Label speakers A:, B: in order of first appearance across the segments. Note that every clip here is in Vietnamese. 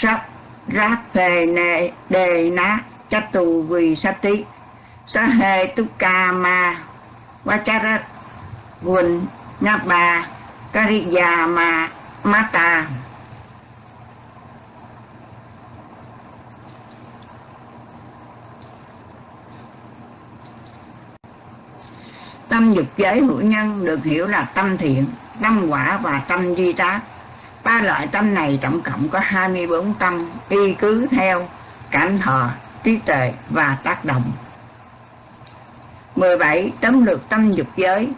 A: sắc ráp phê nệ đề ná chát tù vì sát tí. Sa hê tu ca ma vachara quỳnh nha bà kariya ma mata tâm dục giới hữu nhân được hiểu là tâm thiện, tâm quả và tâm duy tác ba loại tâm này tổng cộng có 24 tâm y cứ theo cảm thọ, trí tuệ và tác động. 17. tấm lược tâm dục giới.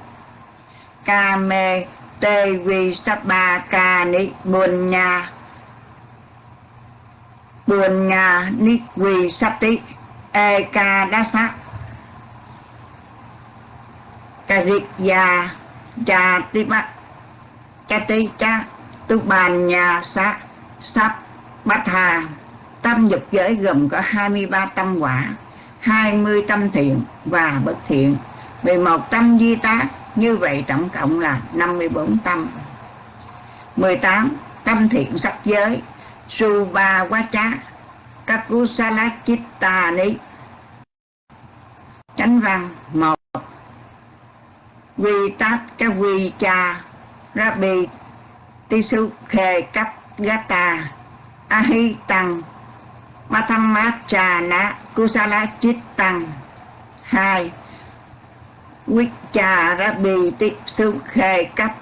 A: Kame Tê Vi Sapa Ca Ni Buồn Nha Buồn Nha Ni Vi Sapti E Ca Đá Sát ya Cha Tipa Kati Cha Tu Bàn Nhà Sát Sắp Bát Hà. Tâm dục giới gồm có 23 tâm quả 20 tâm thiện và bất thiện. 11 tâm di tác như vậy tổng cộng là 54 tâm 18 tâm thiện sắc giới Subha Vacha Kakusala Chitta Ni Chánh văn 1 Quy tát cái quy cha Rabbi Tisukhe Khê Cấp Gata Matamachana Kusala Chittang hai. Vicharabi Tisukhe Tích Sư Khê Cấp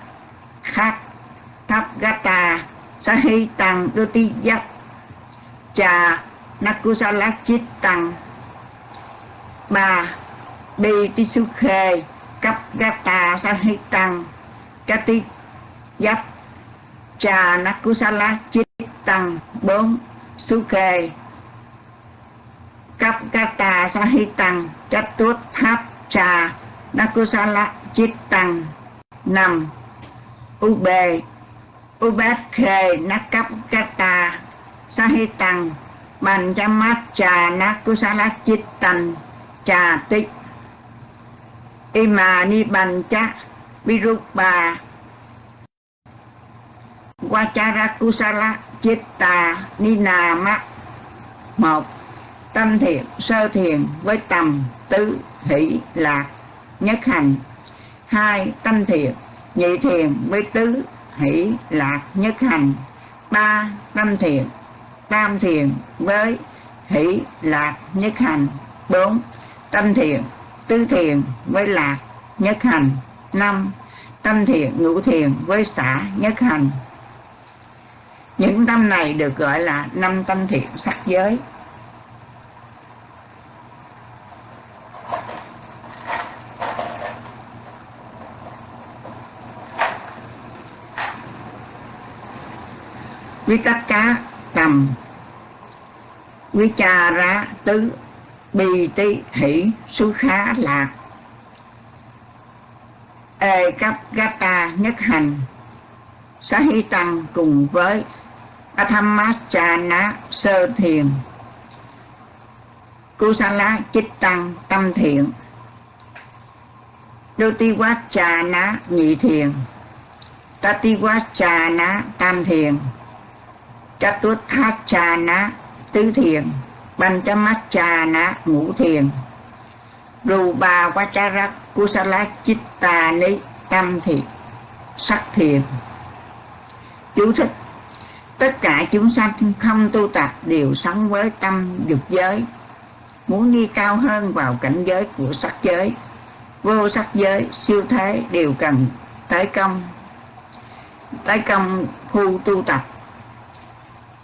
A: Gata Sahi Tăng Ti Cha Nakusala Chittang ba. Bi Tisukhe Kapgata Khê Cấp Gata Sahi Kati Giác Cha Nakusala Chittang bốn su Sư Khê kata Sahitang chất tuốt Tháp Trà Nakusala Chittang năm Ube. Ubet khề nakap kata Sahitang bàn chăm mát Trà Nakusala Chittang Trà Tích Ima Nibancha Vachara Kusala Chitta Ninama một. Tâm thiện, sơ thiền với tầm tứ hỷ lạc nhất hành. Hai, tâm thiện, nhị thiền với tứ hỷ lạc nhất hành. Ba, tâm thiện, tam thiền với hỷ lạc nhất hành. Bốn, tâm thiện, tứ thiền với lạc nhất hành. Năm, tâm thiện, ngũ thiền với xã nhất hành những tâm này được gọi là năm tâm thiện sắc giới. Quý tất cá tầm quý cha ra tứ bì tí hỷ su khá lạc. Ê cấp gata nhất hành xá tăng cùng với Athamachana sơ thiền. Kusala chích tăng tâm thiện. Dotiwachana nhị thiền. Tatiwachana tam thiền. Chatuthachana tứ thiền. Panchamachana ngũ thiền. Rupa Vachara Kusala Chitta Ni tâm thiện sắc thiền. Chú thích Tất cả chúng sanh không tu tập đều sống với tâm dục giới Muốn đi cao hơn vào cảnh giới của sắc giới. Vô sắc giới, siêu thế đều cần tới công Tới công phu tu tập.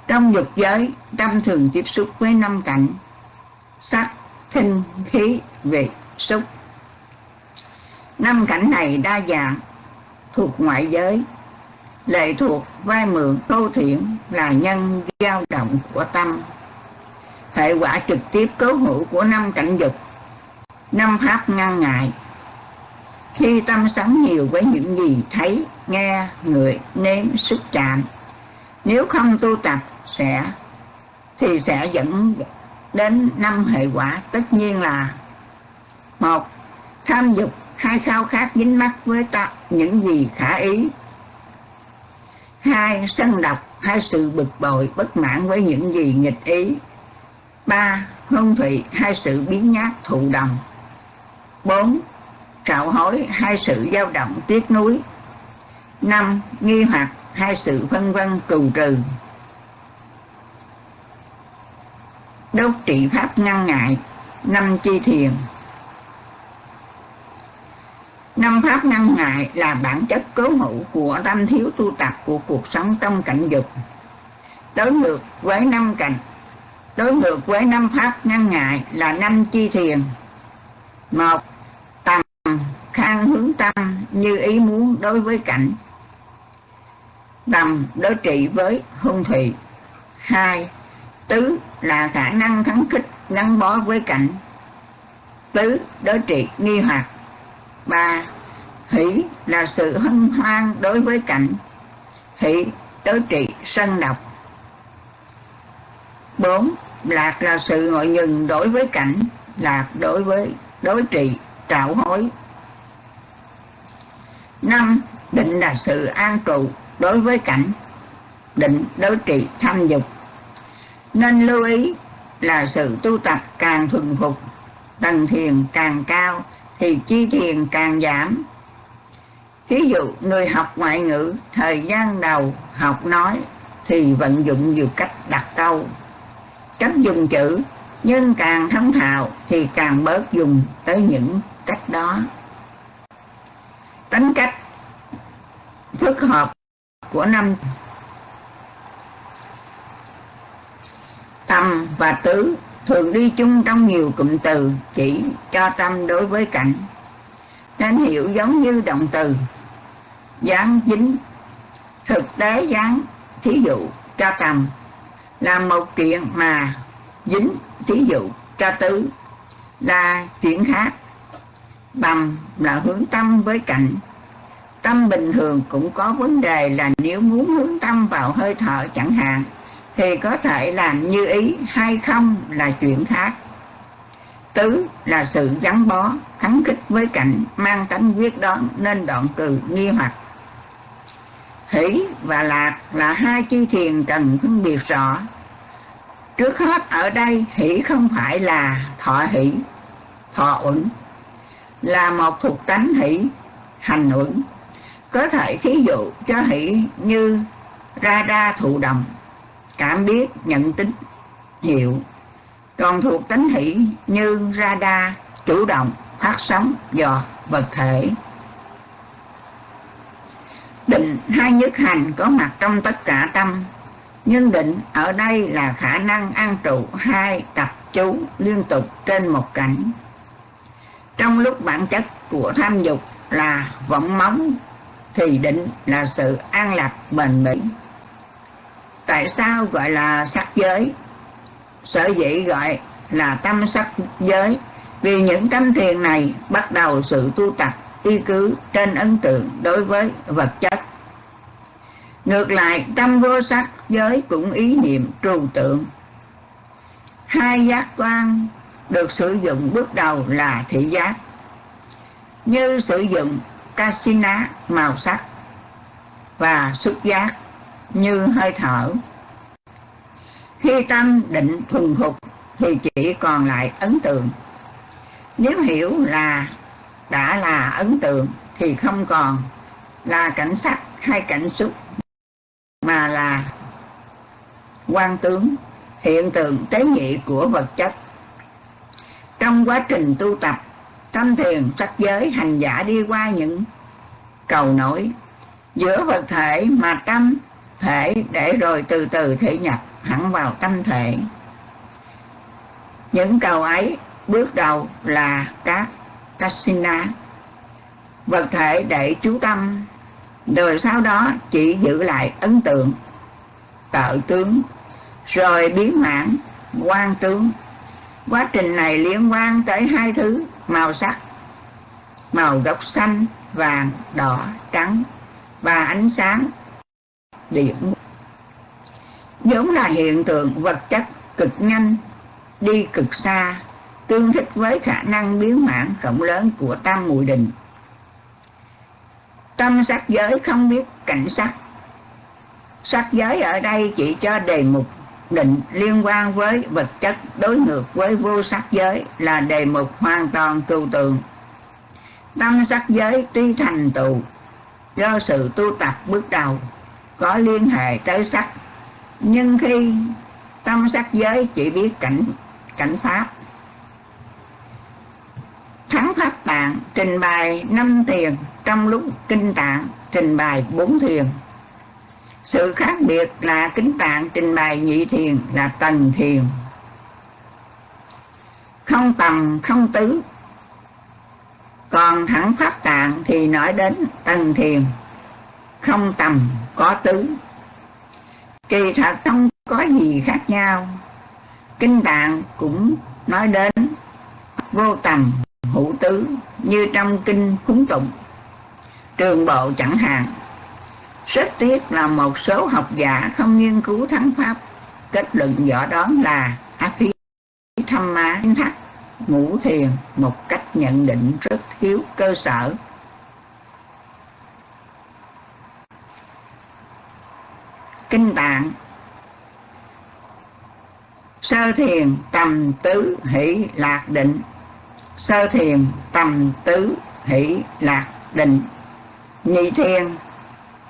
A: Trong dục giới, tâm thường tiếp xúc với năm cảnh sắc, thinh, khí, vị, xúc. Năm cảnh này đa dạng, thuộc ngoại giới, lệ thuộc vai mượn câu thiện là nhân dao động của tâm. Hệ quả trực tiếp cấu hữu của năm cảnh dục, năm pháp ngăn ngại. Khi tâm sống nhiều với những gì thấy, nghe, người, nếm, xúc chạm, nếu không tu tập sẽ thì sẽ dẫn đến năm hệ quả tất nhiên là một tham dục hai khao khát dính mắc với ta những gì khả ý hai sân độc, hai sự bực bội, bất mãn với những gì nghịch ý. Ba, hương thủy, hai sự biến nhát thụ đồng. Bốn, trạo hối, hai sự dao động, tiếc nuối. Năm, nghi hoặc, hai sự phân vân, trù trừ. Đốt trị pháp ngăn ngại, năm chi thiền năm pháp ngăn ngại là bản chất cố hữu của tâm thiếu tu tập của cuộc sống trong cảnh dục. Đối ngược với năm cảnh, đối ngược với năm pháp ngăn ngại là năm chi thiền. Một, tầm, khang hướng tâm như ý muốn đối với cảnh. Tầm, đối trị với hung thị hai, tứ là khả năng thắng khích, gắn bó với cảnh. Tứ, đối trị nghi hoặc ba, hỷ là sự hân hoan đối với cảnh. Hỷ, đối trị sân độc. Bốn, lạc là sự ngồi nhừng đối với cảnh, lạc đối với, đối trị trạo hối. Năm, định là sự an trụ đối với cảnh, định đối trị tham dục. Nên lưu ý là sự tu tập càng thuần phục, tầng thiền càng cao thì chi tiền càng giảm. Ví dụ người học ngoại ngữ thời gian đầu học nói thì vận dụng nhiều cách đặt câu, cách dùng chữ, nhưng càng thông thạo thì càng bớt dùng tới những cách đó. Tính cách phức hợp của năm. Tâm và tứ thường đi chung trong nhiều cụm từ, chỉ cho tâm đối với cảnh. Nên hiểu giống như động từ. Dán dính. Thực tế dán thí dụ, cho tầm. Là một chuyện mà dính, thí dụ, cho tứ. Là chuyện khác. Bầm là hướng tâm với cảnh. Tâm bình thường cũng có vấn đề là nếu muốn hướng tâm vào hơi thở chẳng hạn thì có thể làm như ý hay không là chuyện khác. Tứ là sự gắn bó, kháng khích với cảnh, mang tánh quyết đoán nên đoạn trừ nghi hoặc. Hỷ và lạc là hai chi thiền cần phân biệt rõ. Trước hết ở đây, hỷ không phải là thọ hỷ, thọ uẩn, là một thuộc tánh hỷ, hành uẩn. Có thể thí dụ cho hỷ như ra đa thụ động cảm biết, nhận tín hiệu còn thuộc tánh hỷ như radar chủ động, phát sóng, dò, vật thể. Định hai nhất hành có mặt trong tất cả tâm. Nhưng định ở đây là khả năng an trụ hai tập chú liên tục trên một cảnh. Trong lúc bản chất của tham dục là vọng móng, thì định là sự an lạc bền bỉ tại sao gọi là sắc giới? Sở dĩ gọi là tâm sắc giới. Vì những tâm thiền này bắt đầu sự tu tập, y cứ trên ấn tượng đối với vật chất. Ngược lại, tâm vô sắc giới cũng ý niệm trừu tượng. Hai giác quan được sử dụng bước đầu là thị giác. Như sử dụng casina màu sắc và xúc giác như hơi thở. Khi tâm định thuần phục thì chỉ còn lại ấn tượng. Nếu hiểu là đã là ấn tượng thì không còn là cảnh sắc hay cảnh xúc, mà là quan tướng, hiện tượng tế nhị của vật chất. Trong quá trình tu tập, tâm thiền sắc giới hành giả đi qua những cầu nổi giữa vật thể mà tâm thể để rồi từ từ thể nhập hẳn vào tâm thể. Những cầu ấy bước đầu là các kasina vật thể để chú tâm, rồi sau đó chỉ giữ lại ấn tượng tự tướng, rồi biến mãn quan tướng. Quá trình này liên quan tới hai thứ, màu sắc, màu gốc xanh, vàng, đỏ, trắng và ánh sáng điển vốn là hiện tượng vật chất cực nhanh, đi cực xa, tương thích với khả năng biến mãn rộng lớn của tam mùi định tâm sắc giới không biết cảnh sắc. Sắc giới ở đây chỉ cho đề mục định liên quan với vật chất, đối ngược với vô sắc giới là đề mục hoàn toàn trừu tượng tâm sắc giới tuy thành tựu do sự tu tập bước đầu có liên hệ tới sắc nhưng khi tâm sắc giới chỉ biết cảnh cảnh pháp. Thắng pháp tạng trình bày năm thiền, trong lúc kinh tạng trình bày bốn thiền. Sự khác biệt là kính tạng trình bày nhị thiền là tầng thiền. Không tầm, không tứ. Còn thẳng pháp tạng thì nói đến tầng thiền không tầm có tứ. Kỳ thật không có gì khác nhau. Kinh tạng cũng nói đến vô tầm hữu tứ như trong kinh khúng tụng. Trường bộ chẳng hạn, rất tiếc là một số học giả không nghiên cứu thắng pháp. Kết luận rõ đó là ác phí thăm má thắt ngũ thiền một cách nhận định rất thiếu cơ sở. Tạng. Sơ thiền tầm tứ hỷ lạc định. Sơ thiền tầm tứ hỷ lạc định. Nhị thiền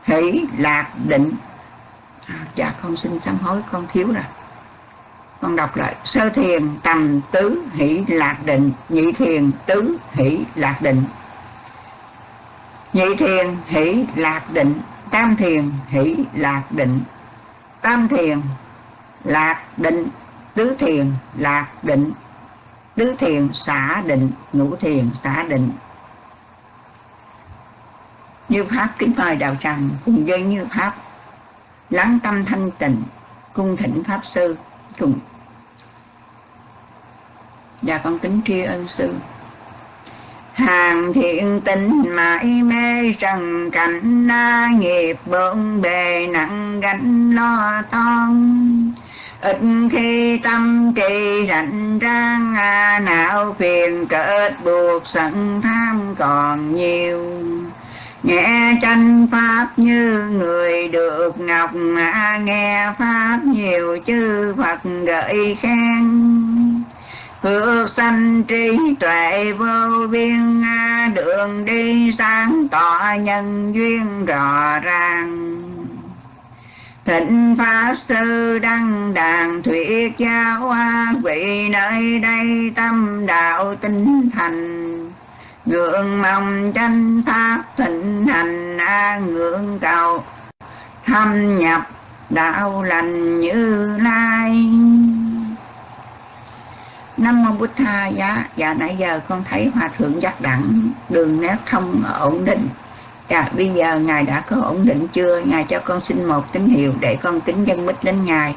A: hỷ lạc định. À, dạ con xin sám hối con thiếu rồi. Con đọc lại. Sơ thiền tầm tứ hỷ lạc định. Nhị thiền tứ hỷ lạc định. Nhị thiền hỷ lạc định. Tam thiền hỷ lạc định tam thiền, lạc định, tứ thiền, lạc định. Tứ thiền, xả định, ngũ thiền, xả định. Như pháp kính mời đạo tràng, cùng với như pháp, lắng tâm thanh tịnh, cung thỉnh pháp sư cùng. Và con kính tri ân sư hàng thiện tình mãi mê trần cảnh na nghiệp bộn bề nặng gánh lo toan. Ít khi tâm trì rảnh rang à, não phiền kết buộc sẵn tham còn nhiều. Nghe tranh pháp như người được ngọc à, nghe pháp nhiều chư phật gợi khen phước sanh trí tuệ vô biên, đường đi sáng tỏ nhân duyên rõ ràng. Thịnh Pháp Sư Đăng Đàn Thuyết Giáo Vị nơi đây tâm đạo tinh thành. Ngưỡng mong tranh Pháp thịnh hành, a Ngưỡng cầu thâm nhập, đạo lành như lai. Nam Mô Bụt Tha. Giá Dạ nãy giờ con thấy Hòa Thượng giác đẳng Đường nét thông ổn định. Dạ bây giờ Ngài đã có ổn định chưa? Ngài cho con xin một tín hiệu Để con kính dân mít đến Ngài.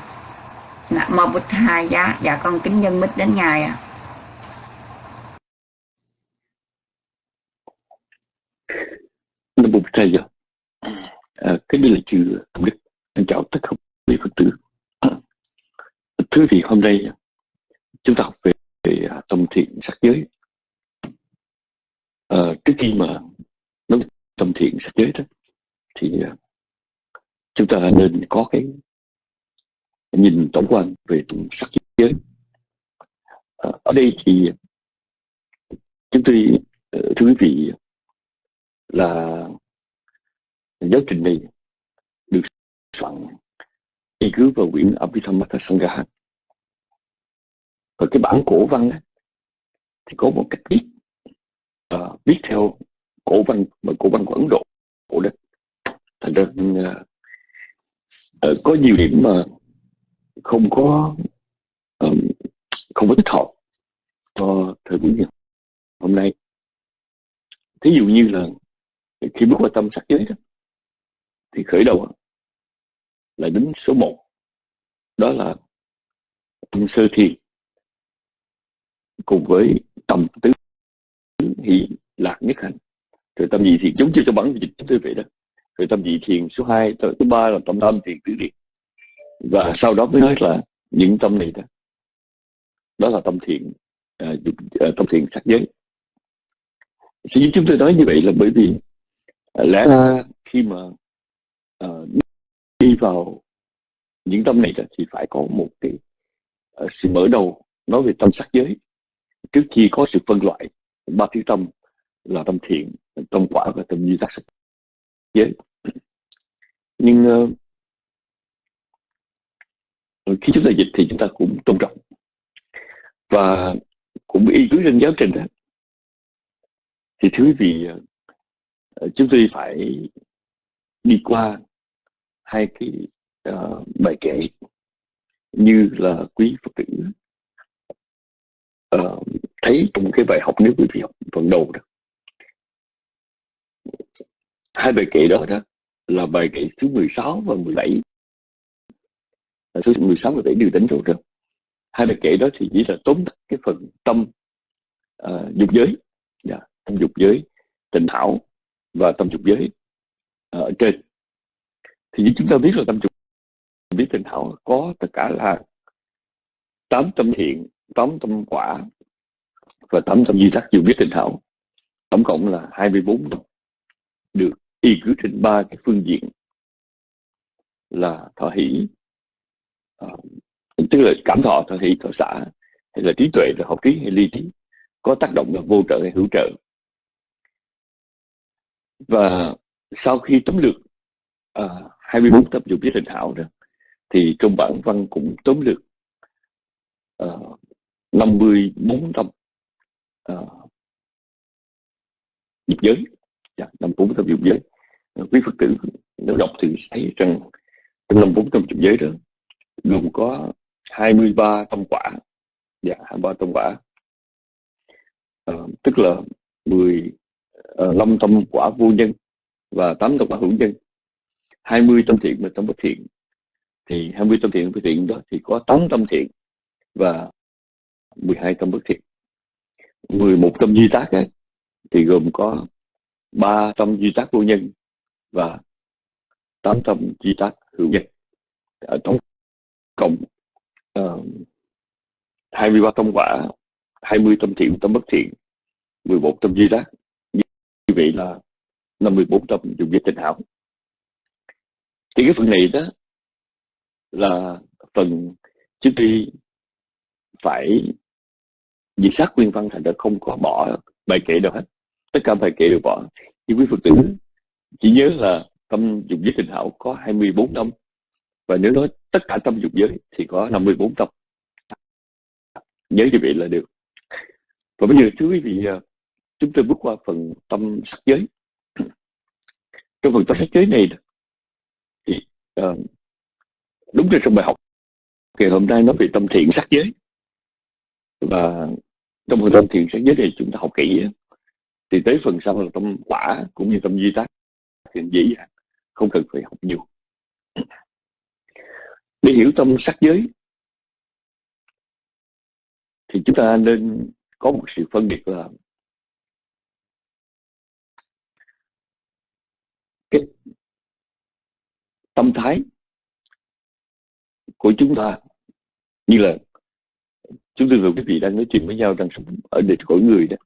A: Nam Mô Bụt Tha. Giá Dạ con kính dân mít đến Ngài ạ. À.
B: Nam Mô Bụt Tha Giá à, Cái đây là chữ Tổng Đức chào tất cả quý Phật tử. Thưa vị hôm nay chúng ta học về, về à, tâm thiện sắc giới. À, trước khi mà nói tâm thiện sắc giới đó thì à, chúng ta nên có cái nhìn tổng quan về tâm sắc giới. À, ở đây thì chúng tôi ờ, thưa quý vị là giáo trình này được soạn y cứ vào quyển Abhidhamma Sangha và cái bản cổ văn á thì có một cách viết. Uh, viết theo cổ văn mà cổ văn của Ấn Độ đó thành ra uh, uh, có nhiều điểm mà không có um, không có thích hợp cho thời buổi ngày hôm nay. Thí dụ như là khi bước vào tâm sắc giới đó thì khởi đầu là đến số 1 đó là tâm sơ thiền cùng với tâm tứ hỷ lạc nhất hành. Rồi tâm dị thiền giống như cho bản dịch chúng tôi vậy đó. Rồi tâm dị thiền số 2 thứ ba là tâm tâm thiền tứ điệt và sau đó mới nói là những tâm này đó đó là tâm thiện à, à, tâm thiện sắc giới. Sở dĩ chúng tôi nói như vậy là bởi vì à, lẽ ra khi mà à, đi vào những tâm này thì phải có một cái uh, sự mở đầu nói về tâm sắc giới trước khi có sự phân loại ba thứ tâm là tâm thiện tâm quả và tâm duy tác sinh. giới nhưng uh, khi chúng ta dịch thì chúng ta cũng tôn trọng. Và cũng y cứ trên giáo trình đó. Thì thưa quý vị uh, chúng tôi phải đi qua hai cái uh, bài kể như là quý phật tử uh, thấy trong cái bài học nếu quý vị học phần đầu đó. Hai bài kệ đó đó là bài kệ thứ 16 và 17 số 16 và 17 đều đánh rồi rồi hai bài kệ đó thì chỉ là tóm tắt cái phần tâm uh, dục giới. Yeah, tâm dục giới tình thảo và tâm dục giới ở trên. Thì như chúng ta biết là tâm dục biết tình thảo có tất cả là tám tâm thiện tám tâm quả và tám tâm duy tác dù biết tình thảo. Tổng cộng là 24 tâm được y cứ trên ba cái phương diện là thọ hỷ uh, tức là cảm thọ thọ hỷ thọ xã hay là trí tuệ là học trí hay ly trí. Có tác động là vô trợ hay hữu trợ. Và sau khi tóm lược ờ, uh, 24 tập dụng biết hình hảo đó thì trong bản văn cũng tóm lược uh, 54 tập uh, dục giới. Dạ, 54 tâm dục giới. Ờ, quý phật tử nếu đọc thì thấy rằng trong 54 tâm dục giới đó gồm có 23 tâm quả. Dạ 23 tâm quả. Uh, tức là 15 uh, tâm quả vô nhân và 8 tâm quả hữu nhân. 20 tâm thiện và tâm bất thiện. Thì 20 tâm thiện và bất thiện đó thì có 8 tâm thiện và 12 tâm bất thiện 11 tâm duy tác ấy, thì gồm có 3 tâm duy tác vô nhân và 8 tâm duy tác hữu nhân. Ở tổng cộng uh, 23 tâm quả 20 tâm thiện tâm bất thiện 11 tâm duy tác. Như vậy là 54 tâm dùng dịch tình hảo. Thì cái phần này đó là phần trước khi phải dịch sát nguyên văn thành ra không có bỏ bài kệ đâu hết. Tất cả bài kệ đều bỏ. Nhưng quý phật tử chỉ nhớ là tâm dục giới tình hảo có 24 tâm và nếu nói tất cả tâm dục giới thì có 54 tâm nhớ như vậy là được. Và bây giờ thưa quý vị à, chúng tôi bước qua phần tâm sắc giới. Trong phần tâm sắc giới này thì uh, đúng là trong bài học ngày hôm nay nói về tâm thiện sắc giới. Và trong phần tâm thiện sát giới này chúng ta học kỹ thì tới phần sau là tâm quả cũng như tâm duy tác thì dễ dàng, không cần phải học nhiều. Để hiểu tâm sắc giới thì chúng ta nên có một sự phân biệt là cái tâm thái của chúng ta như là chúng tôi và quý vị đang nói chuyện với nhau đang sống ở đời cõi người đó.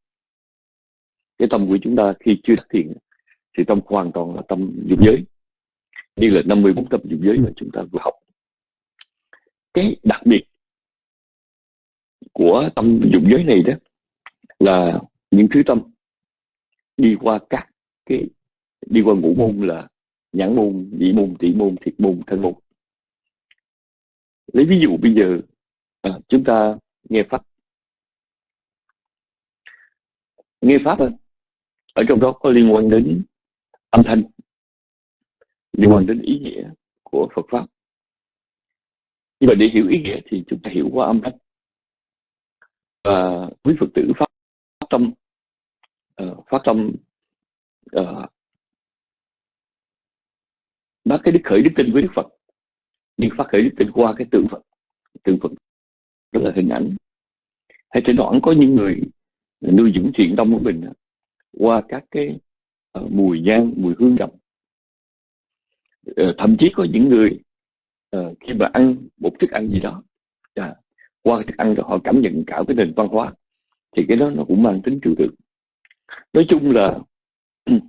B: Cái tâm của chúng ta khi chưa đắc thiện thì tâm hoàn toàn là tâm dục giới. Như là 54 tâm dục giới mà chúng ta vừa học. Cái đặc biệt của tâm dục giới này đó là những thứ tâm đi qua các cái đi qua ngũ môn là nhãn môn, nhĩ môn, tỷ môn, thiệt môn, thân môn. Lấy ví dụ bây giờ à, chúng ta nghe pháp. Nghe pháp ở trong đó có liên quan đến âm thanh, liên quan đến ý nghĩa của Phật pháp. Nhưng mà để hiểu ý nghĩa thì chúng ta hiểu qua âm thanh. Và quý Phật tử pháp tâm uh, phát tâm ờ, uh, bác ờ, cái đức khởi đức tin với đức phật nhưng phát khởi đức tin qua cái tượng phật tượng phật đó là hình ảnh. Hay thỉnh thoảng có những người nuôi dưỡng thiện tâm của mình qua các cái uh, mùi nhang mùi hương trầm uh, ờ, thậm chí có những người uh, khi mà ăn một thức ăn gì đó à, qua thức ăn đó họ cảm nhận cả cái nền văn hóa thì cái đó nó cũng mang tính trừu tượng. Nói chung là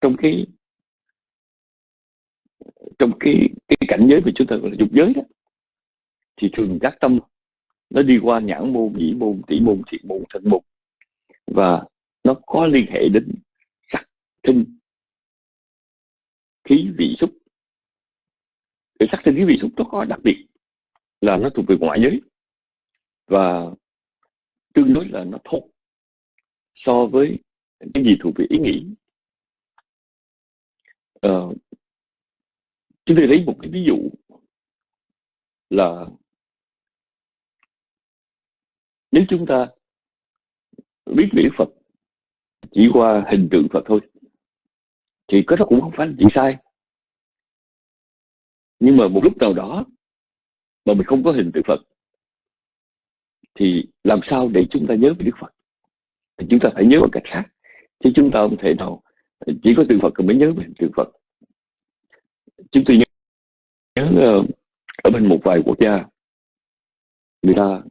B: trong cái trong cái cái cảnh giới mà chúng ta gọi là dục giới đó thì thường các tâm nó đi qua nhãn môn nhĩ môn tỷ môn thiện môn thân môn. Và nó có liên hệ đến sắc thinh khí vị xúc. Cái sắc thinh khí vị xúc nó có đặc biệt là nó thuộc về ngoại giới. Và tương đối là nó thô so với cái gì thuộc về ý nghĩ. Uh, chúng tôi lấy một cái ví dụ là nếu chúng ta biết về Phật chỉ qua hình tượng Phật thôi thì cái đó cũng không phải là chuyện sai. Nhưng mà một lúc nào đó mà mình không có hình tượng Phật thì làm sao để chúng ta nhớ về Đức Phật? Thì chúng ta phải nhớ bằng cách khác. Chứ chúng ta không thể nào chỉ có tượng Phật mới nhớ về tượng Phật. Chúng tôi nhớ, nhớ ở bên một vài quốc gia người ta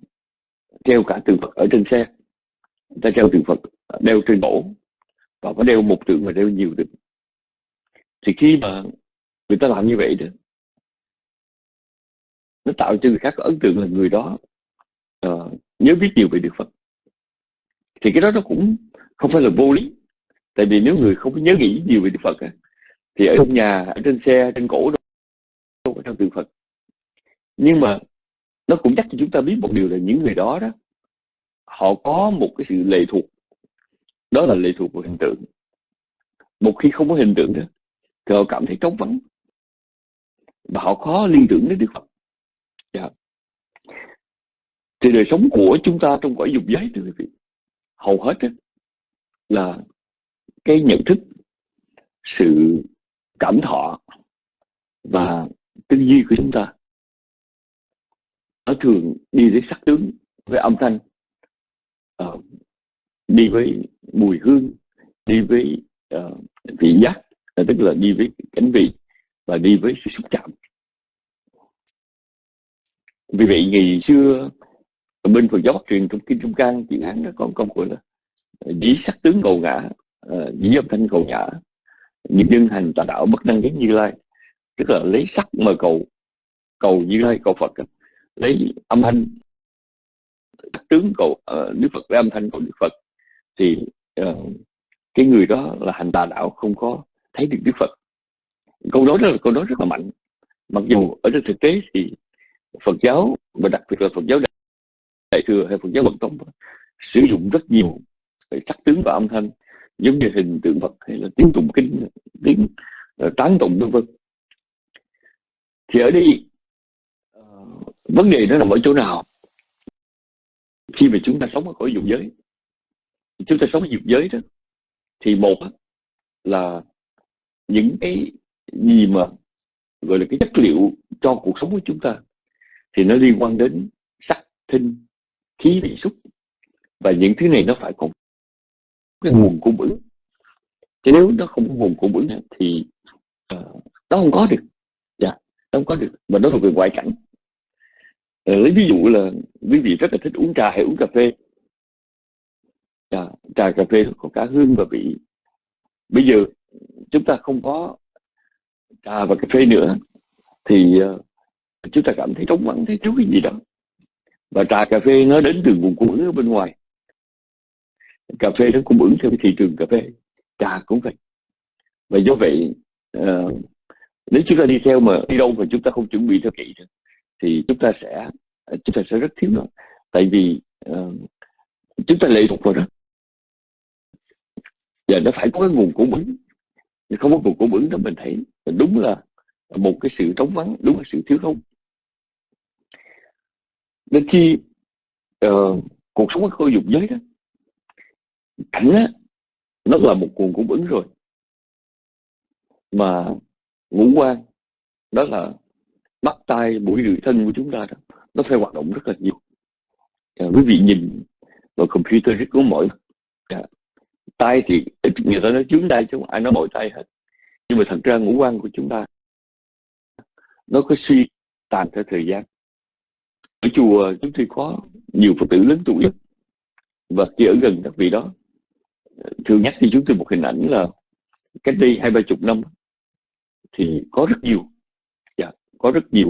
B: treo cả tượng Phật ở trên xe. Người ta treo tượng Phật đeo trên cổ và có đeo một tượng và đeo nhiều tượng. Thì khi mà người ta làm như vậy đó nó tạo cho người khác có ấn tượng là người đó uh, nhớ biết nhiều về Đức Phật. Thì cái đó nó cũng không phải là vô lý. Tại vì nếu người không có nhớ nghĩ nhiều về Đức Phật thì ở trong nhà ở trên xe trên cổ đâu có trong tượng Phật. Nhưng mà nó cũng chắc cho chúng ta biết một điều là những người đó đó họ có một cái sự lệ thuộc đó là lệ thuộc vào hình tượng một khi không có hình tượng đó thì họ cảm thấy trống vắng và họ khó liên tưởng đến Đức Phật yeah. Dạ. thì đời sống của chúng ta trong cõi dục giới thưa quý vị hầu hết đó, là cái nhận thức sự cảm thọ và tư duy của chúng ta nó thường đi với sắc tướng với âm thanh. Uh, đi với mùi hương đi với uh, vị giác tức là đi với cánh vị và đi với sự xúc chạm. Vì vậy ngày xưa bên Phật giáo Bắc truyền trong kinh Trung Can chuyện án nó có công gọi là ờ, dĩ sắc tướng cầu ngã uh, dĩ âm thanh cầu ngã những nhân hành tà đạo bất năng đến như lai tức là lấy sắc mà cầu cầu như lai cầu phật lấy âm thanh. Tướng cầu uh, đức phật lấy âm thanh cầu đức phật. Thì uh, cái người đó là hành tà đạo không có thấy được đức phật. Câu nói đó là câu nói rất là mạnh. Mặc dù ở trên thực tế thì phật giáo và đặc biệt là phật giáo đại thừa hay phật giáo bậc tông sử dụng rất nhiều sắc tướng và âm thanh giống như hình tượng Phật hay là tiếng tụng kinh tiếng uh, tán tụng vân vân. Thì ở đây vấn đề nó nằm ở chỗ nào? Khi mà chúng ta sống ở cõi dục giới chúng ta sống ở dục giới đó thì một là những cái gì mà gọi là cái chất liệu cho cuộc sống của chúng ta thì nó liên quan đến sắc thinh khí vị xúc và những thứ này nó phải có cái nguồn cung ứng. Chứ nếu nó không có nguồn cung ứng thì uh, nó không có được. Dạ yeah, nó không có được mà nó thuộc về ngoại cảnh. Ờ, lấy ví dụ là quý vị rất là thích uống trà hay uống cà phê. À, trà cà phê có cả hương và vị. Bây giờ chúng ta không có trà và cà phê nữa thì uh, chúng ta cảm thấy trống vắng thấy thiếu cái gì đó. Và trà cà phê nó đến từ nguồn cung ứng ở bên ngoài. Cà phê nó cung ứng theo cái thị trường cà phê. Trà cũng vậy. Và do vậy uh, nếu chúng ta đi theo mà đi đâu mà chúng ta không chuẩn bị theo kỹ thì chúng ta sẽ chúng ta sẽ rất thiếu nó. Tại vì uh, chúng ta lệ thuộc vào đó giờ nó phải có cái nguồn cung ứng. Không có nguồn cung ứng đó mình thấy đúng là một cái sự trống vắng đúng là sự thiếu thốn. Nên chi uh, cuộc sống của dục giới đó cảnh á nó là một nguồn cung ứng rồi. Mà ngũ quan đó là bắt tay mũi lưỡi thân của chúng ta đó nó phải hoạt động rất là nhiều. À, quý vị nhìn vào computer rất có mỏi à, tay thì người ta nói chướng tay chứ không ai nói mỏi tay hết. Nhưng mà thật ra ngũ quan của chúng ta nó có suy tàn theo thời gian. Ở chùa chúng tôi có nhiều phật tử lớn tuổi và khi ở gần các vị đó thường nhắc cho chúng tôi một hình ảnh là cách đây hai ba chục năm thì có rất nhiều có rất nhiều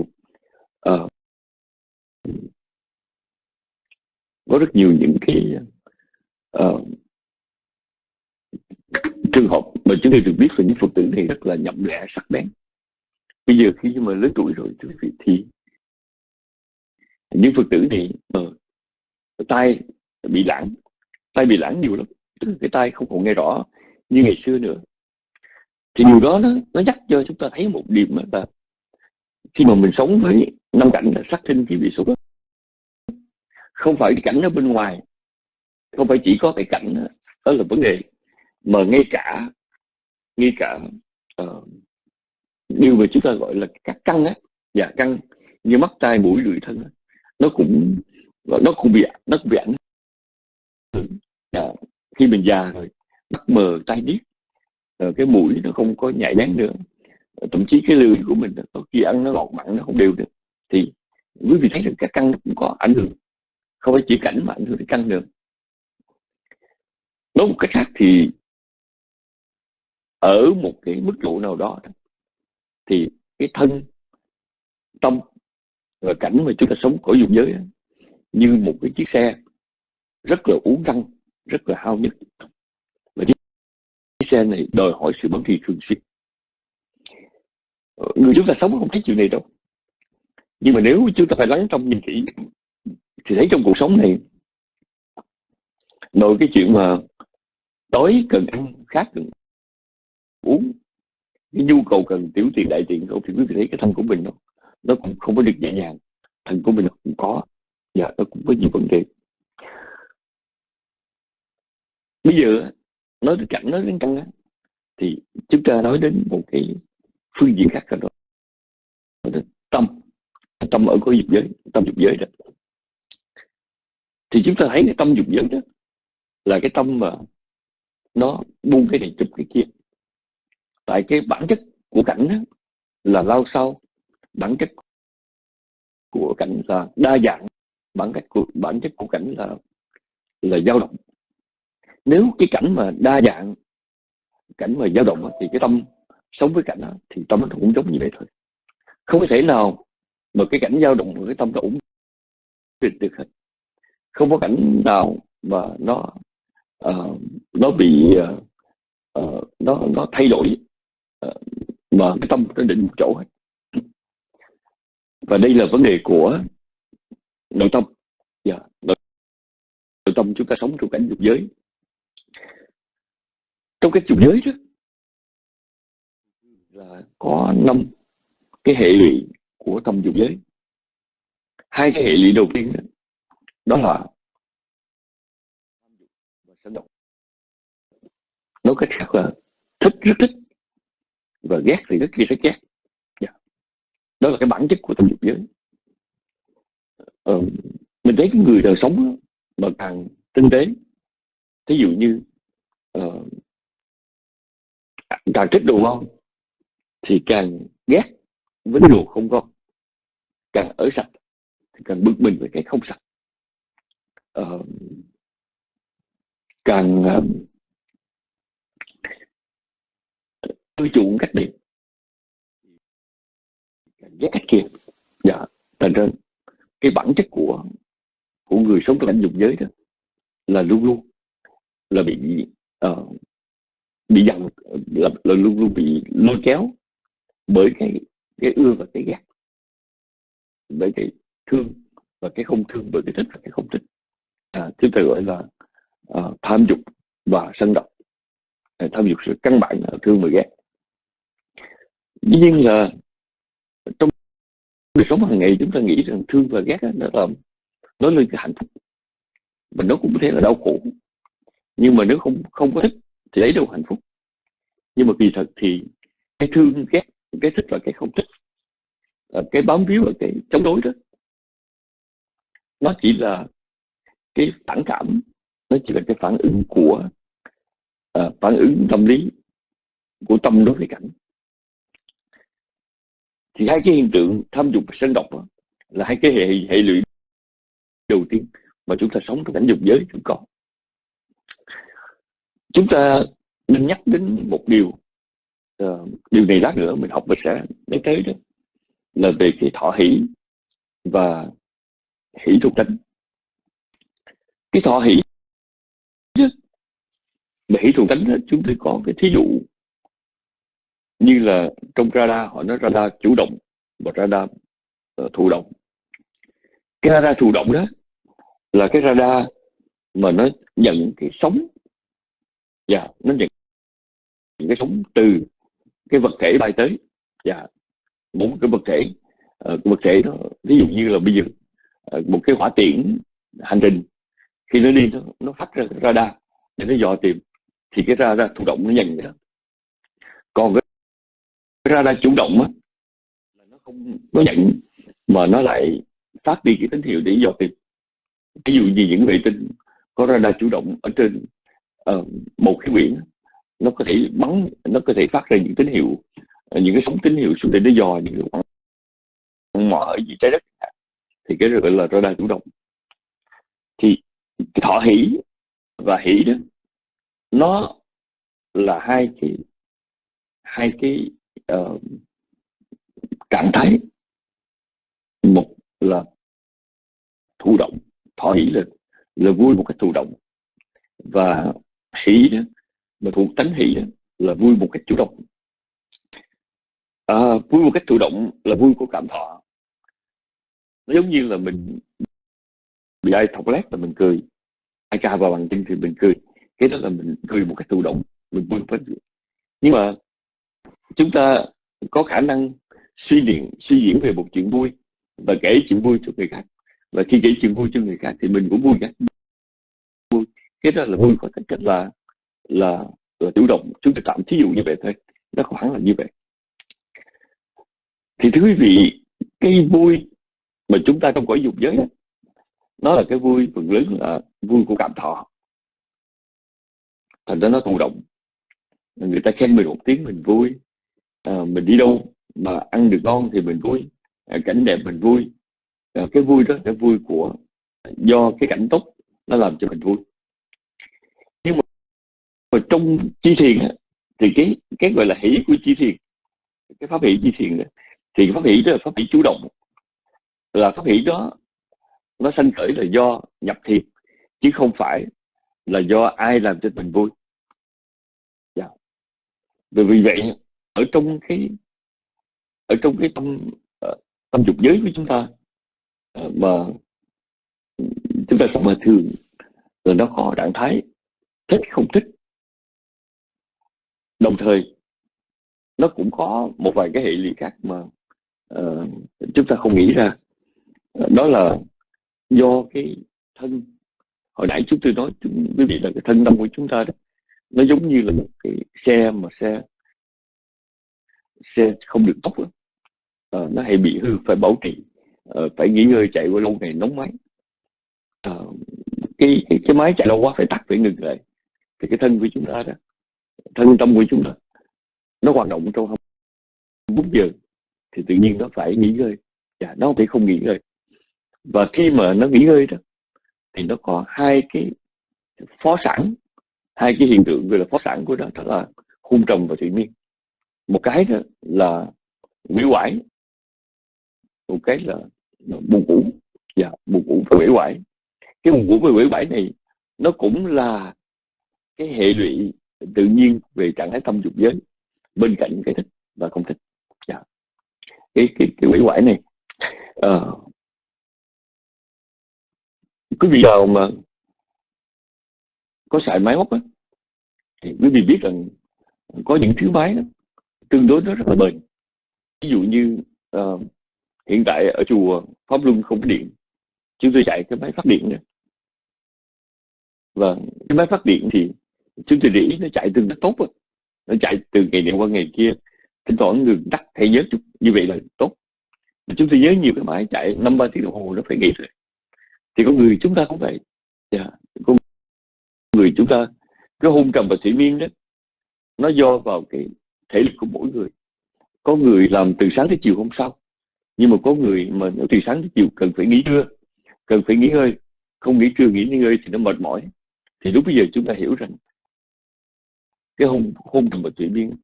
B: uh, có rất nhiều những cái uh, trường hợp mà chúng tôi được biết về những phật tử này rất là nhậm lẽ sắc bén. Bây giờ khi mà lớn tuổi rồi thì những phật tử này uh, tay bị lãng tay bị lãng nhiều lắm tức là cái tay không còn nghe rõ như ngày xưa nữa. Thì điều đó nó, nó nhắc cho chúng ta thấy một điểm là khi mà mình sống với năm cảnh là sắc thinh khí vị xúc không phải cái cảnh ở bên ngoài. Không phải chỉ có cái cảnh đó, đó là vấn đề. Mà ngay cả ngay cả uh, điều mà chúng ta gọi là các căn á dạ căn như mắt tai mũi lưỡi thân á, nó cũng nó cũng bị nó cũng bị ảnh dạ, khi mình già rồi mắt mờ tai điếc ờ, cái mũi nó không có nhạy bén nữa thậm chí cái lười của mình có khi ăn nó ngọt mặn nó không đều được. Thì quý vị thấy được các căn cũng có ảnh hưởng. Không phải chỉ cảnh mà ảnh hưởng đến căn được nói một cách khác thì ở một cái mức độ nào đó thì cái thân, tâm và cảnh mà chúng ta sống ở dùng giới như một cái chiếc xe rất là uống căng rất là hao nhất. Và chiếc xe này đòi hỏi sự bấm trì thường xuyên người chúng ta sống không thấy chuyện này đâu. Nhưng mà nếu chúng ta phải lắng trong nhìn kỹ, thì thấy trong cuộc sống này, nội cái chuyện mà đói cần ăn khác cần uống, cái nhu cầu cần tiểu tiền đại tiền không thì quý vị thấy cái thân của mình nó nó cũng không có được nhẹ nhàng, thân của mình cũng có, và nó cũng có nhiều vấn đề. Bây giờ nói tới cảnh, nói đến căn thì chúng ta nói đến một cái phương diện khác rồi đó. Tâm tâm ở có dục giới tâm dục giới đó. Thì chúng ta thấy cái tâm dục giới đó là cái tâm mà nó buông cái này chụp cái kia. Tại cái bản chất của cảnh đó là lao sao bản chất của cảnh là đa dạng, bản chất của, bản chất của cảnh là là dao động. Nếu cái cảnh mà đa dạng, cảnh mà dao động thì cái tâm sống với cảnh đó thì tâm nó cũng giống như vậy thôi. Không có thể nào mà cái cảnh dao động cái tâm nó ổn định được hết. Không có cảnh nào mà nó uh, nó bị uh, uh, nó nó thay đổi uh, mà cái tâm nó định một chỗ hết. Và đây là vấn đề của nội tâm. Yeah. Nội, nội tâm chúng ta sống trong cảnh dục giới. Trong cái dục giới đó là có năm cái hệ lụy của tâm dục giới. Hai cái hệ lụy đầu tiên đó, đó là sân động. Nói cách khác là thích rất thích và ghét thì rất rất ghét. Yeah. Đó là cái bản chất của tâm dục giới. Ờ, mình thấy cái người đời sống mà càng tinh tế thí dụ như uh, càng thích đồ ngon thì càng ghét với đồ không ngon càng ở sạch thì càng bực mình với cái không sạch uh, càng uh, ưa chuộng cách này càng ghét cách kia. Dạ thành ra cái bản chất của của người sống trong cảnh dục giới đó là luôn luôn là bị uh, bị dằn là, là luôn luôn bị lôi kéo bởi cái cái ưa và cái ghét. Bởi cái thương và cái không thương bởi cái thích và cái không thích. À, chúng ta gọi là uh, tham dục và sân độc à, tham dục sự căn bản là thương và ghét. Dĩ nhiên là trong đời sống hàng ngày chúng ta nghĩ rằng thương và ghét đó, nó là nó lên cái hạnh phúc. Mà nó cũng có thể là đau khổ. Nhưng mà nếu không không có thích thì lấy đâu hạnh phúc? Nhưng mà kỳ thật thì cái thương ghét cái thích và cái không thích. Ờ, cái bám víu và cái chống đối đó. Nó chỉ là cái phản cảm nó chỉ là cái phản ứng của uh, phản ứng tâm lý của tâm đối với cảnh. Thì hai cái hiện tượng tham dục và sân độc đó, là hai cái hệ hệ lụy đầu tiên mà chúng ta sống trong cảnh dục giới chúng còn. chúng ta nên nhắc đến một điều uh, điều này lát nữa mình học mình sẽ nói tới đó. Là về cái thọ hỷ và hỷ thuộc tánh cái thọ hỷ mà hỷ thuộc tánh đó, chúng tôi có cái thí dụ như là trong radar họ nói radar chủ động và radar uh, ờ, thụ động. Cái radar thụ động đó là cái radar mà nó nhận cái sóng và dạ, yeah, nó nhận những cái sóng từ cái vật thể bay tới. Dạ một cái vật thể uh, vật thể đó ví dụ như là bây giờ uh, một cái hỏa tiễn hành trình khi nó đi nó, nó phát ra radar để nó dò tìm thì cái radar thụ động nó nhận đó. Còn cái radar chủ động á là nó không nó nhận mà nó lại phát đi cái tín hiệu để dò tìm. Ví dụ như những vệ tinh có radar chủ động ở trên uh, một cái biển nó có thể bắn nó có thể phát ra những tín hiệu ờ, những cái sóng tín hiệu xuống để nó dò những cái khoảng mỏ ở dưới trái đất. Thì cái gọi là radar chủ động. Thì thọ hỷ và hỷ đó nó là hai cái hai cái uh, trạng thái. Một là thụ động thọ hỷ là là vui một cách thụ động. Và hỷ đó mà thuộc tánh hỷ đó, là vui một cách chủ động. À, vui một cách chủ động là vui của cảm thọ. Nó giống như là mình bị ai thọc lét là mình cười. Ai ca vào bằng chân thì mình cười. Cái đó là mình cười một cách thụ động mình vui một nhưng mà chúng ta có khả năng suy diễn suy diễn về một chuyện vui và kể chuyện vui cho người khác. Và khi kể chuyện vui cho người khác thì mình cũng vui cả vui. Cái đó là vui có tính cách là là là chủ động. Chúng ta tạm thí dụ như vậy thôi. Nó khoảng là như vậy. Thì thưa quý vị cái vui mà chúng ta trong cõi dục giới đó, nó là cái vui phần lớn là vui của cảm thọ. Thành ra nó thụ động. Người ta khen mình một tiếng mình vui. À, mình đi đâu mà ăn được ngon thì mình vui. À, cảnh đẹp mình vui. À, cái vui đó là vui của do cái cảnh tốt nó làm cho mình vui và trong chi thiền thì cái cái gọi là hỷ của chi thiền cái pháp hỷ chi thiền đó, thì pháp hỷ đó là pháp hỷ chủ động là pháp hỷ đó nó sanh khởi là do nhập thiền chứ không phải là do ai làm cho mình vui dạ. yeah. Vì vậy ở trong cái ở trong cái tâm ờ, tâm dục giới của chúng ta ờ, mà chúng ta sống mà thường rồi nó có trạng thái thích không thích đồng thời nó cũng có một vài cái hệ lụy khác mà uh, chúng ta không nghĩ ra. Ờ, đó là do cái thân. Hồi nãy chúng tôi nói chúng quý vị là cái thân tâm của chúng ta đó nó giống như là một cái xe mà xe xe không được tốt đó. À, nó hay bị hư phải bảo trì. À, phải nghỉ ngơi chạy qua lâu ngày nóng máy. À, cái, cái cái máy chạy lâu quá phải tắt phải ngừng lại. Thì cái thân của chúng ta đó thân tâm của chúng ta. Nó hoạt động trong 24 giờ thì tự nhiên nó phải nghỉ ngơi. Và nó không thể không nghỉ ngơi. Và khi mà nó nghỉ ngơi đó thì nó có hai cái phó sản hai cái hiện tượng gọi là phó sản của nó đó là hung trầm và thủy miên. Một cái đó là quỷ quải một cái là, là buồn ngủ và buồn ngủ và quỷ quải. Cái buồn ngủ và quỷ quải này nó cũng là cái hệ lụy tự nhiên về trạng thái tâm dục giới bên cạnh cái thích và không thích. Dạ. cái cái cái quỷ quải này uh, quý vị nào mà có xài máy móc á thì quý vị biết rằng có những thứ máy đó, tương đối nó rất là bền. Ví dụ như uh, hiện tại ở chùa pháp luân không có điện chúng tôi chạy cái máy phát điện này và cái máy phát điện thì chúng tôi để ý nó chạy tương đối tốt rồi, nó chạy từ ngày này qua ngày kia. Thỉnh thoảng đường tắt thế nhớ chút như vậy là tốt. Mà chúng tôi nhớ nhiều cái máy chạy năm ba tiếng đồng hồ nó phải nghỉ rồi. Thì con người chúng ta cũng vậy. Yeah. con người chúng ta cái hôn trầm và thủy miên đó nó do vào cái thể lực của mỗi người. Có người làm từ sáng tới chiều hôm sau nhưng mà có người mà nếu từ sáng tới chiều cần phải nghỉ trưa cần phải nghỉ ngơi không nghỉ trưa nghỉ ngơi thì nó mệt mỏi. Thì lúc bây giờ chúng ta hiểu rằng cái hôn hôn trầm và chuyển biến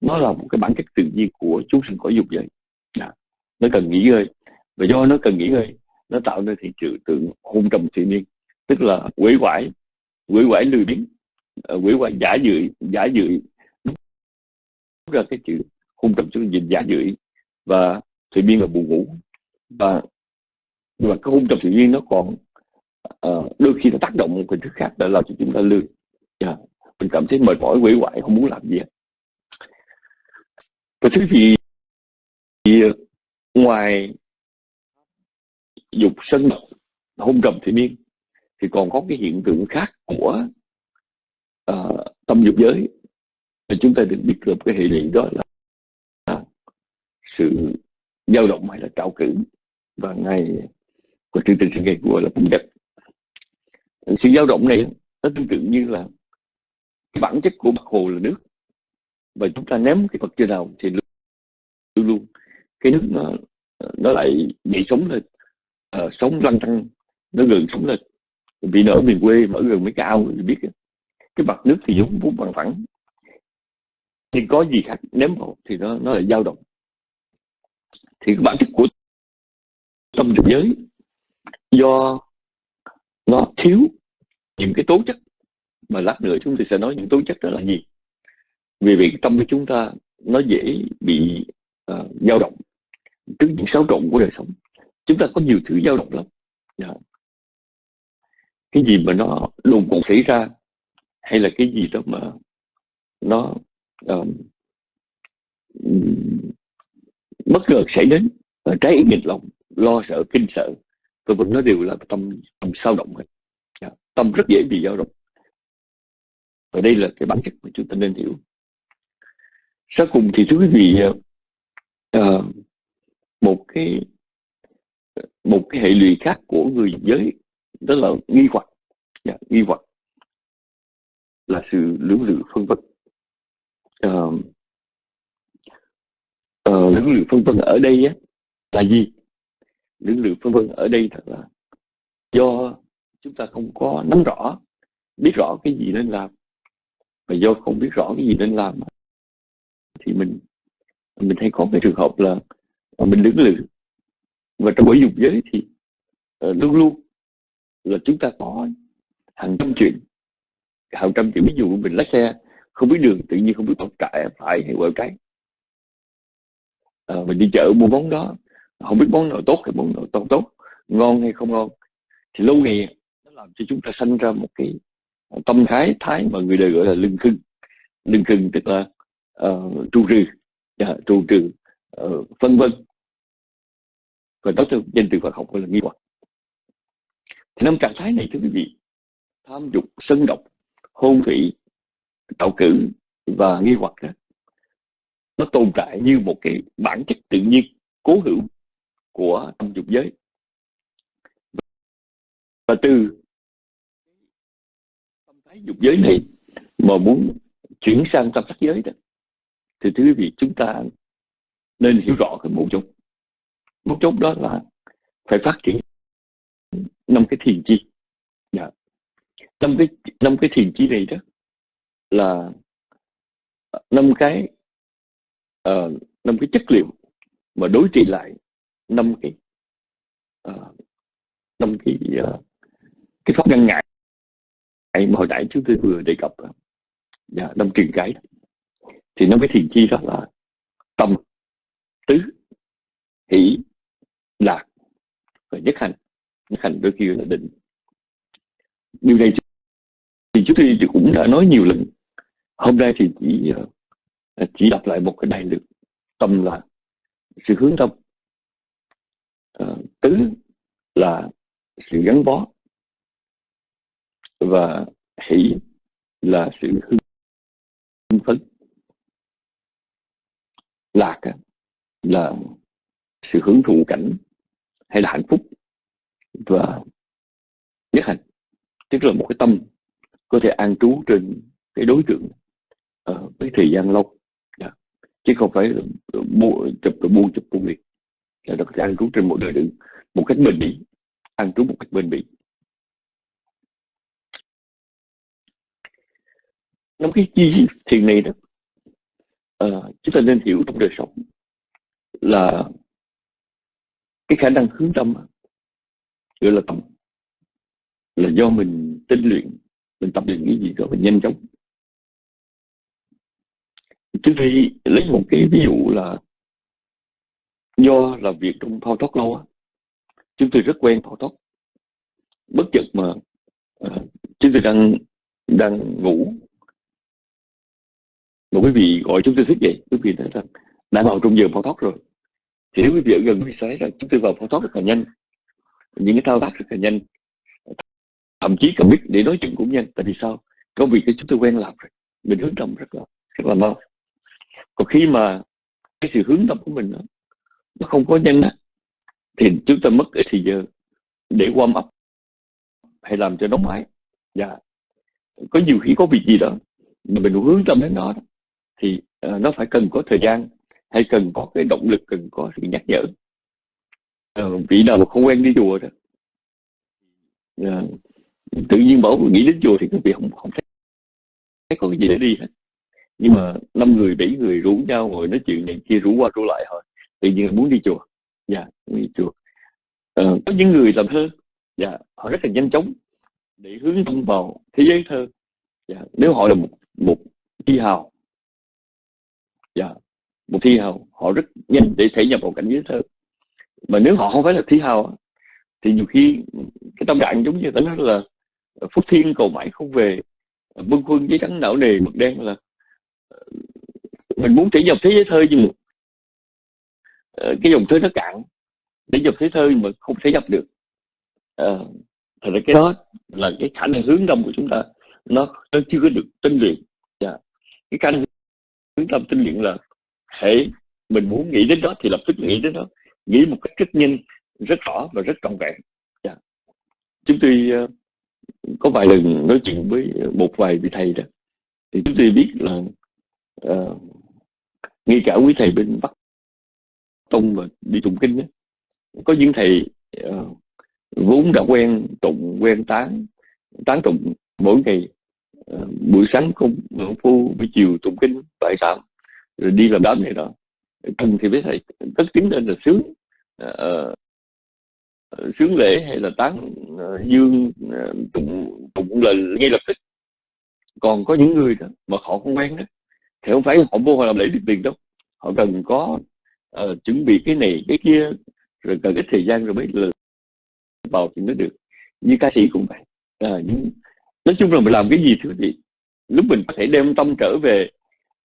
B: nó là một cái bản chất tự nhiên của chúng sinh cõi dục vậy à. nó cần nghỉ ngơi và do nó cần nghỉ ngơi nó tạo nên thị trường tượng hôn trầm thủy niên tức là quỷ quải quỷ quải lười biếng ờ, quỷ quải giả dự giả dự ra cái chữ hôn trầm xuống dịch giả dự và thủy biên là buồn ngủ và và cái hôn trầm thủy biên nó còn uh, đôi khi nó tác động một cái thứ khác để làm cho chúng ta lười yeah. Mình cảm thấy mệt mỏi quỷ hoại không muốn làm gì hết. Và thứ gì thì ngoài dục sân độc hôn trầm thị miên thì còn có cái hiện tượng khác của uh, tâm dục giới. Thì chúng ta được biết được cái hệ lụy đó là sự dao động hay là trạo cử. Và ngày của chương trình sự ngày của là cũng đẹp sự dao động này nó tương tự như là cái bản chất của mặt hồ là nước. Và chúng ta ném cái vật chưa nào thì luôn luôn. Cái nước nó nó lại bị sống lên. Uh, sống lăn tăng nó gần sống lên. Vì ở miền quê mà ở gần mấy cái ao thì biết cái mặt nước thì giống vốn bằng phẳng. Thì có gì khác ném vào thì nó nó lại dao động. Thì cái bản chất của tâm dục giới do nó thiếu những cái tố chất mà lát nữa chúng tôi sẽ nói những tố chất đó là gì. Vì vậy tâm của chúng ta nó dễ bị uh, dao động. Trước những xáo trộn của đời sống chúng ta có nhiều thứ dao động lắm. Yeah. Cái gì mà nó đồn còn xảy ra hay là cái gì đó mà nó um, bất ngờ xảy đến à, trái ý nghịch lòng lo sợ kinh sợ tôi vân nó đều là tâm tâm sao động hết. Yeah. Tâm rất dễ bị dao động và đây là cái bản chất mà chúng ta nên hiểu. Sau cùng thì thưa quý vị uh, một cái một cái hệ lụy khác của người giới đó là nghi hoặc. Yeah, nghi hoặc là sự lưỡng lự phân vân. Uh, uh, lưỡng lự phân vân ở đây á, là gì? Lưỡng lự phân vân ở đây thật là do chúng ta không có nắm rõ biết rõ cái gì nên làm và do không biết rõ cái gì nên làm thì mình mình hay có cái trường hợp là mình đứng lự. Và trong buổi dục giới thì uh, luôn luôn là chúng ta có hàng trăm chuyện hàng trăm chuyện ví dụ mình lái xe không biết đường tự nhiên không biết tóc trại phải hay quẹo trái à, ờ, mình đi chợ mua món đó không biết món nào tốt hay món nào tốt tốt ngon hay không ngon. Thì lâu ngày nó làm cho chúng ta sanh ra một cái tâm thái thái mà người đời gọi là lưng khưng. Lưng khưng tức là uh, trụ trừ. Yeah, trụ trừ uh, phân vân. Và đó theo danh từ Phật học gọi là nghi hoặc. Thì năm trạng thái này thưa quý vị tham dục sân độc hôn thủy tạo cử và nghi hoặc đó nó tồn tại như một cái bản chất tự nhiên cố hữu của tâm dục giới. Và từ ái dục giới này mà muốn chuyển sang tâm sắc giới đó thì thưa quý vị chúng ta nên hiểu rõ cái mấu chốt. Mấu chốt đó là phải phát triển năm cái thiền chi. Dạ. năm cái năm cái thiền chi này đó là ờ, năm cái uh, năm cái chất liệu mà đối trị lại năm cái uh, năm cái uh, cái pháp ngăn ngại mà hồi nãy chúng tôi vừa đề cập dạ, năm truyền cái thì năm cái thiền chi đó là tâm tứ hỷ lạc và nhất hành. Nhất hành đôi khi là định. Điều này thì chúng tôi cũng đã nói nhiều lần. Hôm nay thì chỉ ờ, à, chỉ đọc lại một cái đại lược tâm là sự hướng tâm. À, tứ là sự gắn bó và hỷ là sự hưng phấn. Lạc là sự hưởng thụ cảnh hay là hạnh phúc và nhất hành. Tức là một cái tâm có thể an trú trên cái đối tượng ở với thời gian lâu. Yeah. Chứ không phải mua chụp rồi buông chụp buông liệt là nó có thể an trú trên một đời đựng một cách bền bỉ, an trú một cách bền bỉ. Năm cái chi thiền này đó uh, à, chúng ta nên hiểu trong đời sống là cái khả năng hướng tâm gọi là tâm là do mình tinh luyện mình tập luyện cái gì đó mình nhanh chóng. Trước khi lấy một cái ví dụ là do làm việc trong thao tác lâu á chúng tôi rất quen thao tác. Bất chợt mà uh, chúng tôi đang đang ngủ một quý vị gọi chúng tôi thức dậy quý vị nói rằng đã vào trong giờ phao thoát rồi. Thì nếu quý vị ở gần quý vị sẽ là chúng tôi vào phao thoát rất là nhanh. Những cái thao tác rất là nhanh. Thậm chí cần biết để nói chuyện cũng nhanh. Tại vì sao? Công việc cái chúng tôi quen làm rồi. Mình hướng tâm rất là rất là mau. Còn khi mà cái sự hướng tâm của mình đó, nó không có nhanh á thì chúng ta mất ít thời giờ để warm up hay làm cho nóng máy dạ. Có nhiều khi có việc gì đó mà mình hướng tâm đến nó thì uh, nó phải cần có thời gian hay cần có cái động lực cần có sự nhắc nhở. Uh, vị nào mà không quen đi chùa đó uh, tự nhiên bảo nghĩ đến chùa thì các vị không không thấy, thấy còn cái gì để đi hết. Nhưng mà năm người bảy người rủ nhau ngồi nói chuyện này kia rủ qua rủ lại thôi. Tự nhiên muốn đi chùa. Dạ yeah, đi chùa. Ờ, có những người làm thơ dạ họ rất là nhanh chóng để hướng tâm vào thế giới thơ. Dạ, nếu họ là một một thi hào dạ, một thi hào họ rất nhanh để thể nhập vào cảnh giới thơ. Mà nếu họ không phải là thi hào thì nhiều khi cái tâm trạng giống như ta nói là ờ, phúc thiên cầu mãi không về. Ờ, Bưng quân giấy trắng não nề mực đen là ờ, mình muốn thể nhập thế giới thơ nhưng mà cái dòng thơ nó cạn. Để nhập thế thơ mà không thể nhập được. À, thật ra cái đó là cái khả năng hướng tâm của chúng ta. Nó, nó chưa có được tinh luyện. Yeah. Dạ. cái khả năng hướng tâm tinh luyện là hệ mình muốn nghĩ đến đó thì lập tức nghĩ đến đó. Nghĩ một cách rất nhanh rất rõ và rất trọn vẹn. Yeah. Chúng tôi uh, có vài lần nói chuyện với một vài vị thầy đó thì chúng tôi biết là uh, ngay cả quý thầy bên bắc tông mà đi tụng kinh đó, có những thầy uh, vốn đã quen tụng quen tán tán tụng mỗi ngày Ờ, buổi sáng công phu buổi chiều tụng kinh tại sao rồi đi làm đám này đó. Cần thì biết thầy tất tiếng lên là sướng uh, sướng lễ hay là tán uh, dương uh, tụng tụng lời ngay lập tức. Còn có những người đó mà họ không quen đó thì không phải họ vô họ làm lễ được tiền đâu. Họ cần có uh, chuẩn bị cái này cái kia rồi cần ít thời gian rồi mới là vào thì mới được. Như ca sĩ cũng vậy. À, những nói chung là mình làm cái gì thưa vị lúc mình có thể đem tâm trở về,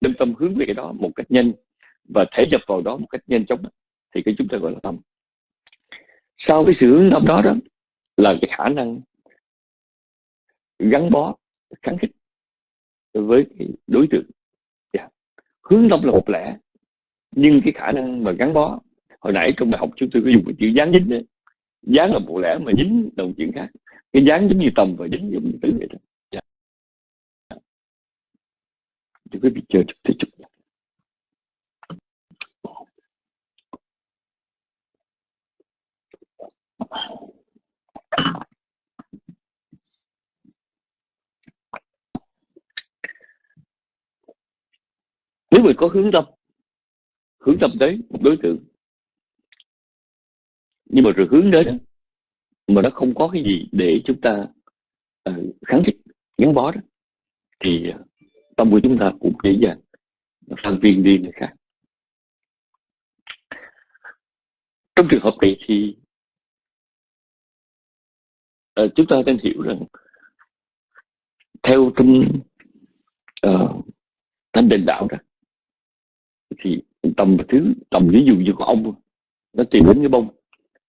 B: đem tâm hướng về cái đó một cách nhanh và thể nhập vào đó một cách nhanh chóng thì cái chúng ta gọi là tâm. Sau cái sự hướng tâm đó đó là cái khả năng gắn bó, kháng khích với cái đối tượng. Yeah. Hướng tâm là một lẽ, nhưng cái khả năng mà gắn bó, hồi nãy trong bài học chúng tôi có dùng cái chữ dán dính đấy. Dán là một lẽ mà dính đồng chuyện khác cái dán giống như tầm và dính giống như tứ vậy đó. Dạ. Thì quý vị chờ chút tí chút nếu mình có hướng tâm hướng tâm tới một đối tượng nhưng mà rồi hướng đến mà nó không có cái gì để chúng ta uh, kháng khích gắn bó đó thì uh, tâm của chúng ta cũng dễ dàng phân viên đi người khác. Trong trường hợp này thì uh, chúng ta nên hiểu rằng theo trong uh, thanh định đạo đó thì tầm thứ tầm ví dụ như của ông nó tìm đến cái bông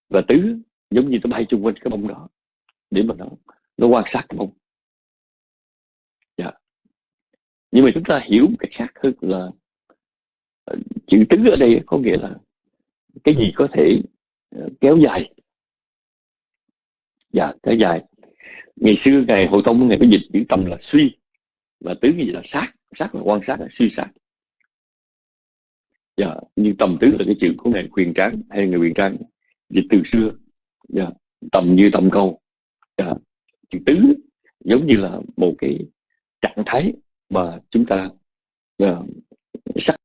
B: và tứ giống như nó bay chung quanh cái bông đó. Để mà nó nó quan sát cái bông. Dạ. nhưng mà chúng ta hiểu một cách khác hơn là ờ, chữ tứ ở đây có nghĩa là cái gì có thể ờ, kéo dài. Dạ kéo dài. Ngày xưa, ngày hồ tông, ngày có dịch chữ tầm là suy. Và tứ gì là sát. Sát là quan sát, là suy sát. Dạ Nhưng tầm tứ là cái chữ của ngài quyền tráng, hay người quyền tráng dịch từ xưa dạ. tầm như tầm câu. Yeah. chữ tứ giống như là một cái trạng thái mà chúng ta yeah, sắc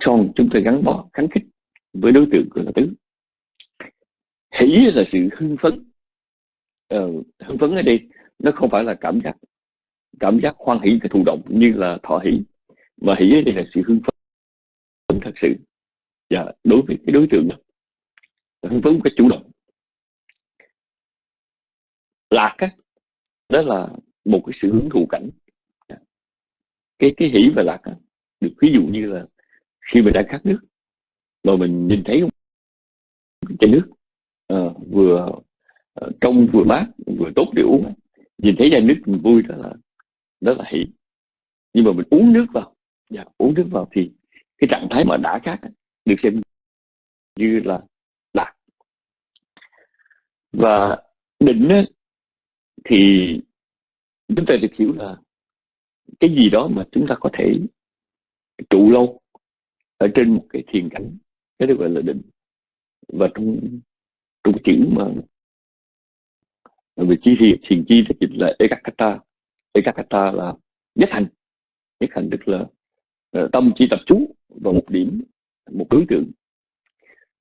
B: son chúng ta gắn bó kháng khích với đối tượng của là tứ. Hỷ là sự hưng phấn. Uh, hưng phấn ở đây nó không phải là cảm giác. Cảm giác hoan hỷ và thụ động như là thọ hỷ mà hỷ ở đây là sự hưng phấn thật sự. Và đối với cái đối tượng đó. Hưng phấn một cách chủ động lạc á đó là một cái sự hưởng thụ cảnh. Cái cái hỷ và lạc á, được ví dụ như là khi mình đang khát nước mà mình nhìn thấy chai nước à, vừa ờ, trong vừa mát vừa tốt để uống nhìn thấy chai nước mình vui đó là đó là hỷ. Nhưng mà mình uống nước vào dạ, uống nước vào thì cái trạng thái mà đã khác được xem như là lạc. Và định á, thì chúng ta được hiểu là cái gì đó mà chúng ta có thể trụ lâu ở trên một cái thiền cảnh cái đó gọi là định. Và trong trong chữ mà về chi thiền thiền chi thì dịch là ekakata. Ekakata là nhất hành. Nhất hành tức là ờ, tâm chỉ tập trung vào một điểm một đối tượng.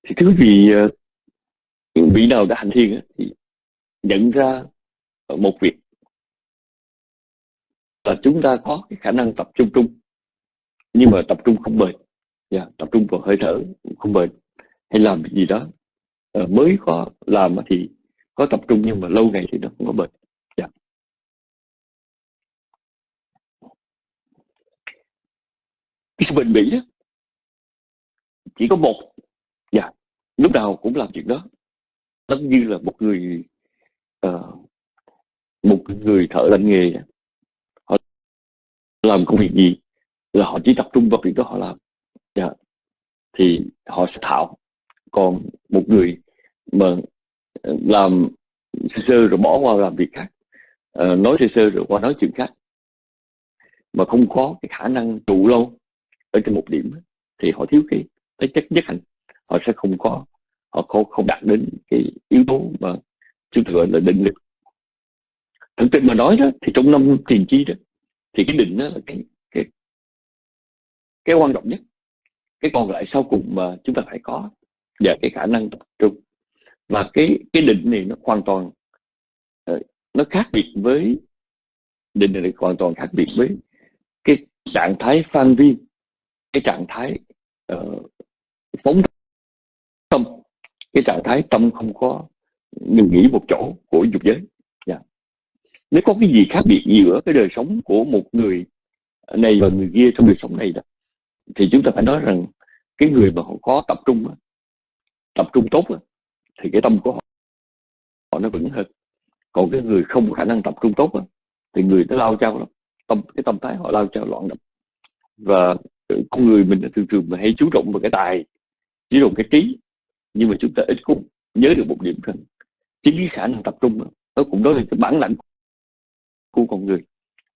B: Thì thứ vì uh, ờ, vị nào đã hành thiền thì nhận ra một việc. Là chúng ta có cái khả năng tập trung trung. Nhưng mà tập trung không bền. Yeah, tập trung vào hơi thở không bền. Hay làm gì đó. Uh, mới có làm thì có tập trung nhưng mà lâu ngày thì nó không có bền. Yeah. cái sự bền bỉ đó chỉ có một. Yeah. lúc nào cũng làm chuyện đó. Nó như là một người uh, một người thợ lành nghề. Họ làm công việc gì là họ chỉ tập trung vào việc đó họ làm. Yeah. thì họ sẽ thạo. Còn một người mà ờ, làm sơ sơ rồi bỏ qua làm việc khác à, nói sơ sơ rồi qua nói chuyện khác mà không có cái khả năng trụ lâu ở trên một điểm thì họ thiếu cái cái chất nhất hành. Họ sẽ không có họ không không đạt đến cái yếu tố mà chúng ta gọi là định lực thực tình mà nói đó thì trong năm tiền chi đó thì cái định đó là cái cái cái quan trọng nhất. Cái còn lại sau cùng mà chúng ta phải có và cái khả năng tập trung. Và cái cái định này nó hoàn toàn ờ, nó khác biệt với định này hoàn toàn khác biệt với cái trạng thái phan viên cái trạng thái uh, phóng tâm cái trạng thái tâm không có ngừng nghỉ một chỗ của dục giới nó nếu có cái gì khác biệt giữa cái đời sống của một người này và người kia trong đời sống này đó thì chúng ta phải nói rằng cái người mà họ có tập trung tập trung tốt thì cái tâm của họ, họ nó vững hơn. Còn cái người không có khả năng tập trung tốt thì người nó lao trao lắm. Tâm cái tâm thái họ lao trao loạn động và con người mình thường thường mà hay chú trọng vào cái tài chú trọng cái trí. Nhưng mà chúng ta ít cũng nhớ được một điểm rằng chính cái khả năng tập trung nó cũng đó là cái bản lãnh của con người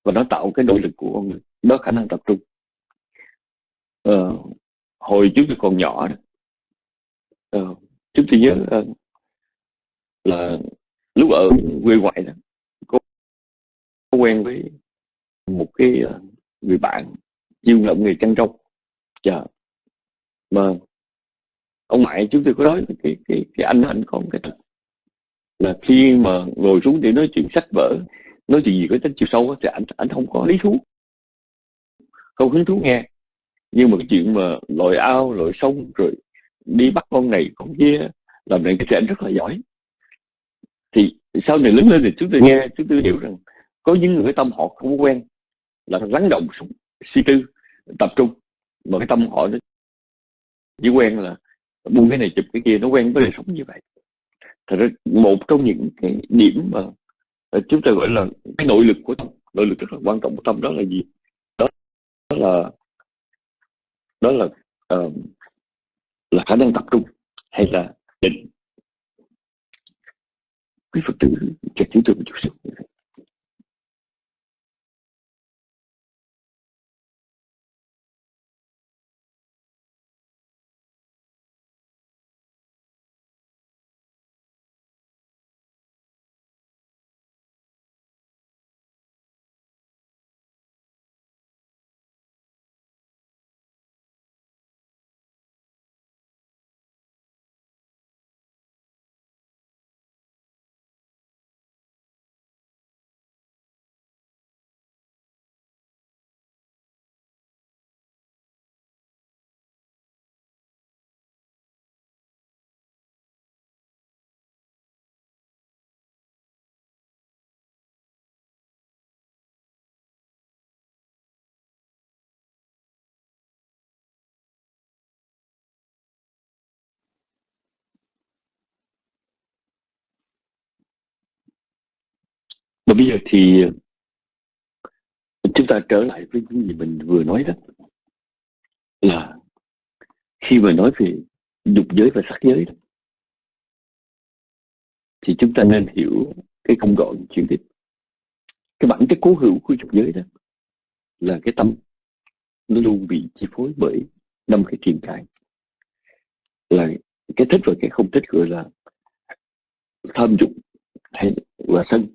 B: và nó tạo cái nội lực của con người. Đó khả năng tập trung. Ờ, hồi trước tôi còn nhỏ đó, ờ, chúng tôi nhớ ờ, là lúc ở quê ngoại đó có, có quen với một cái uh, người bạn chuyên làm nghề chăn trâu. Dạ. Mà ông ngoại chúng tôi có nói cái cái cái anh anh có một cái là khi mà ngồi xuống để nói chuyện sách vở nói chuyện gì có tính chiều sâu thì anh anh không có lý thú. Không hứng thú nghe. Nhưng mà cái chuyện mà lội ao, lội sông, rồi đi bắt con này, con kia, làm này cái trẻ rất là giỏi. Thì sau này lớn lên thì chúng tôi nghe, chúng tôi hiểu rằng có những người tâm họ không quen, là lắng động, suy tư, tập trung. Mà cái tâm họ nó chỉ quen là buông cái này chụp cái kia, nó quen với đời sống như vậy. Thật ra một trong những cái điểm mà Ờ, chúng ta gọi là cái nội lực của tâm. Nội lực rất là quan trọng của tâm. Đó là gì? Đó, đó là đó là uh, là khả năng tập trung hay là định. Quý phật tử chặt chúng tôi một chút xíu và bây giờ thì chúng ta trở lại với những gì mình vừa nói đó. Là khi mà nói về dục giới và sắc giới đó, thì chúng ta nên hiểu cái công gọn chuyển tiếp. Cái bản chất cố hữu của dục giới đó là cái tâm nó luôn bị chi phối bởi năm cái triền cái là cái thích và cái không thích gọi là tham dục hay là sân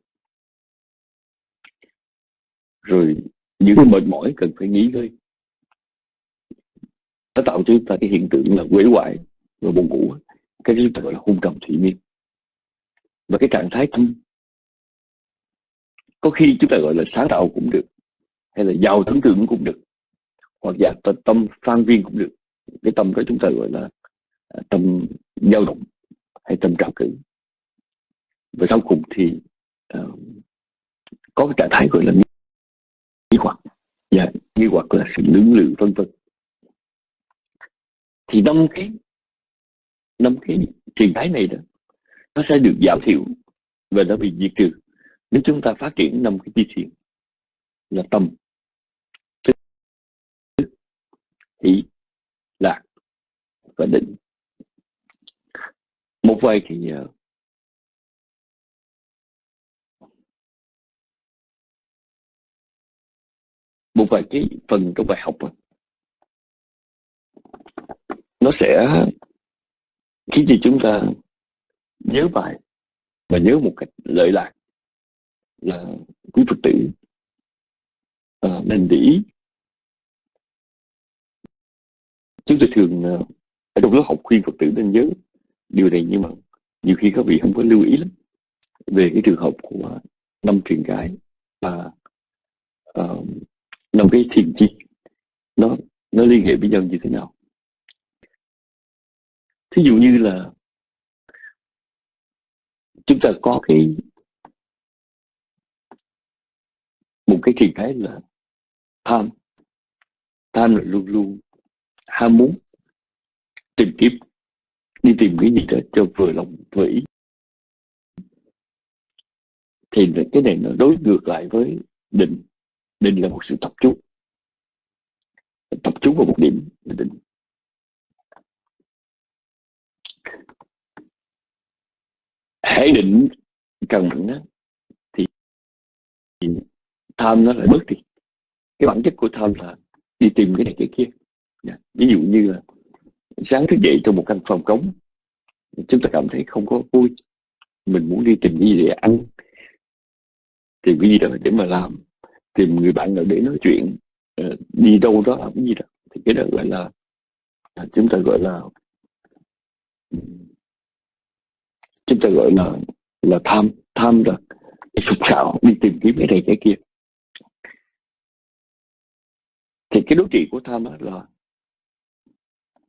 B: rồi những cái mệt mỏi cần phải nghỉ ngơi. Nó tạo cho chúng ta cái hiện tượng là quể hoại và buồn ngủ cái chúng ta gọi là hôn trầm thủy miên. Và cái trạng thái tâm có khi chúng ta gọi là sáng tạo cũng được hay là giàu tưởng tượng cũng được hoặc là tâm phan viên cũng được. Cái tâm đó chúng ta gọi là à, tâm dao động hay tâm trào cử. Và sau cùng thì uh, có cái trạng thái gọi là Dạ, hoặc và nghi hoặc là sự lưỡng lự vân vân. Thì năm cái năm cái trạng thái này đó nó sẽ được giảm thiểu và nó bị diệt trừ. Nếu chúng ta phát triển năm cái chi thiện là tâm hỷ lạc và định. Một vài thì uh, một vài cái phần trong bài học đó, nó sẽ khiến cho chúng ta nhớ bài và nhớ một cách lợi lạc là quý phật tử à, nên để ý. Chúng tôi thường à, ở trong lớp học khuyên phật tử nên nhớ điều này nhưng mà nhiều khi các vị không có lưu ý lắm về cái trường hợp của năm truyền gái và uh, năm cái thiền chi nó nó liên hệ với nhau như thế nào? Thí dụ như là chúng ta có cái, một cái trạng thái là tham. Tham là luôn luôn ham muốn, tìm kiếm, đi tìm cái gì đó cho vừa lòng, vừa ý. Thì cái này nó đối ngược lại với định định là một sự tập trung. Tập trung vào một điểm định hãy định cần mạnh đó, thì, tham nó lại bớt đi. Cái bản chất của tham là đi tìm cái này cái kia. Dạ. Ví dụ như là sáng thức dậy trong một căn phòng cống, chúng ta cảm thấy không có vui. Mình muốn đi tìm cái gì để ăn tìm cái gì đó để mà làm tìm người bạn nào để nói chuyện ờ, đi đâu đó làm cái gì đó thì cái đó gọi là à, chúng ta gọi là, chúng ta gọi là là tham tham là sụp sạo, đi tìm kiếm cái này cái kia. Thì cái đối trị của tham đó là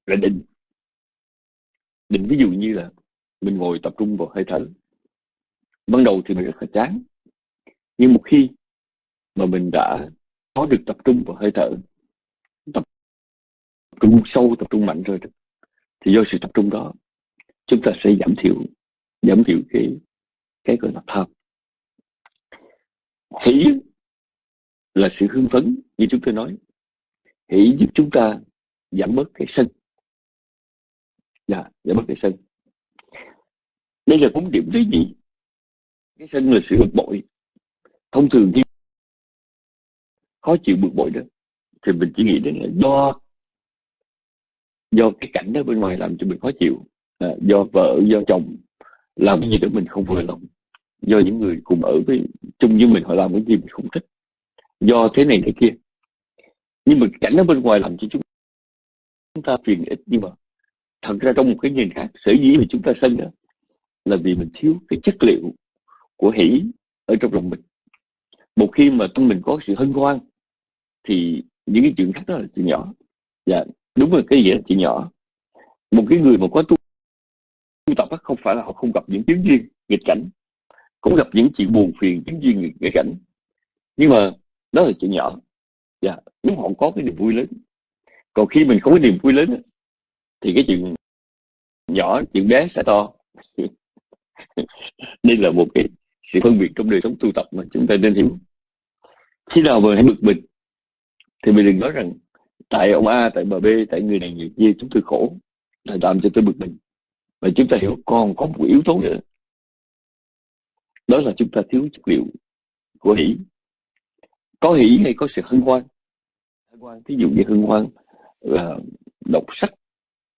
B: là định. Định ví dụ như là mình ngồi tập trung vào hơi thở. Ban đầu thì mình rất là chán, nhưng một khi mà mình đã có được tập trung vào hơi thở. Tập trung sâu, tập trung mạnh rồi thì do sự tập trung đó, chúng ta sẽ giảm thiểu giảm thiểu cái cái gọi là tham. Hỷ là sự hưng phấn như chúng tôi nói. Hỷ giúp chúng ta giảm bớt cái sân. Dạ giảm bớt cái sân. Đây là bốn điểm thứ gì cái sân là sự bực bội. Thông thường khi khó chịu bực bội đó thì mình chỉ nghĩ đến là do do cái cảnh đó bên ngoài làm cho mình khó chịu. À, do vợ do chồng làm cái gì đó mình không vừa lòng. Do những người cùng ở với chung với mình họ làm cái gì mình không thích. Do thế này thế kia. Nhưng mà cảnh ở bên ngoài làm cho chúng ta phiền ít nhưng mà thật ra trong một cái nhìn khác sở dĩ mà chúng ta sân đó là vì mình thiếu cái chất liệu của hỷ ở trong lòng mình. Một khi mà tâm mình có sự hân hoan thì những cái chuyện khác đó là chuyện nhỏ. Dạ đúng rồi, cái gì là chuyện nhỏ. Một cái người mà có tu tu tập không phải là họ không gặp những chứng duyên nghịch cảnh, cũng gặp những chuyện buồn phiền chứng duyên nghịch cảnh. Nhưng mà đó là chuyện nhỏ. Dạ nếu họ có cái niềm vui lớn. Còn khi mình không có niềm vui lớn thì cái chuyện nhỏ, chuyện bé sẽ to. Đây là một cái sự phân biệt trong đời sống tu tập mà chúng ta nên hiểu. Khi nào mà hãy bực mình thì mình đừng nói rằng tại ông A tại bà B tại người này người kia chúng tôi khổ là làm cho tôi bực mình. Và chúng ta hiểu còn có một yếu tố nữa. Đó là chúng ta thiếu chất liệu của hỷ. Có hỷ hay có sự hân hoan. Hân hoan thí dụ như hân hoan là đọc sách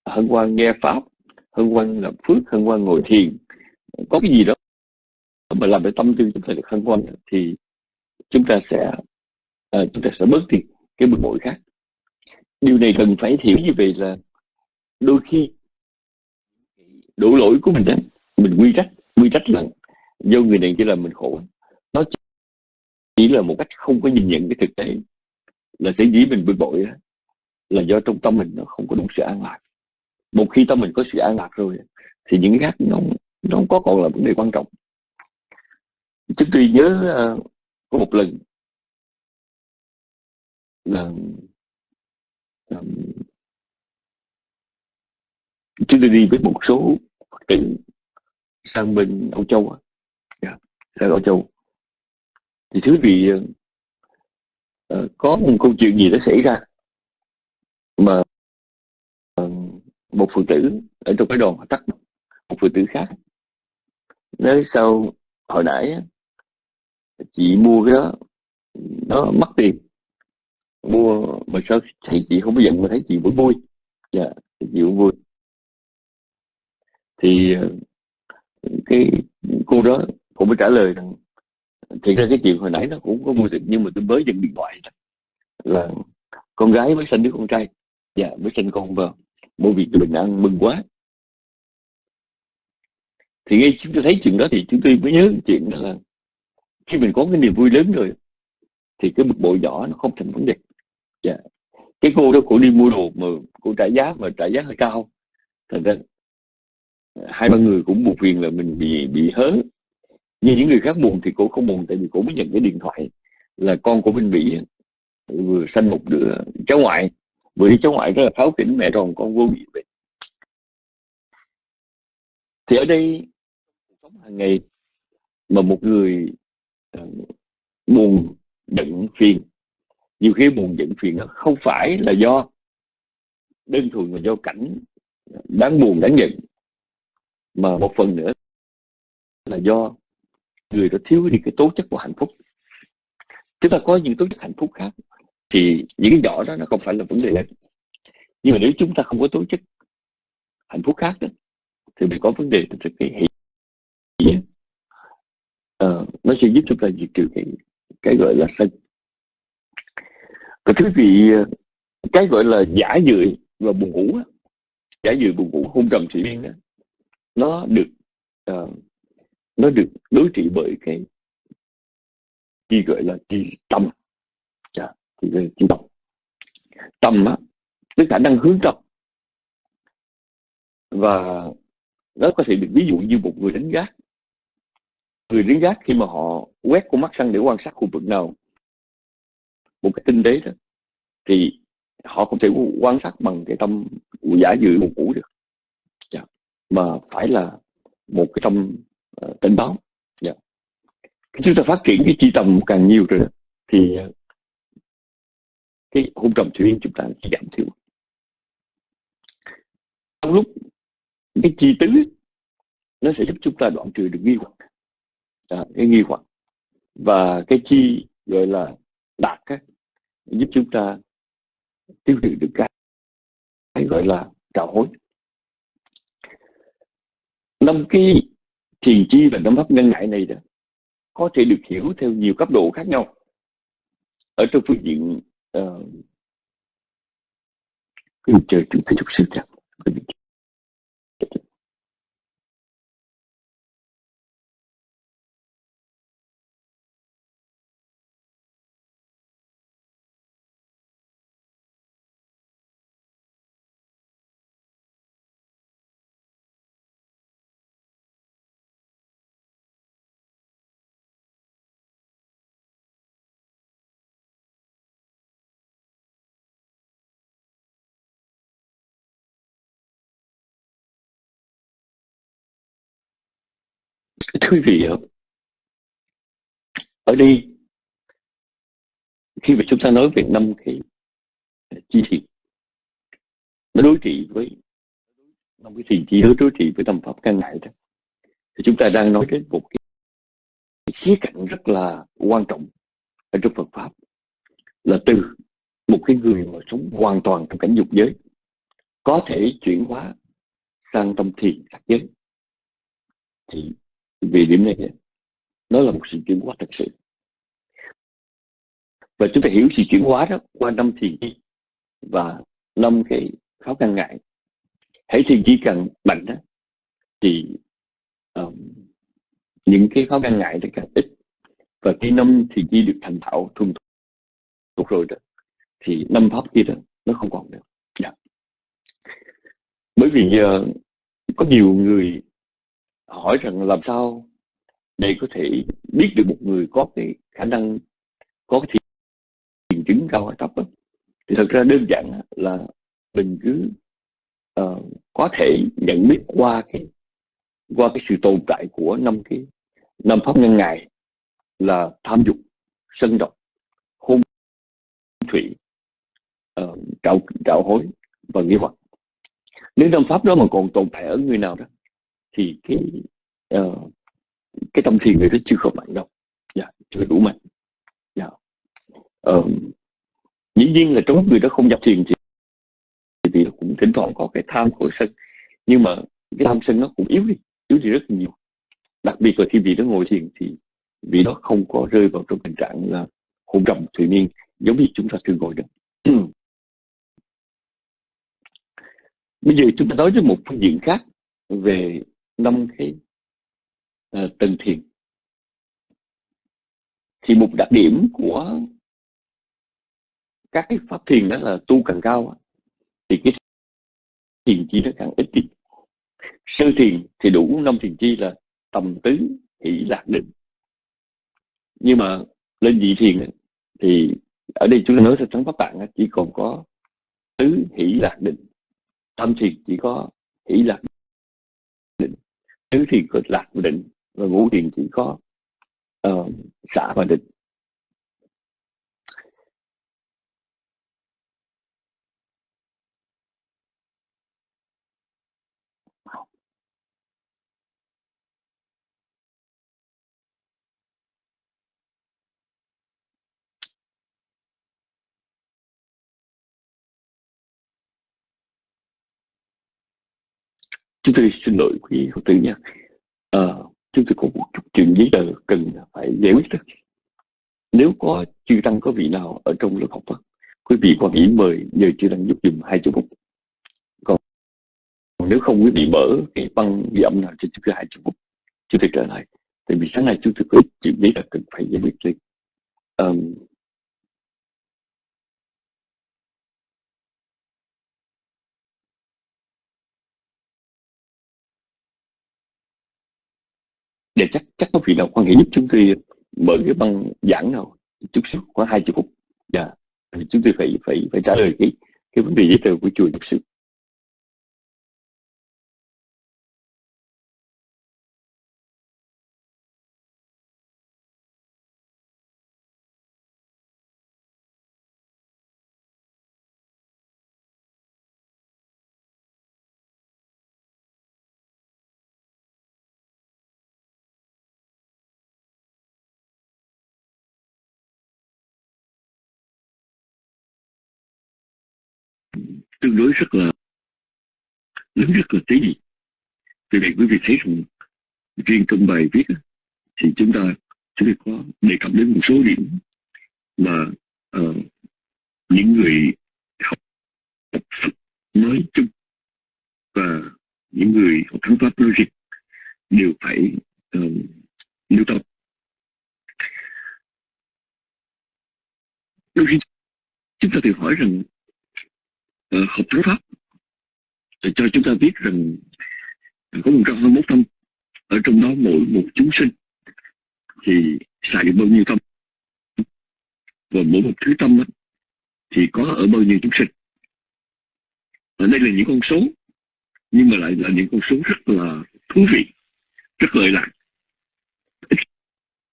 B: hân hoan nghe pháp hân hoan làm phước hân hoan ngồi thiền có cái gì đó mà làm để tâm tư chúng ta được hân hoan thì chúng ta sẽ uh, chúng ta sẽ bớt đi cái bực bội khác. Điều này cần phải hiểu như vậy là đôi khi đổ lỗi của mình đó mình quy trách quy trách là do người này chỉ làm mình khổ. Nó chỉ là một cách không có nhìn nhận cái thực tế là sẽ dĩ mình bực bội đó, là do trong tâm mình nó không có đủ sự an lạc. Một khi tâm mình có sự an lạc rồi thì những cái khác nó nó không có còn là vấn đề quan trọng. Chúng tôi nhớ uh, có một lần um, um, chúng tôi đi với một số phật tử sang bên Âu Châu yeah, dạ, sang Âu Châu. Thì thứ vị uh, có một câu chuyện gì đó xảy ra mà uh, một phụ tử ở trong cái đoàn họ tắt một phụ tử khác. Nói sau hồi nãy chị mua cái đó nó mất tiền mua mà sao thầy chị không có giận mà thấy chị vẫn vui dạ chị vẫn vui thì ờ, cái cô đó cũng mới trả lời rằng thì ra cái chuyện hồi nãy nó cũng có mua được nhưng mà tôi mới dừng điện thoại là con gái mới sinh đứa con trai. Dạ mới sinh con vào. Mua việc bình an mừng quá. Thì ngay chúng tôi thấy chuyện đó thì chúng tôi mới nhớ chuyện đó là khi mình có cái niềm vui lớn rồi, thì cái bực bội nhỏ nó không thành vấn đề dạ. cái cô đó cô đi mua đồ mà cô trả giá mà trả giá hơi cao. Thành ra à, hai ba người cũng buồn phiền là mình bị bị hớ. Nhưng những người khác buồn thì cô không buồn, tại vì cô mới nhận cái điện thoại là con của mình bị vừa sanh một đứa cháu ngoại. Vừa đi cháu ngoại rất là tháo kính, mẹ tròn con vô bị bệnh thì ở đây sống hàng ngày mà một người à, buồn, giận, phiền nhiều khi buồn giận phiền đó không phải là do đơn thuần là do cảnh đáng buồn đáng giận mà một phần nữa là do người đó thiếu đi cái tố chất của hạnh phúc. Chúng ta có những tố chất hạnh phúc khác thì những cái nhỏ đó nó không phải là vấn đề lớn. Nhưng mà nếu chúng ta không có tố chất hạnh phúc khác đó, thì mình có vấn đề từ cái hiện uh, nó sẽ giúp chúng ta diệt trừ cái cái gọi là sân thưa quý vị cái gọi là giả dưỡi và buồn ngủ giả dưỡi buồn ngủ hôn trầm thủy miên đó nó được uh, nó được đối trị bởi cái chi gọi là chi tâm. Dạ, chi gọi là chi tâm. Tâm á cái khả năng hướng tâm. Và nó có thể được ví dụ như một người đánh gác. Người đánh gác khi mà họ quét con mắt sang để quan sát khu vực nào một cái tinh tế đó thì họ không thể quan sát bằng cái tâm giả dự một cũ được yeah. Dạ. mà phải là một cái tâm ờ, uh, cảnh báo dạ. yeah. Chúng ta phát triển cái chi tâm càng nhiều rồi thì ờ, cái hôn trầm thủy chúng ta sẽ giảm thiểu trong lúc cái chi tứ nó sẽ giúp chúng ta đoạn trừ được nghi hoặc à, cái nghi hoặc và cái chi gọi là đạt á, giúp chúng ta tiêu trừ được cái, cái gọi là trào hối. Năm cái thiền chi và năm pháp ngân ngại này đó có thể được hiểu theo nhiều cấp độ khác nhau. Ở trong phương diện uh, chờ chúng ta chút xíu chẳng quý vị ở đây, khi mà chúng ta nói về năm cái chi thiện nó đối trị với, năm cái thiền chi hướng đối trị với tâm pháp căn ngại đó, thì chúng ta đang nói đến một cái khía cạnh rất là quan trọng ở trong Phật pháp, là từ một cái người mà sống hoàn toàn trong cảnh dục giới, có thể chuyển hóa sang tâm thiền sắc giới. Thì vì điểm này. Nó là một sự chuyển hóa thật sự. Và chúng ta hiểu sự chuyển hóa đó qua năm thiền chi và năm cái khó khăn ngại. Hãy thiền chi càng mạnh đó thì um, những cái khó khăn ngại nó càng ít. Và khi năm thiền chi được thành thạo thuần thục rồi đó thì năm pháp kia đó nó không còn nữa. Yeah. Bởi vì uh, có nhiều người hỏi rằng làm sao để có thể biết được một người có cái khả năng có cái thiền chứng cao hay thấp đó. thì thật ra đơn giản là mình cứ uh, có thể nhận biết qua cái qua cái sự tồn tại của năm cái năm pháp nhân ngài là tham dục sân độc hôn thủy uh, trạo trạo hối và nghi hoặc nếu năm pháp đó mà còn tồn tại ở người nào đó thì cái uh, cái tâm thiền người nó chưa có mạnh đâu. Dạ, chưa đủ mạnh. Dạ. uh, dĩ nhiên là trong người đó không nhập thiền thì thì cũng thỉnh thoảng có cái tham của sân. Nhưng mà cái tham sân nó cũng yếu đi yếu đi rất nhiều. Đặc biệt là khi vị đó ngồi thiền thì vị đó không có rơi vào trong tình trạng là hôn trầm thủy miên giống như chúng ta thường ngồi đó. Bây giờ chúng ta nói đến một phương diện khác về năm cái uh, tầng thiền. Thì một đặc điểm của các cái pháp thiền đó là tu càng cao thì cái thiền chi nó càng ít đi. Sơ thiền thì đủ năm thiền chi là tầm tứ hỷ lạc định. Nhưng mà lên vị thiền thì ở đây chúng ta nói trong pháp tạng chỉ còn có tứ hỷ lạc định. Tâm thiền chỉ có hỷ lạc định tứ thiền cực lạc định và ngũ thiền chỉ có ờ, uh, xả và định. Chúng tôi xin lỗi quý phật tử nha. À, chúng tôi có một chút chuyện giấy tờ cần phải giải quyết đó. Nếu có chư tăng có vị nào ở trong lớp học đó, quý vị quan ý mời nhờ chư tăng giúp dùm hai chục phút còn nếu không quý vị mở cái băng ghi âm nào cho chúng tôi hai chục phút chúng tôi trở lại. Tại vì sáng nay chúng tôi có chuyện giấy tờ cần phải giải quyết liền um, để chắc chắc có vị nào quan hệ giúp chúng tôi mở cái băng giảng nào. Chút xíu khoảng hai chục phút. Dạ yeah. chúng tôi phải phải phải trả lời cái cái vấn đề giấy tờ của chùa chút xíu đối rất là lớn rất là tí vì vậy quý vị thấy rằng riêng trong bài viết thì chúng ta sẽ có đề cập đến một số điểm mà uh, những người học tập Phật nói chung và những người học thắng pháp nói riêng đều phải ờ, uh, lưu tâm đôi khi chúng ta tự hỏi rằng học thánh pháp để cho chúng ta biết rằng có một trăm hai mươi tâm ở trong đó mỗi một chúng sinh thì xài được bao nhiêu tâm. Và mỗi một thứ tâm đó, thì có ở bao nhiêu chúng sinh. Ở đây là những con số nhưng mà lại là những con số rất là thú vị rất lợi lạc.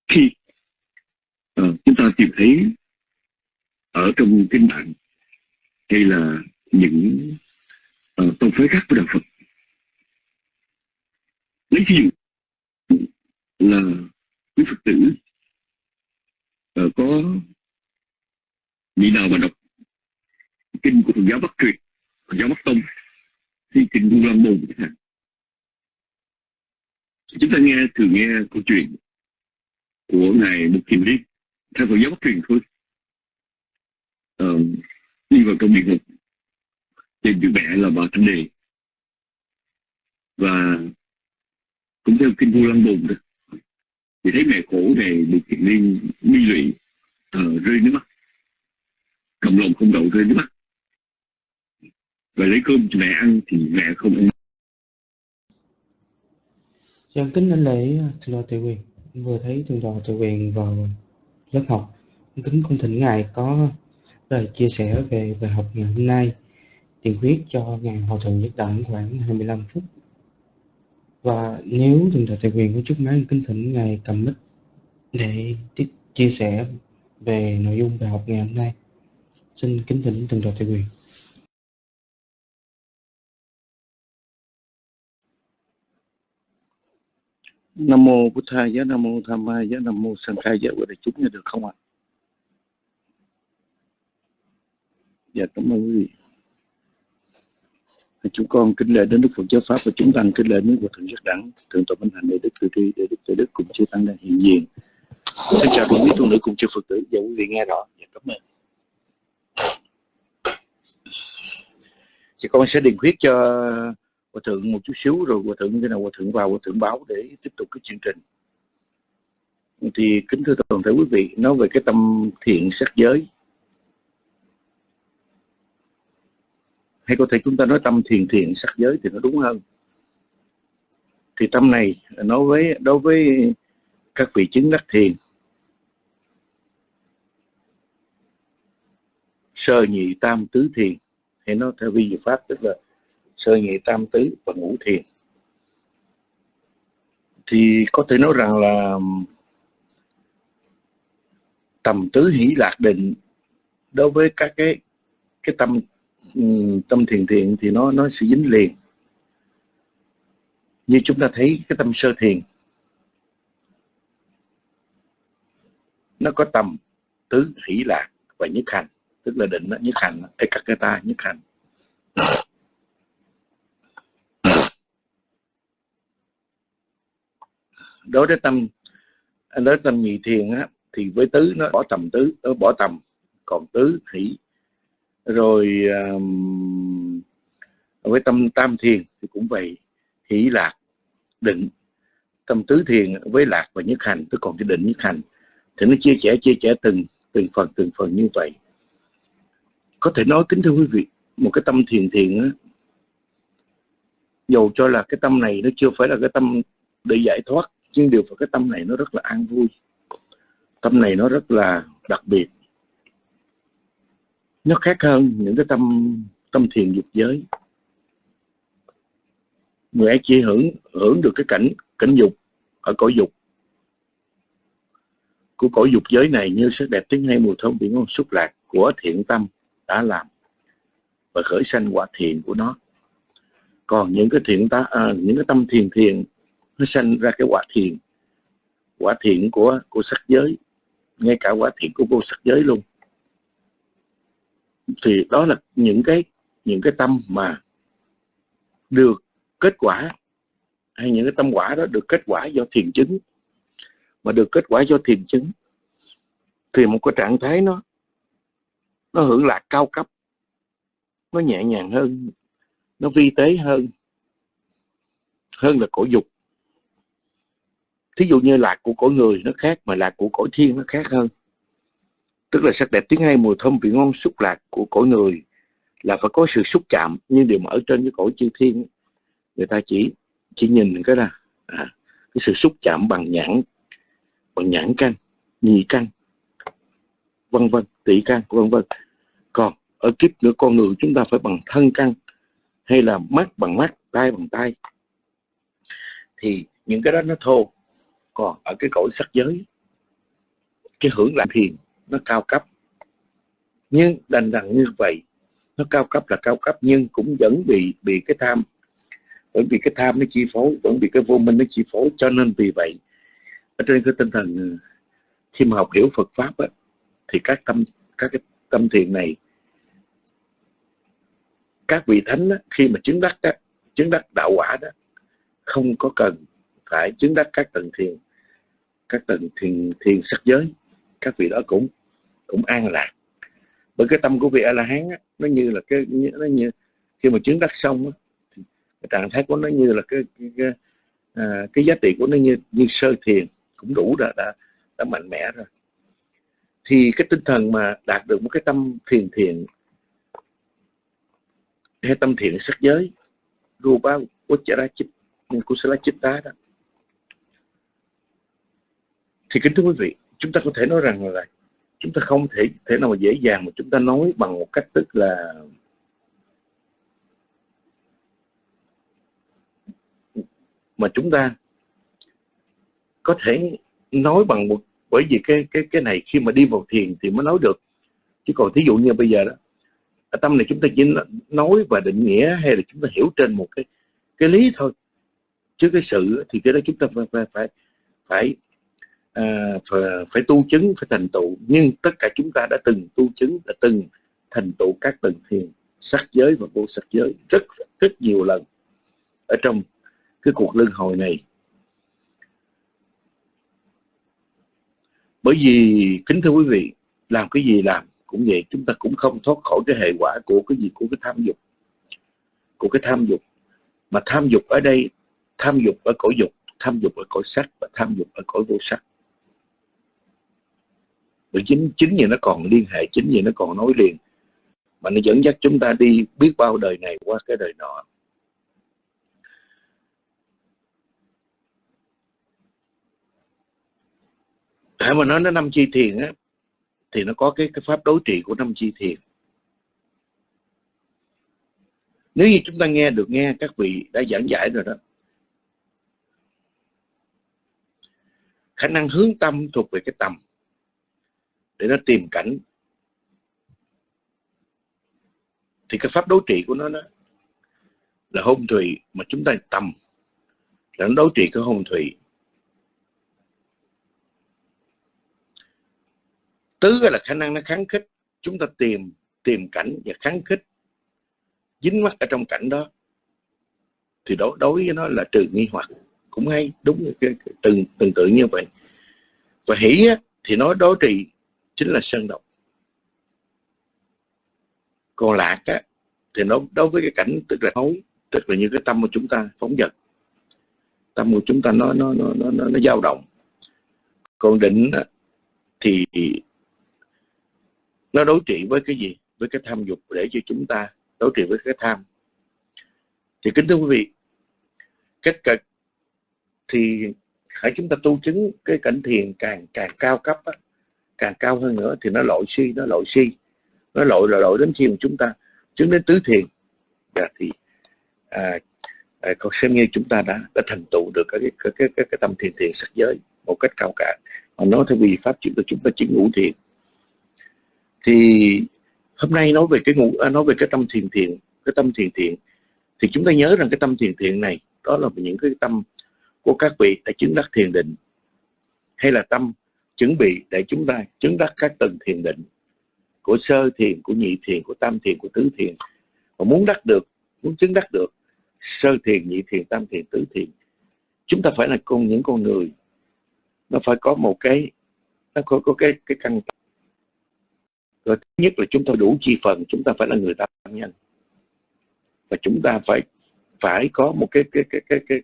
B: Khi uh, chúng ta tìm thấy ở trong kinh bản hay là những ờ, uh, tôn phái khác của đạo Phật. Lấy ví dụ là quý Phật tử uh, có vị nào mà đọc kinh của Phật giáo Bắc truyền Phật giáo Bắc tông thì kinh Vu Lan Môn chẳng hạn? Chúng ta nghe thường nghe câu chuyện của ngài Mục Kiền Liên theo Phật giáo Bắc truyền thôi. Uh, đi vào trong địa ngục trên chữ mẹ là bà Thanh Đề và cũng theo kinh vua Lăng Bồn đó thì thấy mẹ khổ này Bục kiện Liên bi lụy uh, rơi nước mắt. Cầm lòng không đậu rơi nước mắt. Và lấy cơm cho mẹ ăn thì mẹ không ăn.
C: Dân kính anh lễ ờ, thượng lo tự quyền. Vừa thấy thượng tọa tự quyền vào lớp học kính cung thỉnh ngài có lời chia sẻ về bài học ngày hôm nay tiền quyết cho ngài hòa thượng nhất đẳng khoảng 25 phút và nếu tình thật thầy quyền có chúc máy kính thỉnh ngài cầm mic để tiếp, chia sẻ về nội dung bài học ngày hôm nay xin kính thỉnh tình thật thầy quyền
D: Nam mô Bụt Thầy giá, Nam mô Tham Ma giá, Nam mô Sang Khai giá của đại chúng nghe được không ạ? Dạ cảm ơn quý vị. Chúng con kính lễ đến Đức Phật Giáo Pháp và chúng tăng kính lễ đến Phật Thượng Giác Đẳng, Thượng tọa Minh Hạnh để Đức Từ Tri, để Đức Từ Đức cùng chư tăng đang hiện diện. Xin chào quý vị tu nữ cùng chư Phật tử, và quý vị nghe rõ. Dạ cảm ơn. Thì con sẽ điền khuyết cho hòa thượng một chút xíu rồi hòa thượng khi nào hòa thượng vào hòa thượng báo để tiếp tục cái chương trình thì kính thưa toàn thể quý vị nói về cái tâm thiện sắc giới hay có thể chúng ta nói tâm thiền thiện sắc giới thì nó đúng hơn. Thì tâm này nói với, đối với các vị chứng đắc thiền, sơ nhị tam tứ thiền, hay nó theo vi diệu pháp tức là sơ nhị tam tứ và ngũ thiền, thì có thể nói rằng là tầm tứ hỷ lạc định đối với các cái cái tâm Ừ, tâm thiền thiện thì nó nó sẽ dính liền. Như chúng ta thấy cái tâm sơ thiền nó có tầm tứ hỷ lạc và nhất hành. Tức là định đó, nhất hành ekakata nhất hành. Đối với tâm đối với tâm nhị thiền á, thì với tứ nó bỏ tầm tứ nó bỏ tầm. Còn tứ hỷ rồi um, với tâm tam thiền thì cũng vậy. Hỷ lạc định. Tâm tứ thiền với lạc và nhất hành tức còn cái định nhất hành. Thì nó chia sẻ chia sẻ từng từng phần từng phần như vậy. Có thể nói kính thưa quý vị một cái tâm thiền thiền á, dầu cho là cái tâm này nó chưa phải là cái tâm để giải thoát nhưng điều phải cái tâm này nó rất là an vui. Tâm này nó rất là đặc biệt nó khác hơn những cái tâm tâm thiền dục giới. Người ấy chỉ hưởng hưởng được cái cảnh cảnh dục ở cõi dục. Của cõi dục giới này như sắc đẹp tiếng hay mùi thơm vị ngon xúc lạc của thiện tâm đã làm và khởi sanh quả thiện của nó. Còn những cái thiện ta à, những cái tâm thiền thiền nó sanh ra cái quả thiền. Quả thiện của của sắc giới. Ngay cả quả thiện của vô sắc giới luôn thì đó là những cái những cái tâm mà được kết quả, hay những cái tâm quả đó được kết quả do thiền chứng. Mà được kết quả do thiền chứng, thì một cái trạng thái nó nó hưởng lạc cao cấp, nó nhẹ nhàng hơn, nó vi tế hơn hơn là cổ dục. Thí dụ như lạc của cõi người nó khác, mà lạc của cõi thiên nó khác hơn tức là sắc đẹp tiếng hay mùi thơm vị ngon xúc lạc của cõi người là phải có sự xúc chạm. Nhưng điều mà ở trên cái cõi chư thiên người ta chỉ chỉ nhìn cái là à, cái sự xúc chạm bằng nhãn bằng nhãn căn nhị căn vân vân tỷ căn vân vân. Còn ở kiếp nữa con người chúng ta phải bằng thân căn hay là mắt bằng mắt tay bằng tay thì những cái đó nó thô. Còn ở cái cõi sắc giới cái hưởng lạc thiền nó cao cấp. Nhưng đành rằng như vậy nó cao cấp là cao cấp nhưng cũng vẫn bị bị cái tham. Vẫn bị cái tham nó chi phối vẫn bị cái vô minh nó chi phối cho nên vì vậy ở trên cái tinh thần khi mà học hiểu Phật pháp á, thì các tâm các cái tâm thiền này các vị thánh á, khi mà chứng đắc á, chứng đắc đạo quả đó không có cần phải chứng đắc các tầng thiền các tầng thiền thiền sắc giới các vị đó cũng cũng an lạc. Bởi cái tâm của vị a la hán á, nó như là cái nó như khi mà chứng đắc xong á, thì cái trạng thái của nó như là cái cái, cái, à, cái giá trị của nó như như sơ thiền cũng đủ đã đã, đã mạnh mẽ rồi. Thì cái tinh thần mà đạt được một cái tâm thiền thiện hay tâm thiện sắc giới rupa uchara chit kusala chitta đó. Thì kính thưa quý vị chúng ta có thể nói rằng là chúng ta không thể thể nào mà dễ dàng mà chúng ta nói bằng một cách tức là mà chúng ta có thể nói bằng một bởi vì cái cái cái này khi mà đi vào thiền thì mới nói được. Chứ còn thí dụ như bây giờ đó tâm này chúng ta chỉ nói và định nghĩa hay là chúng ta hiểu trên một cái cái lý thôi. Chứ cái sự thì cái đó chúng ta phải phải phải phải, à, phải, phải tu chứng phải thành tựu. Nhưng tất cả chúng ta đã từng tu chứng đã từng thành tựu các tầng thiền sắc giới và vô sắc giới rất rất nhiều lần ở trong cái cuộc luân hồi này. Bởi vì kính thưa quý vị làm cái gì làm cũng vậy chúng ta cũng không thoát khỏi cái hệ quả của cái gì của cái tham dục của cái tham dục. Mà tham dục ở đây tham dục ở cõi dục tham dục ở cõi sắc và tham dục ở cõi vô sắc rồi chính chính vì nó còn liên hệ, chính vì nó còn nối liền, mà nó dẫn dắt chúng ta đi biết bao đời này qua cái đời nọ. Hãy mà nói nó năm chi thiền á, thì nó có cái cái pháp đối trị của năm chi thiền. Nếu như chúng ta nghe được, nghe các vị đã giảng giải rồi đó, khả năng hướng tâm thuộc về cái tầm để nó tìm cảnh. Thì cái pháp đối trị của nó đó là hôn thủy mà chúng ta tầm. Là nó đối trị cái hôn thủy. Tứ là khả năng nó kháng khích. Chúng ta tìm tìm cảnh và kháng khích. Dính mắt ở trong cảnh đó. Thì đối đối với nó là trừ nghi hoặc. Cũng hay đúng cái, từng từng tự như vậy. Và hỷ á, thì nó đối trị chính là sơn độc còn lạc á, thì nó đối với cái cảnh tức là hối tức là như cái tâm của chúng ta phóng dật. Tâm của chúng ta nó nó nó nó nó, nó dao động. Còn định á, thì nó đối trị với cái gì? Với cái tham dục để cho chúng ta đối trị với cái tham. Thì kính thưa quý vị kết cực thì hãy chúng ta tu chứng cái cảnh thiền càng càng cao cấp á, càng cao hơn nữa thì nó lội suy nó lội suy nó lội là lội đến khi mà chúng ta chứng đến tứ thiền. Dạ, thì à, à, còn xem như chúng ta đã đã thành tựu được cái cái cái cái, cái tâm thiền thiền sắc giới một cách cao cả. Mà nói theo vì pháp chúng ta chúng ta chứng ngũ thiền. Thì hôm nay nói về cái ngũ à, nói về cái tâm thiền thiền cái tâm thiền thiện thì chúng ta nhớ rằng cái tâm thiền thiện này đó là những cái tâm của các vị đã chứng đắc thiền định. Hay là tâm chuẩn bị để chúng ta chứng đắc các tầng thiền định của sơ thiền của nhị thiền của tam thiền của tứ thiền. Và muốn đắc được muốn chứng đắc được sơ thiền nhị thiền tam thiền tứ thiền chúng ta phải là con những con người. Nó phải có một cái nó có, có cái cái căn rồi thứ nhất là chúng ta đủ chi phần chúng ta phải là người tam nhân. Và chúng ta phải phải có một cái cái cái cái cái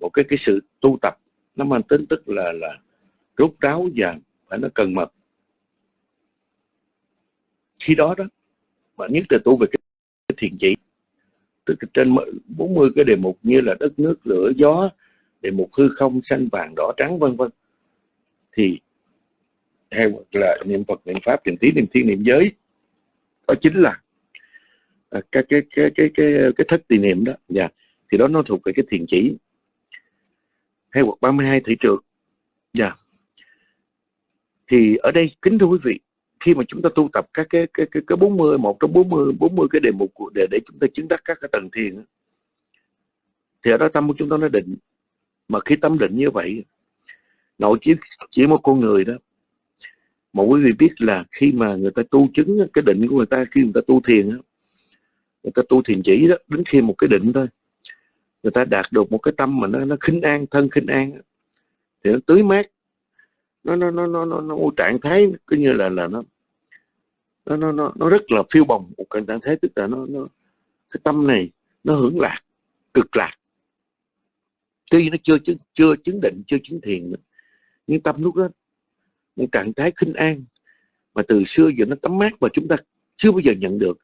D: một cái cái sự tu tập. Nó mang tính tức là là rút ráo và phải nó cần mật. Khi đó đó bạn nhất là tu về cái, cái thiền chỉ tức là trên 40 cái đề mục như là đất nước lửa gió đề mục hư không xanh vàng đỏ trắng vân vân thì hay là niệm Phật niệm pháp niệm tí niệm thiên niệm giới đó chính là à, cái cái cái cái cái cái thất tỳ niệm đó. Dạ thì đó nó thuộc về cái thiền chỉ. Hay hoặc 32 thị trượt dạ thì ở đây kính thưa quý vị khi mà chúng ta tu tập các cái cái cái, cái 40 một trong 40 40 cái đề mục của để để chúng ta chứng đắc các cái tầng thiền thì ở đó tâm của chúng ta nó định. Mà khi tâm định như vậy nội chỉ chỉ một con người đó mà quý vị biết là khi mà người ta tu chứng cái định của người ta khi người ta tu thiền người ta tu thiền chỉ đó đến khi một cái định thôi người ta đạt được một cái tâm mà nó nó khinh an thân khinh an thì nó tưới mát nó nó nó nó nó, nó trạng thái cứ như là là nó nó nó nó, nó rất là phiêu bồng một cái trạng thái tức là nó nó cái tâm này nó hưởng lạc cực lạc. Tuy nó chưa chưa chưa chứng định chưa chứng thiền nữa nhưng tâm lúc đó một trạng thái khinh an mà từ xưa giờ nó tắm mát mà chúng ta chưa bao giờ nhận được.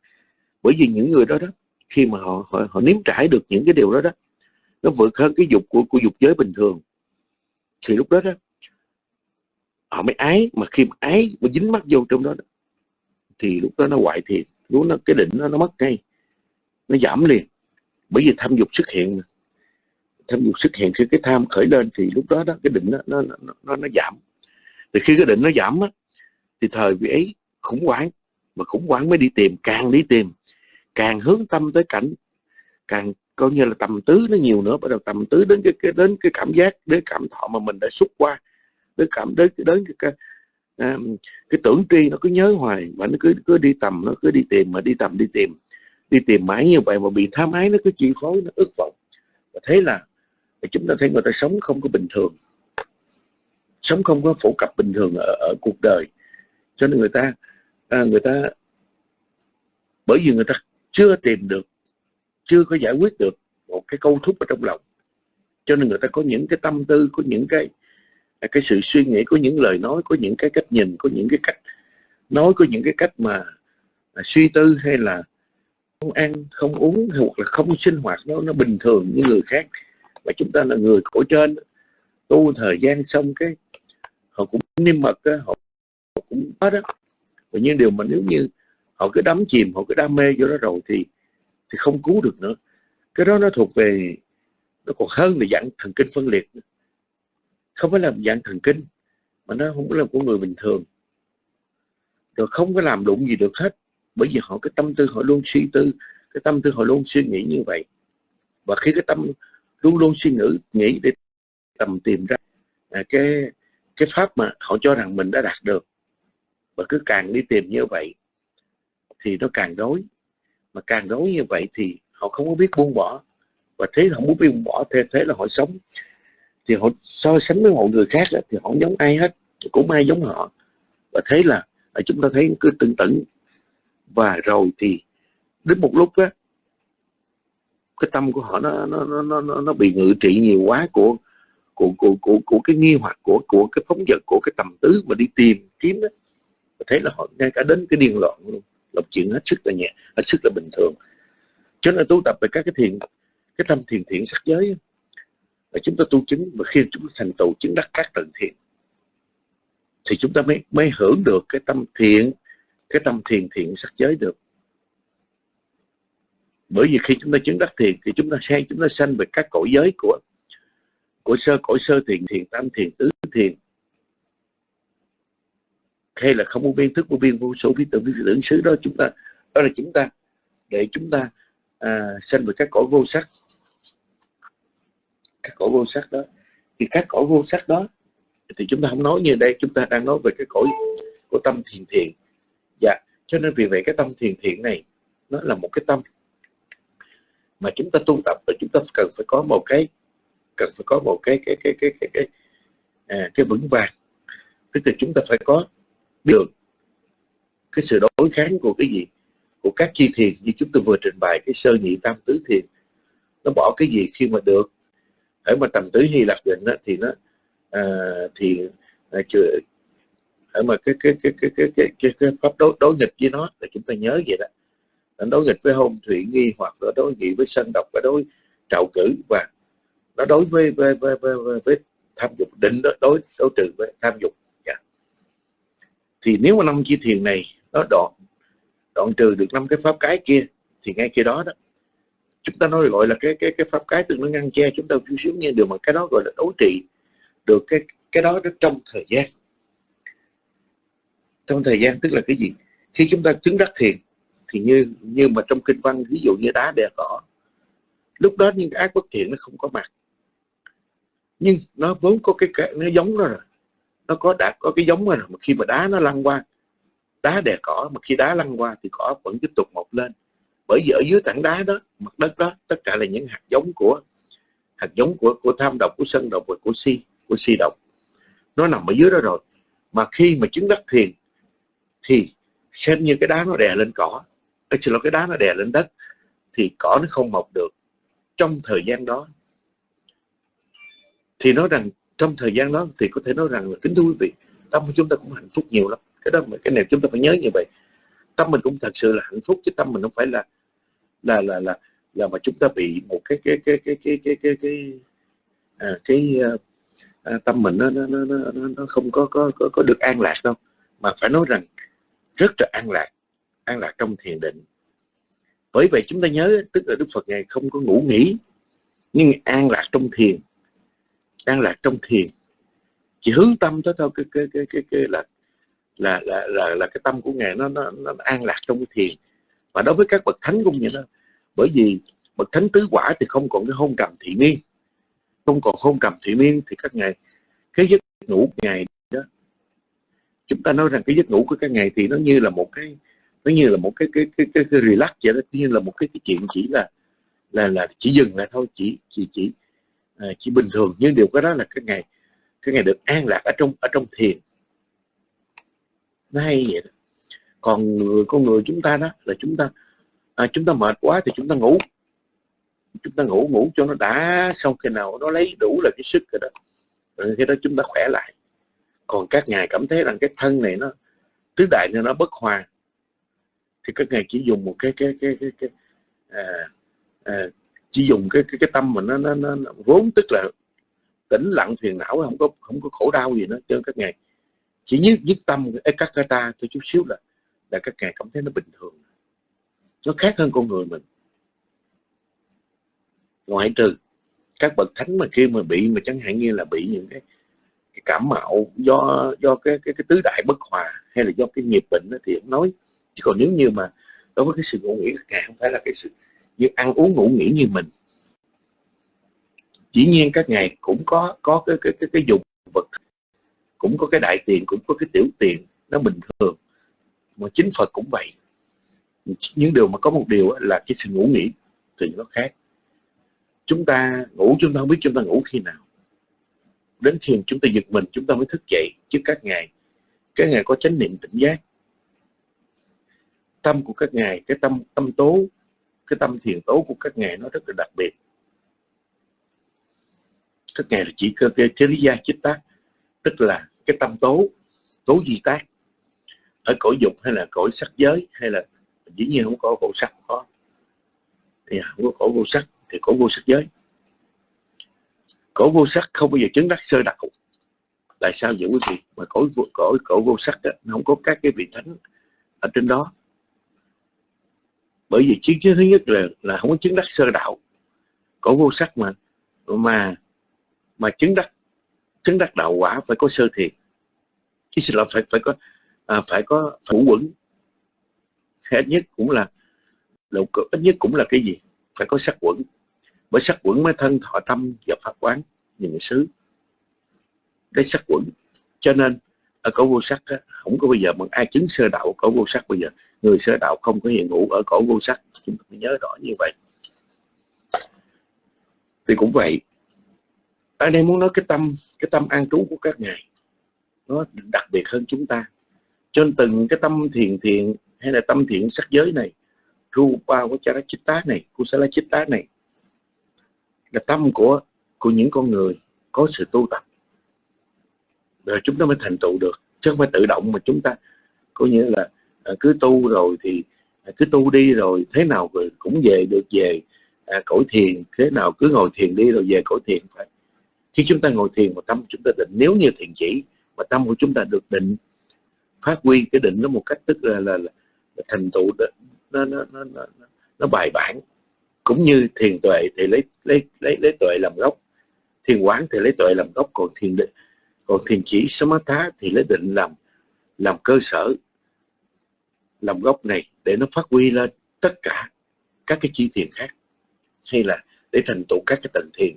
D: Bởi vì những người đó đó khi mà họ họ, họ nếm trải được những cái điều đó đó nó vượt hơn cái dục của của dục giới bình thường. Thì lúc đó đó họ mới ái mà khi mà ái mà dính mắt vô trong đó, thì lúc đó nó hoại thiệt. Lúc nó cái định nó nó mất ngay. Nó giảm liền. Bởi vì tham dục xuất hiện tham dục xuất hiện khi cái tham khởi lên thì lúc đó đó cái định nó nó nó, nó, nó giảm. Thì khi cái định nó giảm á, thì thời vị ấy khủng hoảng. Mà khủng hoảng mới đi tìm càng đi tìm càng hướng tâm tới cảnh càng coi như là tầm tứ nó nhiều nữa bắt đầu tầm tứ đến cái, cái đến cái cảm giác đến cảm thọ mà mình đã xúc qua đến cảm đến đến cái, cái, à, cái tưởng tri nó cứ nhớ hoài mà nó cứ cứ đi tầm nó cứ đi tìm mà đi tầm đi tìm. Đi tìm mãi như vậy mà bị tham ái nó cứ chi phối nó ức vọng. Và thế là chúng ta thấy người ta sống không có bình thường. Sống không có phổ cập bình thường ở, ở cuộc đời. Cho nên người ta à, người ta bởi vì người ta chưa tìm được chưa có giải quyết được một cái câu thúc ở trong lòng. Cho nên người ta có những cái tâm tư có những cái cái sự suy nghĩ có những lời nói có những cái cách nhìn có những cái cách nói có những cái cách mà, à, suy tư hay là không ăn không uống hay hoặc là không sinh hoạt nó nó bình thường như người khác. Mà chúng ta là người cổ trên tu thời gian xong cái họ cũng niêm mật họ, họ cũng có đó và nhưng điều mà nếu như họ cứ đắm chìm họ cứ đam mê vô đó rồi thì thì không cứu được nữa. Cái đó nó thuộc về nó còn hơn là dạng thần kinh phân liệt không phải là dạng thần kinh, mà nó không phải là của người bình thường. Rồi không có làm đụng gì được hết, bởi vì họ, cái tâm tư họ luôn suy tư, cái tâm tư họ luôn suy nghĩ như vậy. Và khi cái tâm luôn luôn suy nghĩ nghĩ để tầm tìm ra à, cái cái pháp mà họ cho rằng mình đã đạt được, và cứ càng đi tìm như vậy, thì nó càng đối mà càng đối như vậy thì họ không có biết buông bỏ, và thế họ muốn buông bỏ, thế thế là họ sống thì họ so sánh với mọi người khác thì họ không giống ai hết cũng ai giống họ. Và thế là à, chúng ta thấy cứ tưng tửng. Và rồi thì đến một lúc á cái tâm của họ nó nó nó nó nó bị ngự trị nhiều quá của của của của, của cái nghi hoặc của của cái phóng vật của cái tầm tứ mà đi tìm kiếm đó thế là họ ngay cả đến cái điên loạn luôn. Là chuyện hết sức là nhẹ hết sức là bình thường. Cho nên tu tập về các cái thiền cái tâm thiền thiện sắc giới là chúng ta tu chứng và khi chúng ta thành tựu chứng đắc các tầng thiện thì chúng ta mới mới hưởng được cái tâm thiện cái tâm thiền thiện sắc giới được. Bởi vì khi chúng ta chứng đắc thiền thì chúng ta sẽ chúng ta sanh về các cõi giới của của sơ cõi sơ thiền thiền tam thiền tứ thiền. Hay là không có biên thức vô biên vô số bí tưởng bí tưởng xứ đó chúng ta đó là chúng ta để chúng ta à, sanh về các cõi vô sắc các cõi vô sắc đó. Thì các cõi vô sắc đó thì chúng ta không nói như đây chúng ta đang nói về cái cõi của tâm thiền thiện. Dạ cho nên vì vậy cái tâm thiền thiện này nó là một cái tâm mà chúng ta tu tập và chúng ta cần phải có một cái cần phải có một cái cái cái cái cái cái, à, cái vững vàng. Tức là chúng ta phải có được cái sự đối kháng của cái gì? Của các chi thiền như chúng tôi vừa trình bày cái sơ nhị tam tứ thiền. Nó bỏ cái gì khi mà được? Ở mà tầm tứ hy Lạp định đó, thì nó à, thì à, chưa ở mà cái cái cái cái cái cái, cái, cái pháp đối đối nghịch với nó là chúng ta nhớ vậy đó nó đối nghịch với hôn thủy nghi hoặc là đối nghịch với sân độc và đối trạo cử và nó đối với với, với, với, với, với tham dục định đó đối đối trừ với tham dục yeah. Thì nếu mà năm chi thiền này nó đoạn đoạn trừ được năm cái pháp cái kia thì ngay kia đó đó chúng ta nói gọi là cái cái cái pháp cái tương nó ngăn che chúng ta chút xíu như điều mà cái đó gọi là đối trị được cái cái đó trong thời gian. Trong thời gian tức là cái gì? Khi chúng ta chứng đắc thiền thì như như mà trong kinh văn ví dụ như đá đè cỏ lúc đó những ác bất thiện nó không có mặt. Nhưng nó vốn có cái, cái nó giống đó rồi. Nó có đã có cái giống rồi mà khi mà đá nó lăn qua đá đè cỏ mà khi đá lăn qua thì cỏ vẫn tiếp tục mọc lên bởi vì ở dưới tảng đá đó, mặt đất đó, tất cả là những hạt giống của, hạt giống của của tham độc, của sân độc và của si của si độc. Nó nằm ở dưới đó rồi. Mà khi mà chứng đắc thiền, thì xem như cái đá nó đè lên cỏ. Ở xin lỗi, cái đá nó đè lên đất, thì cỏ nó không mọc được. Trong thời gian đó, thì nói rằng trong thời gian đó thì có thể nói rằng là kính thưa quý vị, tâm của chúng ta cũng hạnh phúc nhiều lắm. Cái đó mà, cái này chúng ta phải nhớ như vậy. Tâm mình cũng thật sự là hạnh phúc, chứ tâm mình không phải là là là là là mà chúng ta bị một cái cái cái cái cái cái cái cái à, cái à, tâm mình nó nó, nó nó nó không có có có có được an lạc đâu mà phải nói rằng rất là an lạc an lạc trong thiền định bởi vậy chúng ta nhớ tức là đức phật ngài không có ngủ nghỉ nhưng an lạc trong thiền an lạc trong thiền chỉ hướng tâm tới thôi cái cái cái cái, cái là là là là là cái tâm của ngài nó nó, nó an lạc trong cái thiền và đối với các bậc thánh cũng như đó. Bởi vì bậc thánh tứ quả thì không còn cái hôn trầm thị miên. Không còn hôn trầm thị miên thì các ngài cái giấc ngủ ngày đó chúng ta nói rằng cái giấc ngủ của các ngài thì nó như là một cái nó như là một cái cái cái cái, cái relax vậy đó. Như là một cái cái chuyện chỉ là là là chỉ dừng lại thôi chỉ chỉ chỉ à, chỉ bình thường. Nhưng điều cái đó là cái ngày cái ngày được an lạc ở trong ở trong thiền. Nó hay vậy đó còn người con người chúng ta đó là chúng ta à, chúng ta mệt quá thì chúng ta ngủ. Chúng ta ngủ ngủ cho nó đã xong khi nào nó lấy đủ là cái sức rồi đó rồi khi đó chúng ta khỏe lại. Còn các ngài cảm thấy rằng cái thân này nó tứ đại nên nó bất hòa thì các ngài chỉ dùng một cái cái cái cái, cái à, à, chỉ dùng cái cái cái tâm mà nó nó, nó, nó vốn tức là tĩnh lặng phiền não không có không có khổ đau gì nữa. Cho các ngài chỉ nhất nhất tâm các cái ta tôi chút xíu là là các ngài cảm thấy nó bình thường. Nó khác hơn con người mình. Ngoại trừ các bậc thánh mà khi mà bị mà chẳng hạn như là bị những cái, cái cảm mạo do do cái cái cái tứ đại bất hòa hay là do cái nghiệp bệnh đó, thì ông nói. Chứ còn nếu như mà đối với cái sự ngủ nghỉ các ngài không phải là cái sự như ăn uống ngủ nghỉ như mình. Chỉ nhiên các ngài cũng có có cái cái cái, cái dụng vật cũng có cái đại tiền cũng có cái tiểu tiền nó bình thường mà chính Phật cũng vậy. Những điều mà có một điều là cái sự ngủ nghỉ thì nó khác. Chúng ta ngủ chúng ta không biết chúng ta ngủ khi nào. Đến khi chúng ta giật mình chúng ta mới thức dậy. Chứ các ngày các ngày có chánh niệm tỉnh giác. Tâm của các ngài cái tâm tâm tố cái tâm thiền tố của các ngài nó rất là đặc biệt. Các ngài là chỉ cơ cái, cái lý gia chích tác. Tức là cái tâm tố tố di tác ở cõi dục hay là cõi sắc giới hay là dĩ nhiên không có vô sắc có. Thì à, không có cõi vô sắc thì cõi vô sắc giới. Cõi vô sắc không bao giờ chứng đắc sơ đạo tại sao vậy quý vị mà cõi cõi cõi vô sắc đó, nó không có các cái vị thánh ở trên đó. Bởi vì chứng thứ nhất là là không có chứng đắc sơ đạo. Có vô sắc mà mà mà chứng đắc chứng đắc đạo quả phải có sơ thiền. Chứ xin lỗi phải phải có à, phải có phủ quẩn. Ít nhất cũng là lục ít nhất cũng là cái gì? Phải có sắc quẩn. Bởi sắc quẩn mới thân thọ tâm và pháp quán nhìn xứ. Đấy sắc quẩn. Cho nên ở cổ vô sắc á, không có bây giờ mà ai chứng sơ đạo cổ vô sắc bây giờ. Người sơ đạo không có hiện ngủ ở cổ vô sắc. Chúng ta phải nhớ rõ như vậy. Thì cũng vậy. Ở đây muốn nói cái tâm cái tâm an trú của các ngài nó đặc biệt hơn chúng ta cho nên từng cái tâm thiền thiện hay là tâm thiện sắc giới này rupa vacharachitta này kusalachitta này là tâm của của những con người có sự tu tập. Rồi chúng ta mới thành tựu được chứ không phải tự động mà chúng ta coi như là à, cứ tu rồi thì à, cứ tu đi rồi thế nào rồi cũng về được về à, cõi thiền thế nào cứ ngồi thiền đi rồi về cõi thiền phải khi chúng ta ngồi thiền mà tâm chúng ta định nếu như thiền chỉ mà tâm của chúng ta được định phát huy cái định nó một cách tức là là, là, là thành tựu nó nó, nó nó nó nó bài bản. Cũng như thiền tuệ thì lấy lấy lấy lấy tuệ làm gốc. Thiền quán thì lấy tuệ làm gốc còn thiền định còn thiền chỉ samatha thì lấy định làm làm cơ sở làm gốc này để nó phát huy lên tất cả các cái chi thiền khác hay là để thành tựu các cái tầng thiền.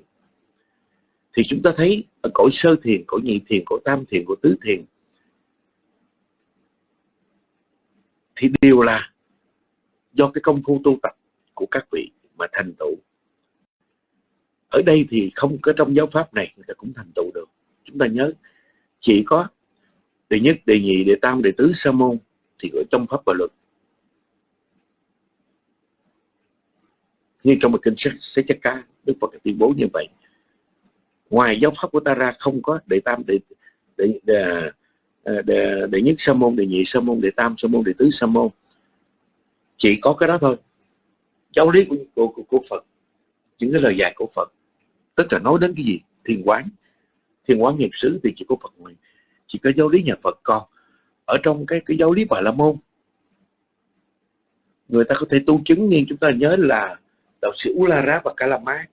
D: Thì chúng ta thấy ở cõi sơ thiền cõi nhị thiền cõi tam thiền cõi tứ thiền thì đều là do cái công phu tu tập của các vị mà thành tựu. Ở đây thì không có trong giáo pháp này người ta cũng thành tựu được. Chúng ta nhớ chỉ có đệ nhất đệ nhị đệ tam đệ tứ sa môn thì ở trong pháp và luật. Như trong một kinh sách sẽ chắc cá đức phật tuyên bố như vậy. Ngoài giáo pháp của ta ra không có đệ tam đệ đệ, đệ, Ờ, đệ, đệ nhất sa môn đệ nhị sa môn đệ tam sa môn đệ tứ sa môn. Chỉ có cái đó thôi. Giáo lý của, của, của, của Phật những cái lời dạy của Phật tức là nói đến cái gì? Thiền quán. Thiền quán nghiệp xứ thì chỉ có Phật mình chỉ có giáo lý nhà Phật còn. Ở trong cái cái giáo lý Bà La Môn người ta có thể tu chứng nhưng chúng ta nhớ là đạo sĩ Ulara và Kalama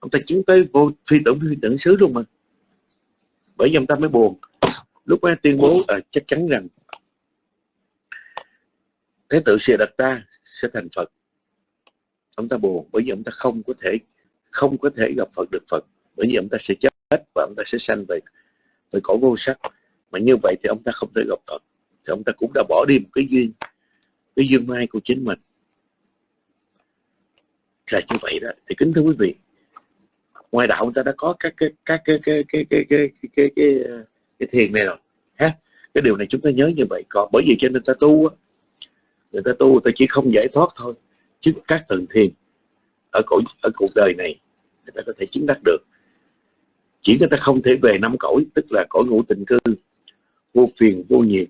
D: ông ta chứng tới vô phi tưởng phi tưởng xứ luôn mà. Bởi vì ông ta mới buồn lúc ấy tuyên bố à, chắc chắn rằng thế tự siêu đặt ta sẽ thành Phật. Ông ta buồn bởi vì ông ta không có thể không có thể gặp Phật được Phật. Bởi vì ông ta sẽ chết và ông ta sẽ sanh về về cõi vô sắc. Mà như vậy thì ông ta không thể gặp Phật. Thì ông ta cũng đã bỏ đi một cái duyên cái duyên mai của chính mình. Là như vậy đó. Thì kính thưa quý vị ngoài đạo ông ta đã có các cái các cái cái cái cái cái cái cái, cái, cái thiền này rồi ha cái điều này chúng ta nhớ như vậy. Còn bởi vì cho nên ta tu á người ta tu người ta chỉ không giải thoát thôi. Chứ các tầng thiền ở cõi ở cuộc đời này người ta có thể chứng đắc được. Chỉ người ta không thể về năm cõi tức là cõi ngũ tình cư vô phiền vô nhiệt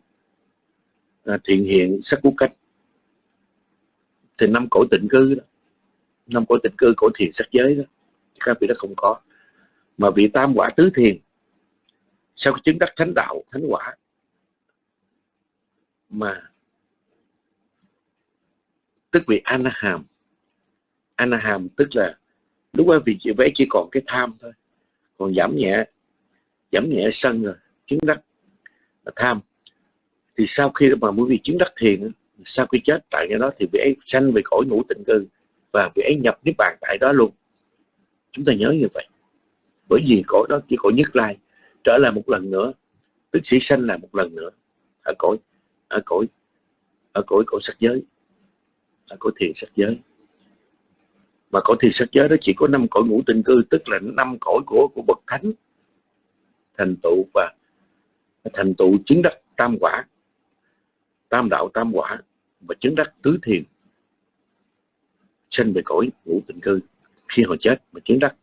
D: à, thiện hiện sắc quốc cách. Thì năm cõi tịnh cư đó năm cõi tịnh cư cõi thiền sắc giới đó các vị đó không có. Mà vị tam quả tứ thiền sau khi chứng đắc thánh đạo, thánh quả? Mà tức vị anaham. Anaham tức là lúc đó vì chị vẽ chỉ còn cái tham thôi. Còn giảm nhẹ giảm nhẹ sân rồi, chứng đắc là tham. Thì sau khi mà quý vị chứng đắc thiền sau khi chết tại cái đó thì vị ấy sanh về cõi ngũ tịnh cư và vị ấy nhập niết bàn tại đó luôn. Chúng ta nhớ như vậy. Bởi vì cõi đó chỉ cõi nhất lai trở lại một lần nữa tức sĩ sanh là một lần nữa. Ở cõi ở cõi ở cõi cõi sắc giới, ở cõi thiền sắc giới. Mà cõi thiền sắc giới đó chỉ có năm cõi ngũ tinh cư, tức là năm cõi của của bậc thánh. Thành tựu và thành tựu chứng đắc tam quả, tam đạo tam quả và chứng đắc tứ thiền. Sinh về cõi ngũ tình cư, khi họ chết mà chứng đắc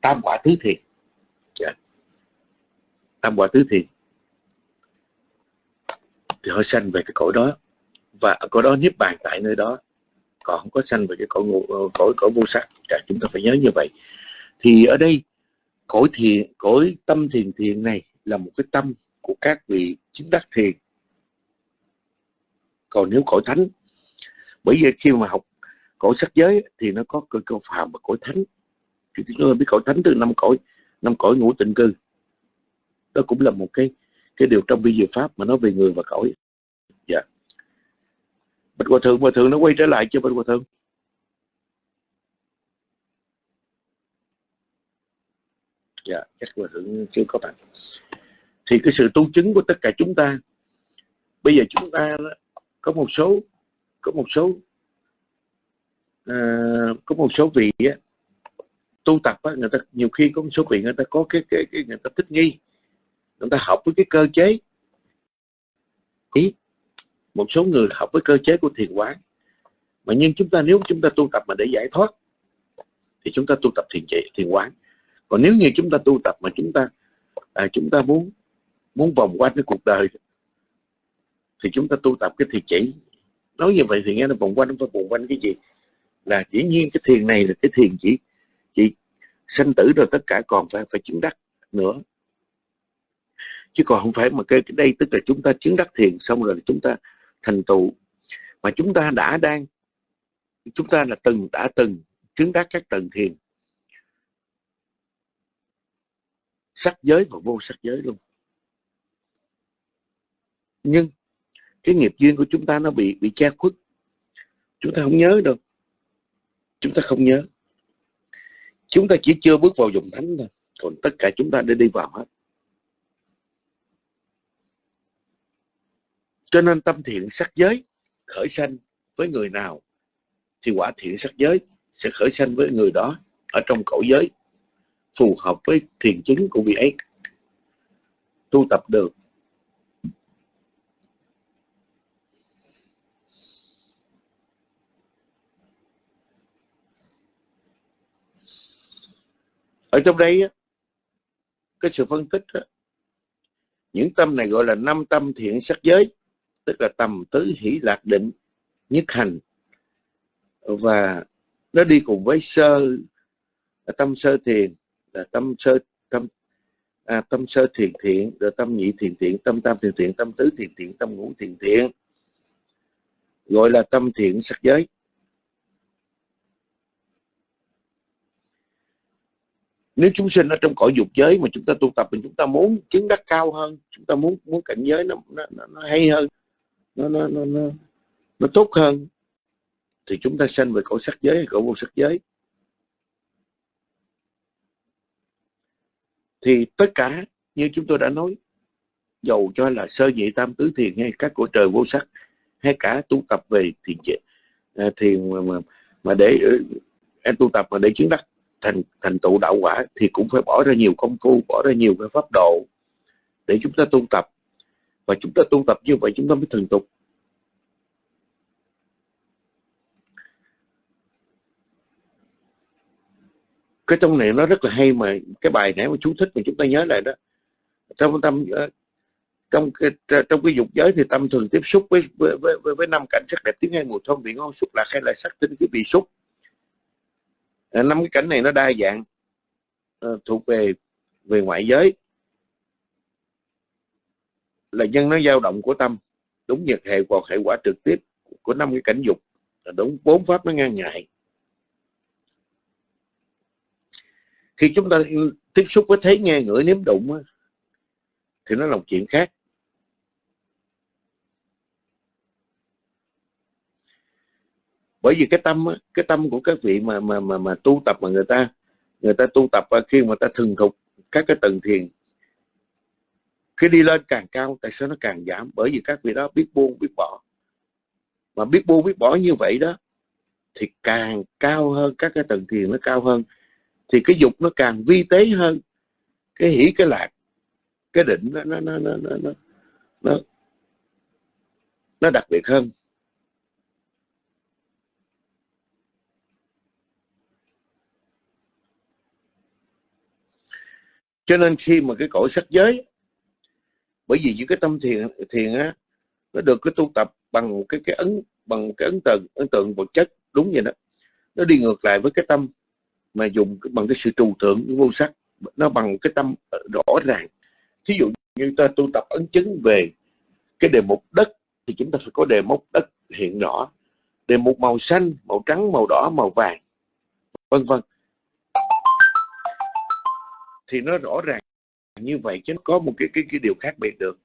D: tam quả tứ thiền tam quả tứ thiền. Thì họ sanh về cái cõi đó. Và ở cõi đó niết bàn tại nơi đó. Còn không có sanh về cái cõi cõi cõi vô sắc. Cả chúng ta phải nhớ như vậy. Thì ở đây, cõi thiền, cõi tâm thiền thiền này là một cái tâm của các vị chứng đắc thiền. Còn nếu cõi thánh, bởi vì khi mà học cõi sắc giới thì nó có cõi cơ phàm và cõi thánh. Thì chúng ta biết cõi thánh từ năm cõi năm cõi ngũ tịnh cư đó cũng là một cái cái điều trong vi diệu pháp mà nói về người và cõi. Dạ. Bạch hòa thượng hòa thượng nó quay trở lại cho bạch hòa thượng? Dạ chắc hòa thượng chưa có bạn thì cái sự tu chứng của tất cả chúng ta bây giờ chúng ta có một số có một số uh, có một số vị á, tu tập á, người ta nhiều khi có một số vị người ta có cái cái, cái người ta thích nghi chúng ta học với cái cơ chế. Ý một số người học với cơ chế của thiền quán. Mà nhưng chúng ta nếu chúng ta tu tập mà để giải thoát thì chúng ta tu tập thiền trị thiền quán. Còn nếu như chúng ta tu tập mà chúng ta à, chúng ta muốn muốn vòng quanh cái cuộc đời thì chúng ta tu tập cái thiền chỉ nói như vậy thì nghe nó vòng quanh nó phải vòng quanh cái gì? Là dĩ nhiên cái thiền này là cái thiền chỉ chỉ sanh tử rồi tất cả còn phải phải chứng đắc nữa chứ còn không phải mà cái, cái đây tức là chúng ta chứng đắc thiền xong rồi chúng ta thành tựu. Mà chúng ta đã đang chúng ta là từng đã từng chứng đắc các tầng thiền. Sắc giới và vô sắc giới luôn. Nhưng cái nghiệp duyên của chúng ta nó bị bị che khuất. Chúng ta không nhớ đâu. Chúng ta không nhớ. Chúng ta chỉ chưa bước vào dùng thánh thôi. Còn tất cả chúng ta đã đi vào hết. Cho nên tâm thiện sắc giới khởi sanh với người nào, thì quả thiện sắc giới sẽ khởi sanh với người đó ở trong cõi giới, phù hợp với thiền chứng của vị ấy. Tu tập được. Ở trong đây cái sự phân tích những tâm này gọi là năm tâm thiện sắc giới tức là tầm tứ hỷ lạc định nhất hành. Và nó đi cùng với sơ tâm sơ thiền là tâm sơ tâm à, tâm sơ thiền thiện rồi tâm nhị thiền thiện tâm tam thiền thiện tâm tứ thiền thiện tâm ngũ thiền thiện. Gọi là tâm thiện sắc giới. Nếu chúng sinh ở trong cõi dục giới mà chúng ta tu tập thì chúng ta muốn chứng đắc cao hơn chúng ta muốn muốn cảnh giới nó nó, nó hay hơn nó nó nó nó, nó tốt hơn. Thì chúng ta sanh về cõi sắc giới hay cõi vô sắc giới. Thì tất cả như chúng tôi đã nói dầu cho là sơ nhị tam tứ thiền hay các cõi trời vô sắc hay cả tu tập về thiền chế à, thiền mà, mà, mà để em tu tập mà để chứng đắc thành thành tựu đạo quả thì cũng phải bỏ ra nhiều công phu bỏ ra nhiều cái pháp độ để chúng ta tu tập và chúng ta tu tập như vậy chúng ta mới thần tục. Cái trong này nó rất là hay mà cái bài nãy mà chú thích mà chúng ta nhớ lại đó. Trong tâm ờ, trong cái trong cái dục giới thì tâm thường tiếp xúc với với với, với năm cảnh sắc đẹp tiếng hay mùi thơm vị ngon xúc lạc hay là sắc tinh cái vị xúc. Ờ, năm cái cảnh này nó đa dạng ờ, thuộc về về ngoại giới là nhân nó dao động của tâm. Đúng nhật hệ hoặc hệ quả trực tiếp của năm cái cảnh dục là đúng, bốn pháp nó ngang ngại. Khi chúng ta tiếp xúc với thấy nghe ngửi nếm đụng thì nó là một chuyện khác. Bởi vì cái tâm cái tâm của các vị mà mà mà mà tu tập mà người ta người ta tu tập à, khi mà ta thường thục các cái tầng thiền khi đi lên càng cao tại sao nó càng giảm bởi vì các vị đó biết buông biết bỏ. Mà biết buông biết bỏ như vậy đó thì càng cao hơn các cái tầng thiền nó cao hơn thì cái dục nó càng vi tế hơn. Cái hỷ cái lạc cái định nó nó nó nó nó nó, nó đặc biệt hơn. Cho nên khi mà cái cõi sắc giới bởi vì những cái tâm thiền thiền á, nó được cái tu tập bằng cái cái ấn, bằng cái ấn tượng ấn tượng vật chất, đúng vậy đó. Nó đi ngược lại với cái tâm mà dùng bằng cái sự trù tượng vô sắc. Nó bằng cái tâm rõ ràng. Thí dụ như ta tu tập ấn chứng về cái đề mục đất, thì chúng ta phải có đề mục đất hiện rõ. Đề mục màu xanh, màu trắng, màu đỏ, màu vàng, vân vân. Thì nó rõ ràng như vậy chứ có một cái cái cái điều khác biệt được.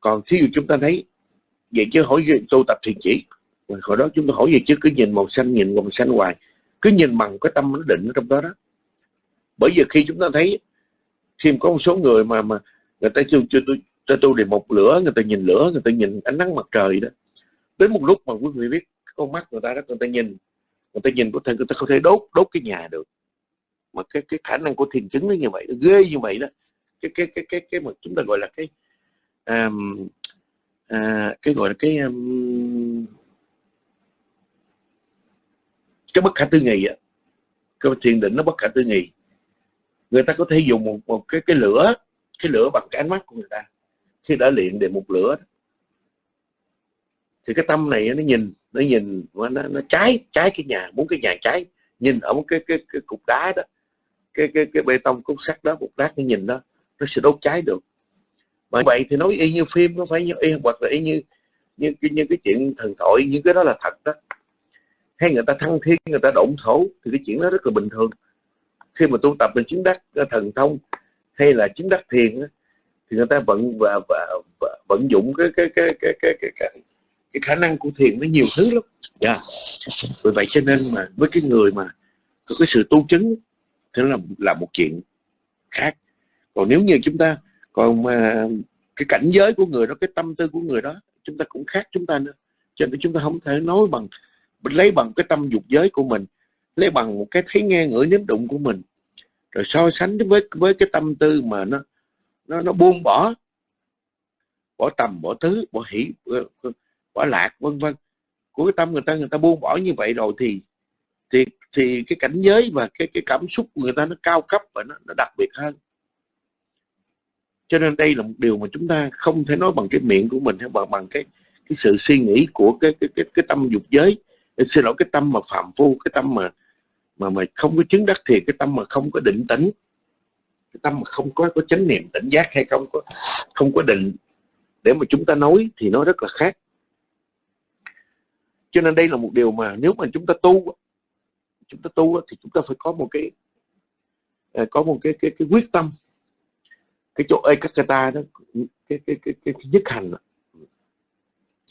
D: Còn thí dụ chúng ta thấy, vậy chứ hỏi tu tập thiền chỉ. Rồi hồi đó chúng ta hỏi gì chứ cứ nhìn màu xanh, nhìn màu xanh hoài. Cứ nhìn bằng cái tâm nó định ở trong đó đó. Bởi vì khi chúng ta thấy, khi có một số người mà mà người ta chưa chưa tôi cho tôi để một lửa, người ta nhìn lửa, người ta nhìn ánh nắng mặt trời đó. Đến một lúc mà quý vị biết con mắt người ta đó, người ta nhìn, người ta nhìn có thể, người ta không thể đốt đốt cái nhà được. Mà cái cái khả năng của thiền chứng nó như vậy, nó ghê như vậy đó cái cái cái cái cái mà chúng ta gọi là cái um, à, cái gọi là cái um, cái bất khả tư nghị á. Cái thiền định nó bất khả tư nghị. Người ta có thể dùng một, một cái cái lửa cái lửa bằng cái ánh mắt của người ta. Khi đã luyện để một lửa thì cái tâm này nó nhìn nó nhìn nó, nó cháy cháy cái nhà muốn cái nhà cháy nhìn ở một cái cái, cái cục đá đó. Cái cái cái bê tông cục sắt đó cục đá nó nhìn đó nó sẽ đốt cháy được mà vậy thì nói y như phim nó phải như y hoặc là y như như, như, như cái chuyện thần thoại những cái đó là thật đó hay người ta thăng thiên người ta động thổ thì cái chuyện đó rất là bình thường khi mà tu tập mình chứng đắc ờ, thần thông hay là chứng đắc thiền thì người ta vận và, và, và vận dụng cái cái cái cái cái cái, cái, cái khả năng của thiền nó nhiều thứ lắm yeah. Dạ. vì vậy cho nên mà với cái người mà có cái sự tu chứng thì nó là là một chuyện khác còn nếu như chúng ta còn mà cái cảnh giới của người đó cái tâm tư của người đó chúng ta cũng khác chúng ta nữa. Cho nên chúng ta không thể nói bằng lấy bằng cái tâm dục giới của mình lấy bằng một cái thấy nghe ngửi nếm đụng của mình. Rồi so sánh với với cái tâm tư mà nó nó nó buông bỏ bỏ tầm bỏ tứ bỏ hỷ bỏ lạc vân vân. Của cái tâm người ta người ta buông bỏ như vậy rồi thì thì thì cái cảnh giới và cái cái cảm xúc của người ta nó cao cấp và nó, nó đặc biệt hơn cho nên đây là một điều mà chúng ta không thể nói bằng cái miệng của mình hay bằng bằng cái cái sự suy nghĩ của cái cái cái, cái tâm dục giới. Xin lỗi cái tâm mà phạm phu cái tâm mà mà mà không có chứng đắc thiệt cái tâm mà không có định tĩnh cái tâm mà không có có chánh niệm tỉnh giác hay không có không có định để mà chúng ta nói thì nó rất là khác. Cho nên đây là một điều mà nếu mà chúng ta tu chúng ta tu thì chúng ta phải có một cái à, có một cái cái, cái quyết tâm cái chỗ ấy các ta đó cái cái cái cái, cái nhất hành đó,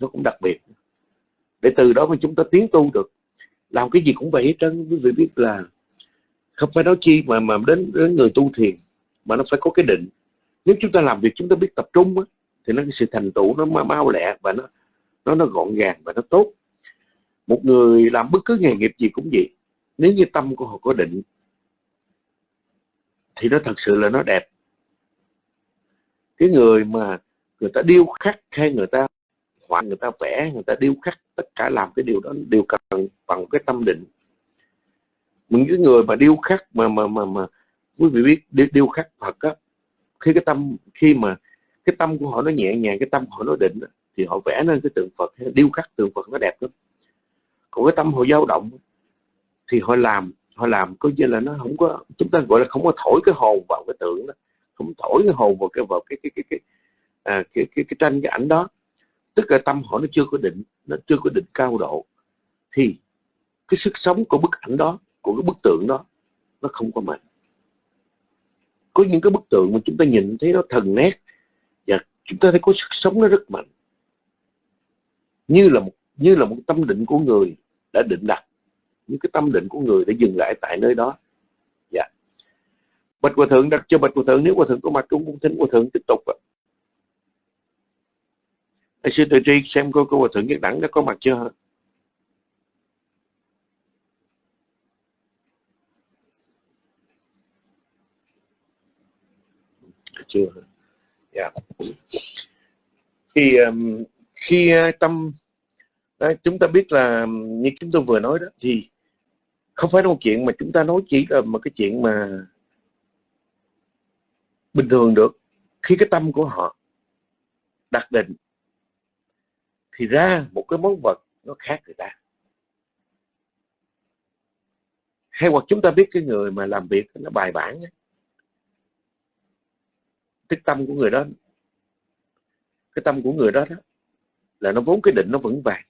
D: nó cũng đặc biệt. Để từ đó mà chúng ta tiến tu được làm cái gì cũng vậy hết trơn. Quý vị biết là không phải nói chi mà mà đến đến người tu thiền mà nó phải có cái định. Nếu chúng ta làm việc chúng ta biết tập trung á, thì nó cái sự thành tựu nó mau lẹ và nó nó nó gọn gàng và nó tốt. Một người làm bất cứ nghề nghiệp gì cũng vậy. Nếu như tâm của họ có định thì nó thật sự là nó đẹp cái người mà người ta điêu khắc hay người ta họa người ta vẽ người ta điêu khắc tất cả làm cái điều đó đều cần bằng cái tâm định. Những cái người mà điêu khắc mà mà mà mà quý vị biết điêu, điêu khắc Phật á khi cái tâm khi mà cái tâm của họ nó nhẹ nhàng cái tâm của họ nó định thì họ vẽ nên cái tượng Phật điêu khắc tượng Phật nó đẹp lắm. Còn cái tâm họ dao động thì họ làm họ làm coi như là nó không có chúng ta gọi là không có thổi cái hồn vào cái tượng đó không thổi cái hồn vào cái vào cái cái cái cái à, cái, cái, cái tranh cái ảnh đó. Tức là tâm họ nó chưa có định nó chưa có định cao độ thì cái sức sống của bức ảnh đó của cái bức tượng đó nó không có mạnh. Có những cái bức tượng mà chúng ta nhìn thấy nó thần nét và chúng ta thấy có sức sống nó rất mạnh. Như là một như là một tâm định của người đã định đặt. Những cái tâm định của người đã dừng lại tại nơi đó bạch hòa thượng đặt cho bạch hòa thượng nếu hòa thượng có mặt cũng cũng thính hòa thượng tiếp tục ạ. Thầy sư tự tri xem coi cô hòa thượng nhất đẳng đã có mặt chưa chưa dạ. Thì um, khi tâm Đấy, chúng ta biết là như chúng tôi vừa nói đó thì không phải là một chuyện mà chúng ta nói chỉ là một cái chuyện mà bình thường được khi cái tâm của họ đặt định thì ra một cái món vật nó khác người ta hay hoặc chúng ta biết cái người mà làm việc nó bài bản ấy. cái tâm của người đó cái tâm của người đó, đó là nó vốn cái định nó vững vàng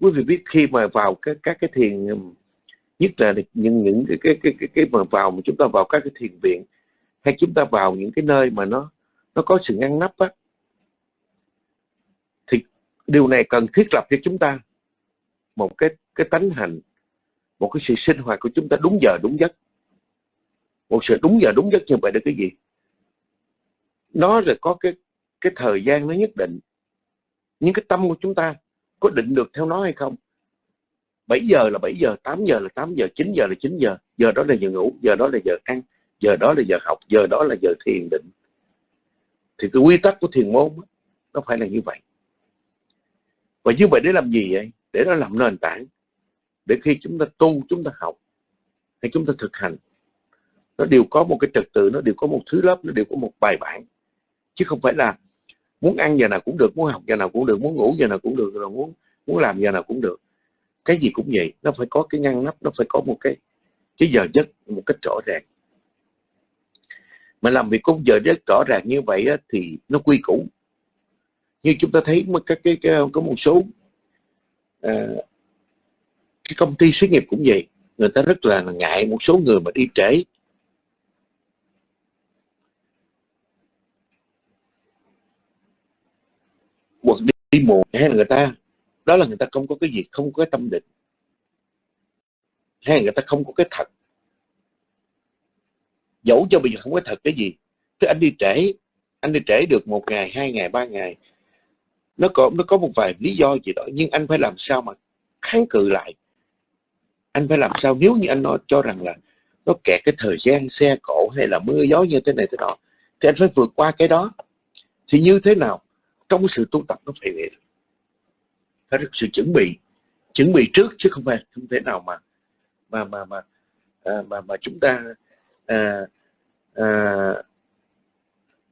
D: quý vị biết khi mà vào các các cái thiền nhất là những những cái cái cái cái, cái mà vào mà chúng ta vào các cái thiền viện hay chúng ta vào những cái nơi mà nó nó có sự ngăn nắp á thì điều này cần thiết lập cho chúng ta một cái cái tánh hành một cái sự sinh hoạt của chúng ta đúng giờ đúng giấc. Một sự đúng giờ đúng giấc như vậy là cái gì? Nó là có cái cái thời gian nó nhất định. Những cái tâm của chúng ta có định được theo nó hay không? 7 giờ là 7 giờ 8 giờ là 8 giờ 9 giờ là 9 giờ. Giờ đó là giờ ngủ, giờ đó là giờ ăn, giờ đó là giờ học, giờ đó là giờ thiền định. Thì cái quy tắc của thiền môn nó phải là như vậy. Và như vậy để làm gì vậy? Để nó làm nền tảng. Để khi chúng ta tu, chúng ta học, hay chúng ta thực hành, nó đều có một cái trật tự, nó đều có một thứ lớp, nó đều có một bài bản. Chứ không phải là muốn ăn giờ nào cũng được, muốn học giờ nào cũng được, muốn ngủ giờ nào cũng được, rồi muốn muốn làm giờ nào cũng được cái gì cũng vậy nó phải có cái ngăn nắp nó phải có một cái cái giờ giấc một cách rõ ràng. Mà làm việc có giờ giấc rõ ràng như vậy đó, thì nó quy củ. Như chúng ta thấy các cái, cái có một số à, cái công ty xí nghiệp cũng vậy. Người ta rất là ngại một số người mà đi trễ. Hoặc đi, đi muộn hay là người ta đó là người ta không có cái gì, không có cái tâm định. Hay là người ta không có cái thật. Dẫu cho bây giờ không có thật cái gì. Tức anh đi trễ, anh đi trễ được một ngày, hai ngày, ba ngày. Nó có nó có một vài lý do gì đó, nhưng anh phải làm sao mà kháng cự lại? Anh phải làm sao nếu như anh nói, cho rằng là nó kẹt cái thời gian, xe cộ hay là mưa gió như thế này thế nọ, thì anh phải vượt qua cái đó. Thì như thế nào? Trong sự tu tập nó phải vậy phải có sự chuẩn bị chuẩn bị trước chứ không phải không thể nào mà mà mà mà à, mà mà chúng ta à, à,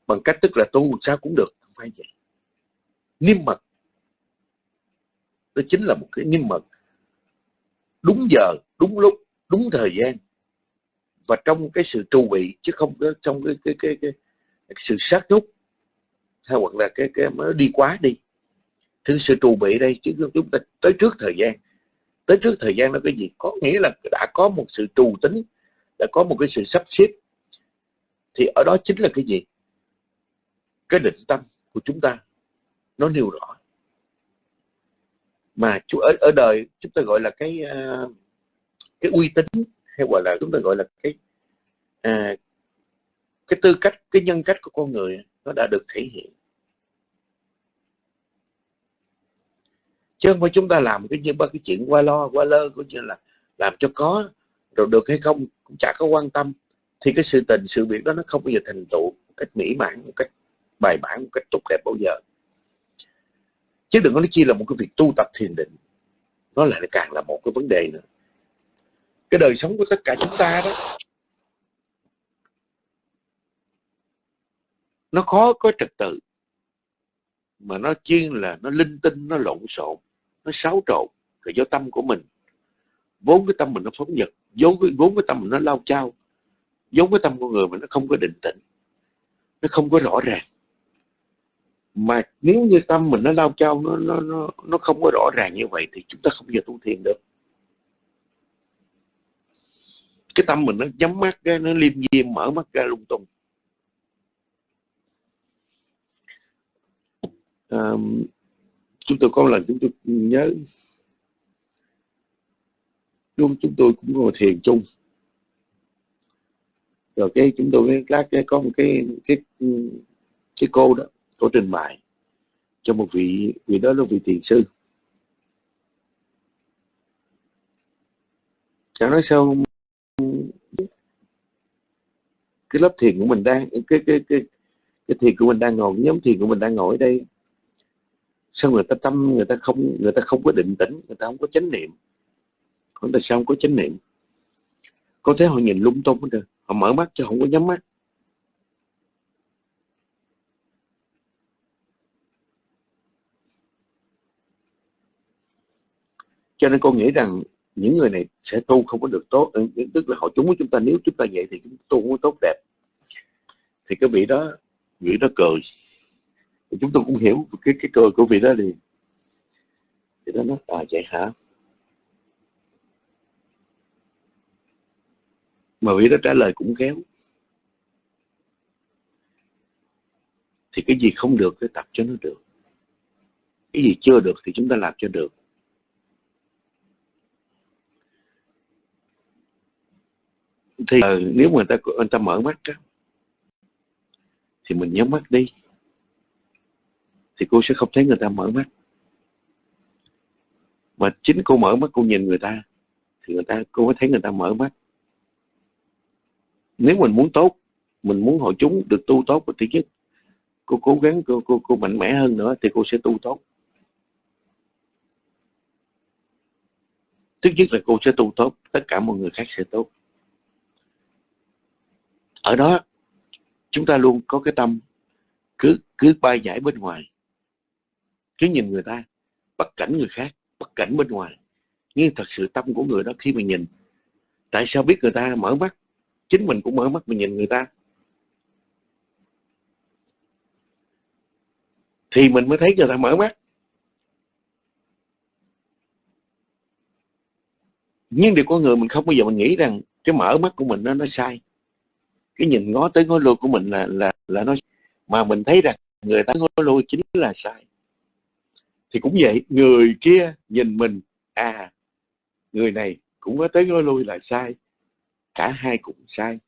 D: bằng cách tức là tu sao cũng được không phải vậy. Niêm mật đó chính là một cái niêm mật. Đúng giờ đúng lúc đúng thời gian và trong cái sự trù bị chứ không có trong cái cái cái, cái, cái sự sát nút hay hoặc là cái cái nó đi quá đi thứ sự trù bị đây chứ chúng ta tới trước thời gian. Tới trước thời gian nó cái gì? Có nghĩa là đã có một sự trù tính đã có một cái sự sắp xếp. Thì ở đó chính là cái gì? Cái định tâm của chúng ta. Nó nêu rõ. Mà ở ở đời chúng ta gọi là cái uh, cái uy tín hay gọi là chúng ta gọi là cái uh, cái tư cách cái nhân cách của con người nó đã được thể hiện. Chứ không phải chúng ta làm cái như ba cái chuyện qua lo, qua lơ cũng như là làm cho có. Rồi được hay không cũng chả có quan tâm. Thì cái sự tình, sự việc đó nó không bao giờ thành tựu một cách mỹ mãn, một cách bài bản, một cách tốt đẹp bao giờ. Chứ đừng có nói chi là một cái việc tu tập thiền định. Nó lại càng là một cái vấn đề nữa. Cái đời sống của tất cả chúng ta đó, nó khó có trật tự. Mà nó chuyên là nó linh tinh, nó lộn xộn nó xáo trộn là do tâm của mình. Vốn cái tâm mình nó phóng dật vốn cái, vốn cái tâm mình nó lao chao vốn cái tâm của người mà nó không có định tĩnh nó không có rõ ràng. Mà nếu như tâm mình nó lao chao nó nó nó nó không có rõ ràng như vậy thì chúng ta không bao giờ tu thiền được. Cái tâm mình nó nhắm mắt ra nó liêm diêm mở mắt ra lung tung. À, chúng tôi có lần chúng tôi nhớ luôn chúng tôi cũng ngồi thiền chung. Rồi cái chúng tôi cái cái có một cái cái cái cô đó, cô trình bày cho một vị vị đó là vị thiền sư. Cháu nói sao cái lớp thiền của mình đang, cái cái cái cái thiền của mình đang ngồi, nhóm thiền của mình đang ngồi ở đây sao người ta tâm, người ta không, người ta không có định tĩnh, người ta không có chánh niệm? Người tại sao không có chánh niệm? Có thể họ nhìn lung tung hết rồi họ mở mắt chứ không có nhắm mắt. Cho nên con nghĩ rằng những người này sẽ tu không có được tốt ừ, tức là họ chúng của chúng ta, nếu chúng ta vậy thì chúng tu không có tốt đẹp. Thì cái vị đó vị đó cười thì chúng tôi cũng hiểu cái cái cười của vị đó đi, thì đó nói à vậy hả? Mà vị đó trả lời cũng kéo thì cái gì không được cái tập cho nó được. Cái gì chưa được thì chúng ta làm cho được. Thì ờ, nếu mà người ta người ta mở mắt á, thì mình nhắm mắt đi thì cô sẽ không thấy người ta mở mắt. Mà chính cô mở mắt, cô nhìn người ta, thì người ta, cô mới thấy người ta mở mắt. Nếu mình muốn tốt, mình muốn hội chúng được tu tốt thì thứ nhất, cô cố gắng, cô cô cô mạnh mẽ hơn nữa thì cô sẽ tu tốt. Thứ nhất là cô sẽ tu tốt, tất cả mọi người khác sẽ tốt. Ở đó, chúng ta luôn có cái tâm cứ cứ bay giải bên ngoài cứ nhìn người ta, bất cảnh người khác, bất cảnh bên ngoài. Nhưng thật sự tâm của người đó khi mình nhìn, tại sao biết người ta mở mắt? Chính mình cũng mở mắt mình nhìn người ta. Thì mình mới thấy người ta mở mắt. Nhưng điều có người mình không bao giờ mình nghĩ rằng cái mở mắt của mình nó nó sai. Cái nhìn ngó tới ngó lui của mình là là là nó mà mình thấy rằng người ta ngó lui chính là sai thì cũng vậy, người kia nhìn mình à người này cũng có tới nói lui là sai, cả hai cũng sai.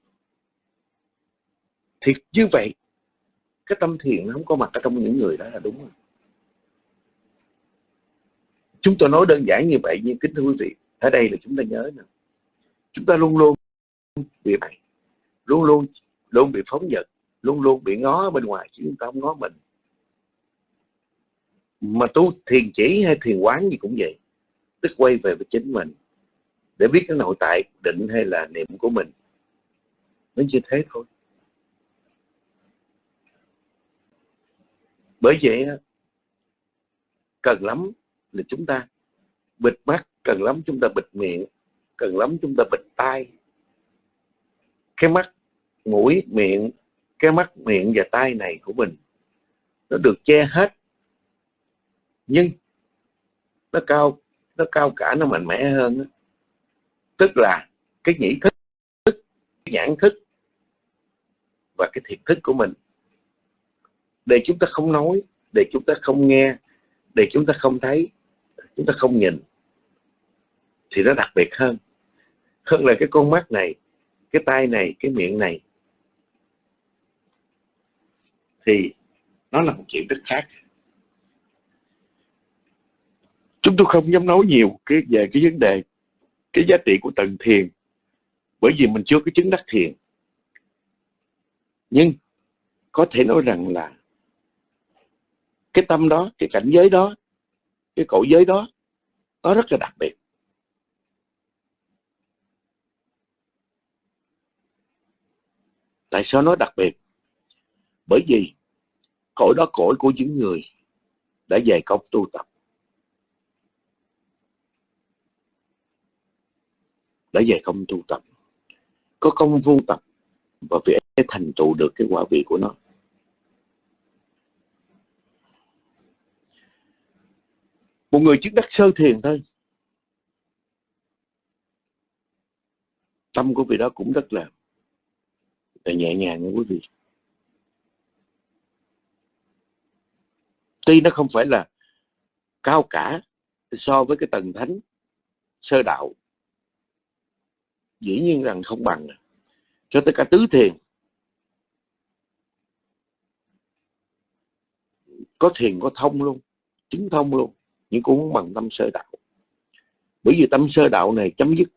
D: Thì như vậy, cái tâm thiện không có mặt ở trong những người đó là đúng rồi. Chúng tôi nói đơn giản như vậy, nhưng kính thưa quý vị, ở đây là chúng ta nhớ nè. Chúng ta luôn luôn bị bày luôn luôn luôn bị phóng dật, luôn luôn bị ngó bên ngoài chứ chúng ta không ngó mình mà tu thiền chỉ hay thiền quán gì cũng vậy. Tức quay về với chính mình. Để biết cái nội tại định hay là niệm của mình. Nó như thế thôi. Bởi vậy cần lắm là chúng ta bịt mắt, cần lắm chúng ta bịt miệng, cần lắm chúng ta bịt tai. Cái mắt, mũi, miệng, cái mắt, miệng và tai này của mình, nó được che hết nhưng nó cao nó cao cả, nó mạnh mẽ hơn tức là cái nhĩ thức, cái nhãn thức và cái thiệt thức của mình để chúng ta không nói, để chúng ta không nghe, để chúng ta không thấy, chúng ta không nhìn thì nó đặc biệt hơn. Hơn là cái con mắt này, cái tay này, cái miệng này thì nó là một chuyện rất khác chúng tôi không dám nói nhiều cái, về cái vấn đề, cái giá trị của tầng thiền, bởi vì mình chưa có chứng đắc thiền. Nhưng có thể nói rằng là cái tâm đó, cái cảnh giới đó, cái cõi giới đó, nó rất là đặc biệt. Tại sao nó đặc biệt? Bởi vì cõi đó cõi của những người đã dày công tu tập. Đã dày công tu tập. Có công vô tập và vì thành tựu được cái quả vị của nó. Một người chứng đắc sơ thiền thôi. Tâm của vị đó cũng rất là, là nhẹ nhàng nha quý vị. Tuy nó không phải là cao cả so với cái tầng thánh sơ đạo dĩ nhiên rằng không bằng. Cho tới cả tứ thiền. Có thiền, có thông luôn. Chứng thông luôn. Nhưng cũng không bằng tâm sơ đạo. Bởi vì tâm sơ đạo này chấm dứt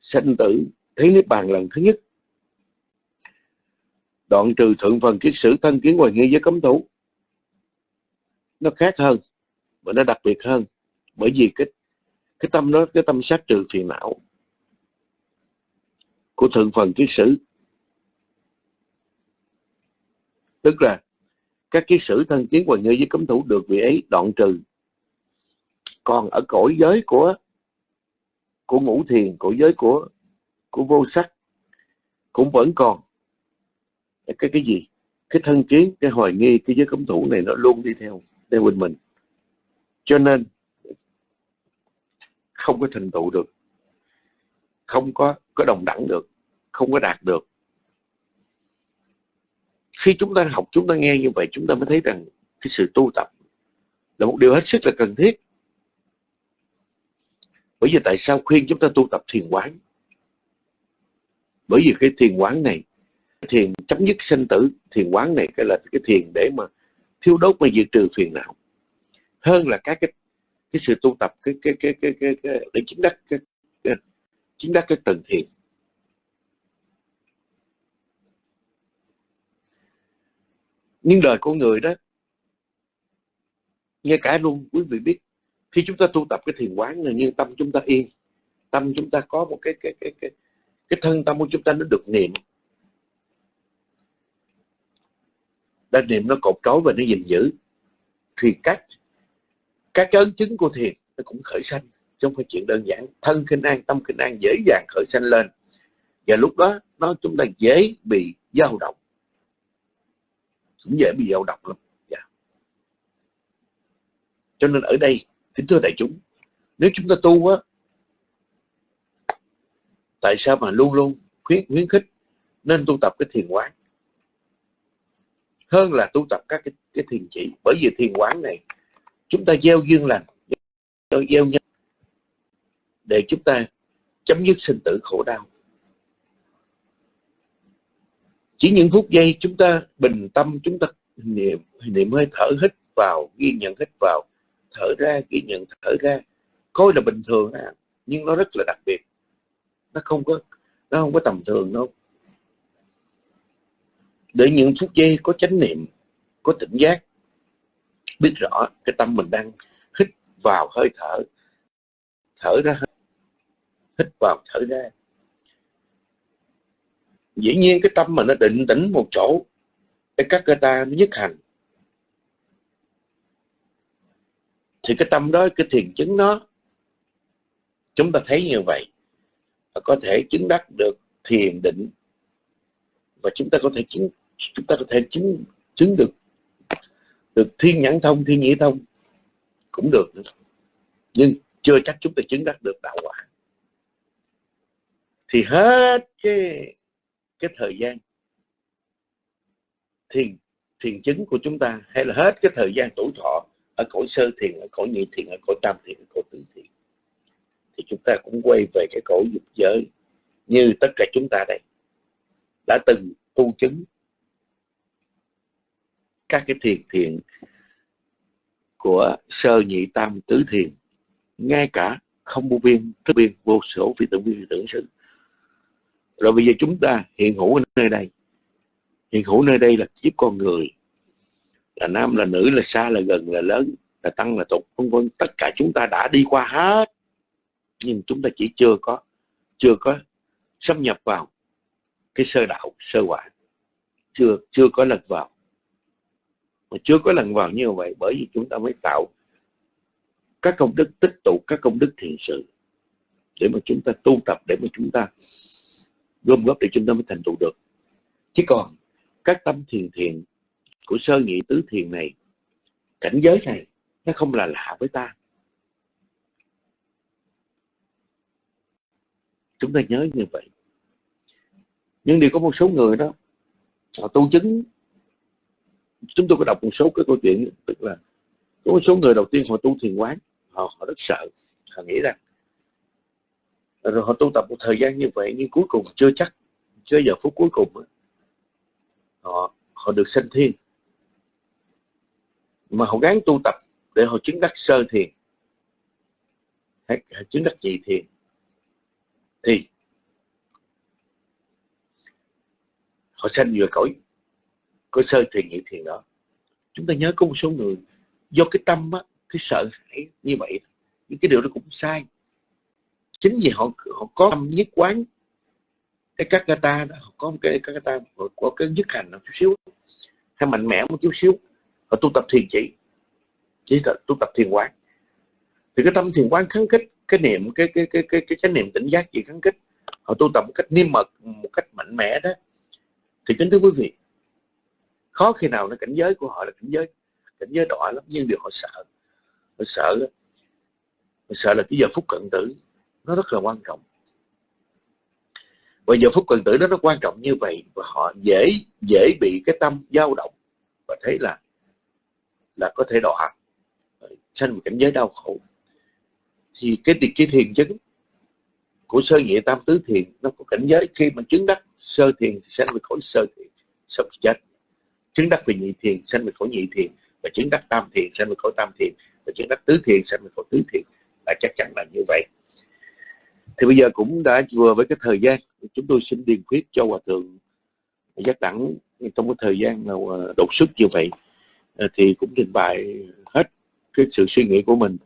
D: sanh tử thấy niết bàn lần thứ nhất. Đoạn trừ thượng phần kiết sử thân kiến hoài nghi với cấm thủ. Nó khác hơn, và nó đặc biệt hơn. Bởi vì cái cái tâm đó, cái tâm sát trừ phiền não của thượng phần kiết sử. Tức là, các kiết sử thân chiến hoàng như với cấm thủ được vị ấy đoạn trừ. Còn ở cõi giới của của ngũ thiền, cõi giới của của vô sắc, cũng vẫn còn. Cái cái gì? Cái thân kiến, cái hoài nghi, cái giới cấm thủ này nó luôn đi theo theo bên mình. Cho nên, không có thành tựu được. Không có có đồng đẳng được không có đạt được. Khi chúng ta học chúng ta nghe như vậy chúng ta mới thấy rằng cái sự tu tập là một điều hết sức là cần thiết. Bởi vì tại sao khuyên chúng ta tu tập thiền quán? Bởi vì cái thiền quán này thiền chấm dứt sinh tử thiền quán này cái là cái thiền để mà thiêu đốt mà diệt trừ phiền não. Hơn là các cái cái sự tu tập cái cái cái cái, cái, cái để chứng đắc cái, cái chứng đắc cái tầng thiền. Nhưng đời con người đó, ngay cả luôn, quý vị biết, khi chúng ta tu tập cái thiền quán này nhưng tâm chúng ta yên, tâm chúng ta có một cái cái cái cái cái thân tâm của chúng ta nó được niệm. Đã niệm nó cột trói và nó gìn giữ, thì các các cái ấn chứng của thiền nó cũng khởi sanh, chứ không phải chuyện đơn giản. Thân kinh an, tâm kinh an dễ dàng khởi sanh lên. Và lúc đó, nó chúng ta dễ bị dao động cũng dễ bị dao động lắm. Dạ. cho nên ở đây kính thưa đại chúng nếu chúng ta tu á tại sao mà luôn luôn khuyến khuyến khích nên tu tập cái thiền quán? Hơn là tu tập các cái, cái thiền chỉ. Bởi vì thiền quán này chúng ta gieo duyên lành gieo nhân để chúng ta chấm dứt sinh tử khổ đau. Chỉ những phút giây chúng ta bình tâm chúng ta niệm niệm hơi thở hít vào ghi nhận hít vào thở ra ghi nhận thở ra. Coi là bình thường à, nhưng nó rất là đặc biệt. Nó không có nó không có tầm thường đâu. Để những phút giây có chánh niệm có tỉnh giác biết rõ cái tâm mình đang hít vào hơi thở thở ra hít vào thở ra dĩ nhiên cái tâm mà nó định tĩnh một chỗ, cái các cơ ta nó nhất hành thì cái tâm đó, cái thiền chứng nó chúng ta thấy như vậy, và có thể chứng đắc được thiền định, và chúng ta có thể chứng, chúng ta có thể chứng chứng được được thiên nhãn thông, thiên nhĩ thông, cũng được nữa. nhưng chưa chắc chúng ta chứng đắc được đạo quả thì hết cái cái thời gian thiền thiền chứng của chúng ta, hay là hết cái thời gian tuổi thọ ở cõi sơ thiền, ở cõi nhị thiền, ở cõi tam thiền, ở cõi tứ thiền, thì chúng ta cũng quay về cái cõi dục giới như tất cả chúng ta đây. Đã từng tu chứng các cái thiền thiện của sơ nhị tam tứ thiền, ngay cả không vô biên, thức biên, vô số phi tưởng phi tưởng sự rồi bây giờ chúng ta hiện hữu ở nơi đây. Hiện hữu nơi đây là kiếp con người. Là nam, là nữ, là xa, là gần, là lớn, là tăng, là tục, vân vân. Tất cả chúng ta đã đi qua hết. Nhưng chúng ta chỉ chưa có chưa có xâm nhập vào cái sơ đạo, sơ quả. Chưa chưa có lần vào. Mà chưa có lần vào như vậy bởi vì chúng ta mới tạo các công đức tích tụ, các công đức thiện sự để mà chúng ta tu tập, để mà chúng ta gom góp để chúng ta mới thành tựu được. Chứ còn, các tâm thiền thiền của sơ nhị tứ thiền này, cảnh giới này, nó không là lạ với ta. Chúng ta nhớ như vậy. Nhưng điều có một số người đó, họ tu chứng. Chúng tôi có đọc một số cái câu chuyện, tức là có một số người đầu tiên họ tu thiền quán, họ họ rất sợ. Họ nghĩ rằng rồi họ tu tập một thời gian như vậy nhưng cuối cùng chưa chắc chưa giờ phút cuối cùng họ họ được sanh thiên. Mà họ gắng tu tập để họ chứng đắc sơ thiền hay, hay chứng đắc nhị thiền thì họ sanh vừa cõi có sơ thiền nhị thiền đó. Chúng ta nhớ có một số người do cái tâm á, cái sợ hãi như vậy những cái điều đó cũng sai chính vì họ họ có tâm nhất quán cái các ta họ có một cái các ta họ có cái nhất hành một chút xíu, hay mạnh mẽ một chút xíu, họ tu tập thiền chỉ chỉ tu tập thiền quán. Thì cái tâm thiền quán kháng kích cái niệm, cái cái cái cái cái chánh niệm tỉnh giác gì kháng kích họ tu tập một cách niêm mật, một cách mạnh mẽ đó. Thì kính thưa quý vị, khó khi nào là cảnh giới của họ là cảnh giới cảnh giới đọa lắm, nhưng điều họ sợ họ sợ họ sợ là cái giờ phút cận tử nó rất là quan trọng. Và giờ phút quần tử nó nó quan trọng như vậy và họ dễ dễ bị cái tâm dao động và thấy là là có thể đọa. Sanh một cảnh giới đau khổ. Thì cái cái thiền chứng của sơ nhị tam tứ thiền nó có cảnh giới khi mà chứng đắc sơ thiền thì sanh về khỏi sơ thiền sau khi chết. Chứng đắc về nhị thiền, sanh về khỏi nhị thiền và chứng đắc tam thiền, sanh về khỏi tam thiền và chứng đắc tứ thiền, sanh về khỏi tứ thiền. Là chắc chắn là như vậy thì bây giờ cũng đã vừa với cái thời gian, chúng tôi xin điền khuyết cho hòa thượng giác đẳng. Trong cái thời gian nào à, đột xuất như vậy à, thì cũng trình bày hết cái sự suy nghĩ của mình.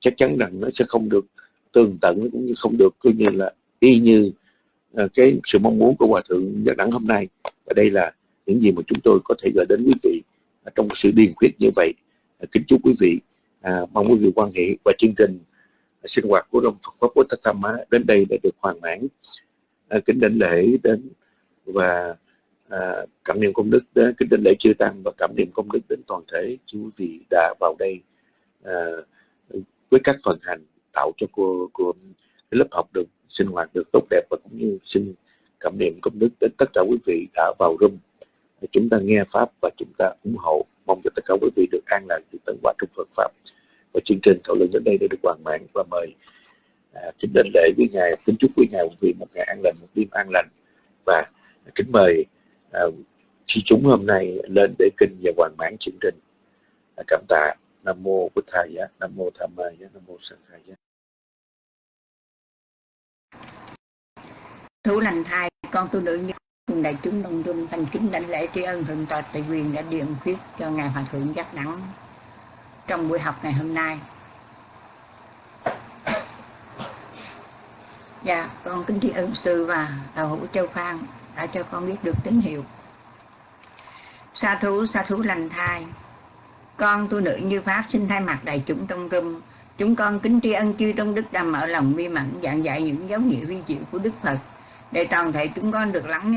D: Chắc chắn rằng nó sẽ không được tường tận cũng như không được coi như là y như à, cái sự mong muốn của hòa thượng giác đẳng hôm nay. Và đây là những gì mà chúng tôi có thể gửi đến quý vị trong sự điền khuyết như vậy. Kính chúc quý vị mong quý vị quan hệ và chương trình sinh hoạt của đồng Phật pháp Bồ Tát Tham đến đây đã được hoàn mãn. À, kính đảnh lễ đến và à, cảm niệm công đức đến kính đảnh lễ chư tăng và cảm niệm công đức đến toàn thể chư quý vị đã vào đây à, với các phần hành tạo cho cô, cô cái lớp học được sinh hoạt được tốt đẹp và cũng như xin cảm niệm công đức đến tất cả quý vị đã vào room chúng ta nghe pháp và chúng ta ủng hộ. Mong cho tất cả quý vị được an lạc từ tận quả trong Phật pháp và chương trình thảo luận đến đây đã được hoàn mãn và mời à, kính đền lễ với ngài kính chúc với ngài một vị một ngày an lành một đêm an lành. Và kính mời à, chi chúng hôm nay lên để kinh và hoàn mãn chương trình. À, cảm tạ. Nam mô bổn thầy nam mô tham mai nam mô sanh khai giá
A: Thủ lành thai, con tu nữ như cùng đại chúng đông dung thành kính đảnh lễ tri ân thượng tọa tại quyền đã điện khuyết cho ngài hòa thượng giác đẳng trong buổi học ngày hôm nay. Dạ, con kính tri ân sư và đạo hữu Châu Phan đã cho con biết được tín hiệu. Sa thú, sa thú lành thai. Con tu nữ như Pháp xin thay mặt đại chúng trong rung. Chúng con kính tri ân chư trong đức đã mở lòng mi mẫn giảng dạy những dấu hiệu vi diệu của Đức Phật để toàn thể chúng con được lắng nghe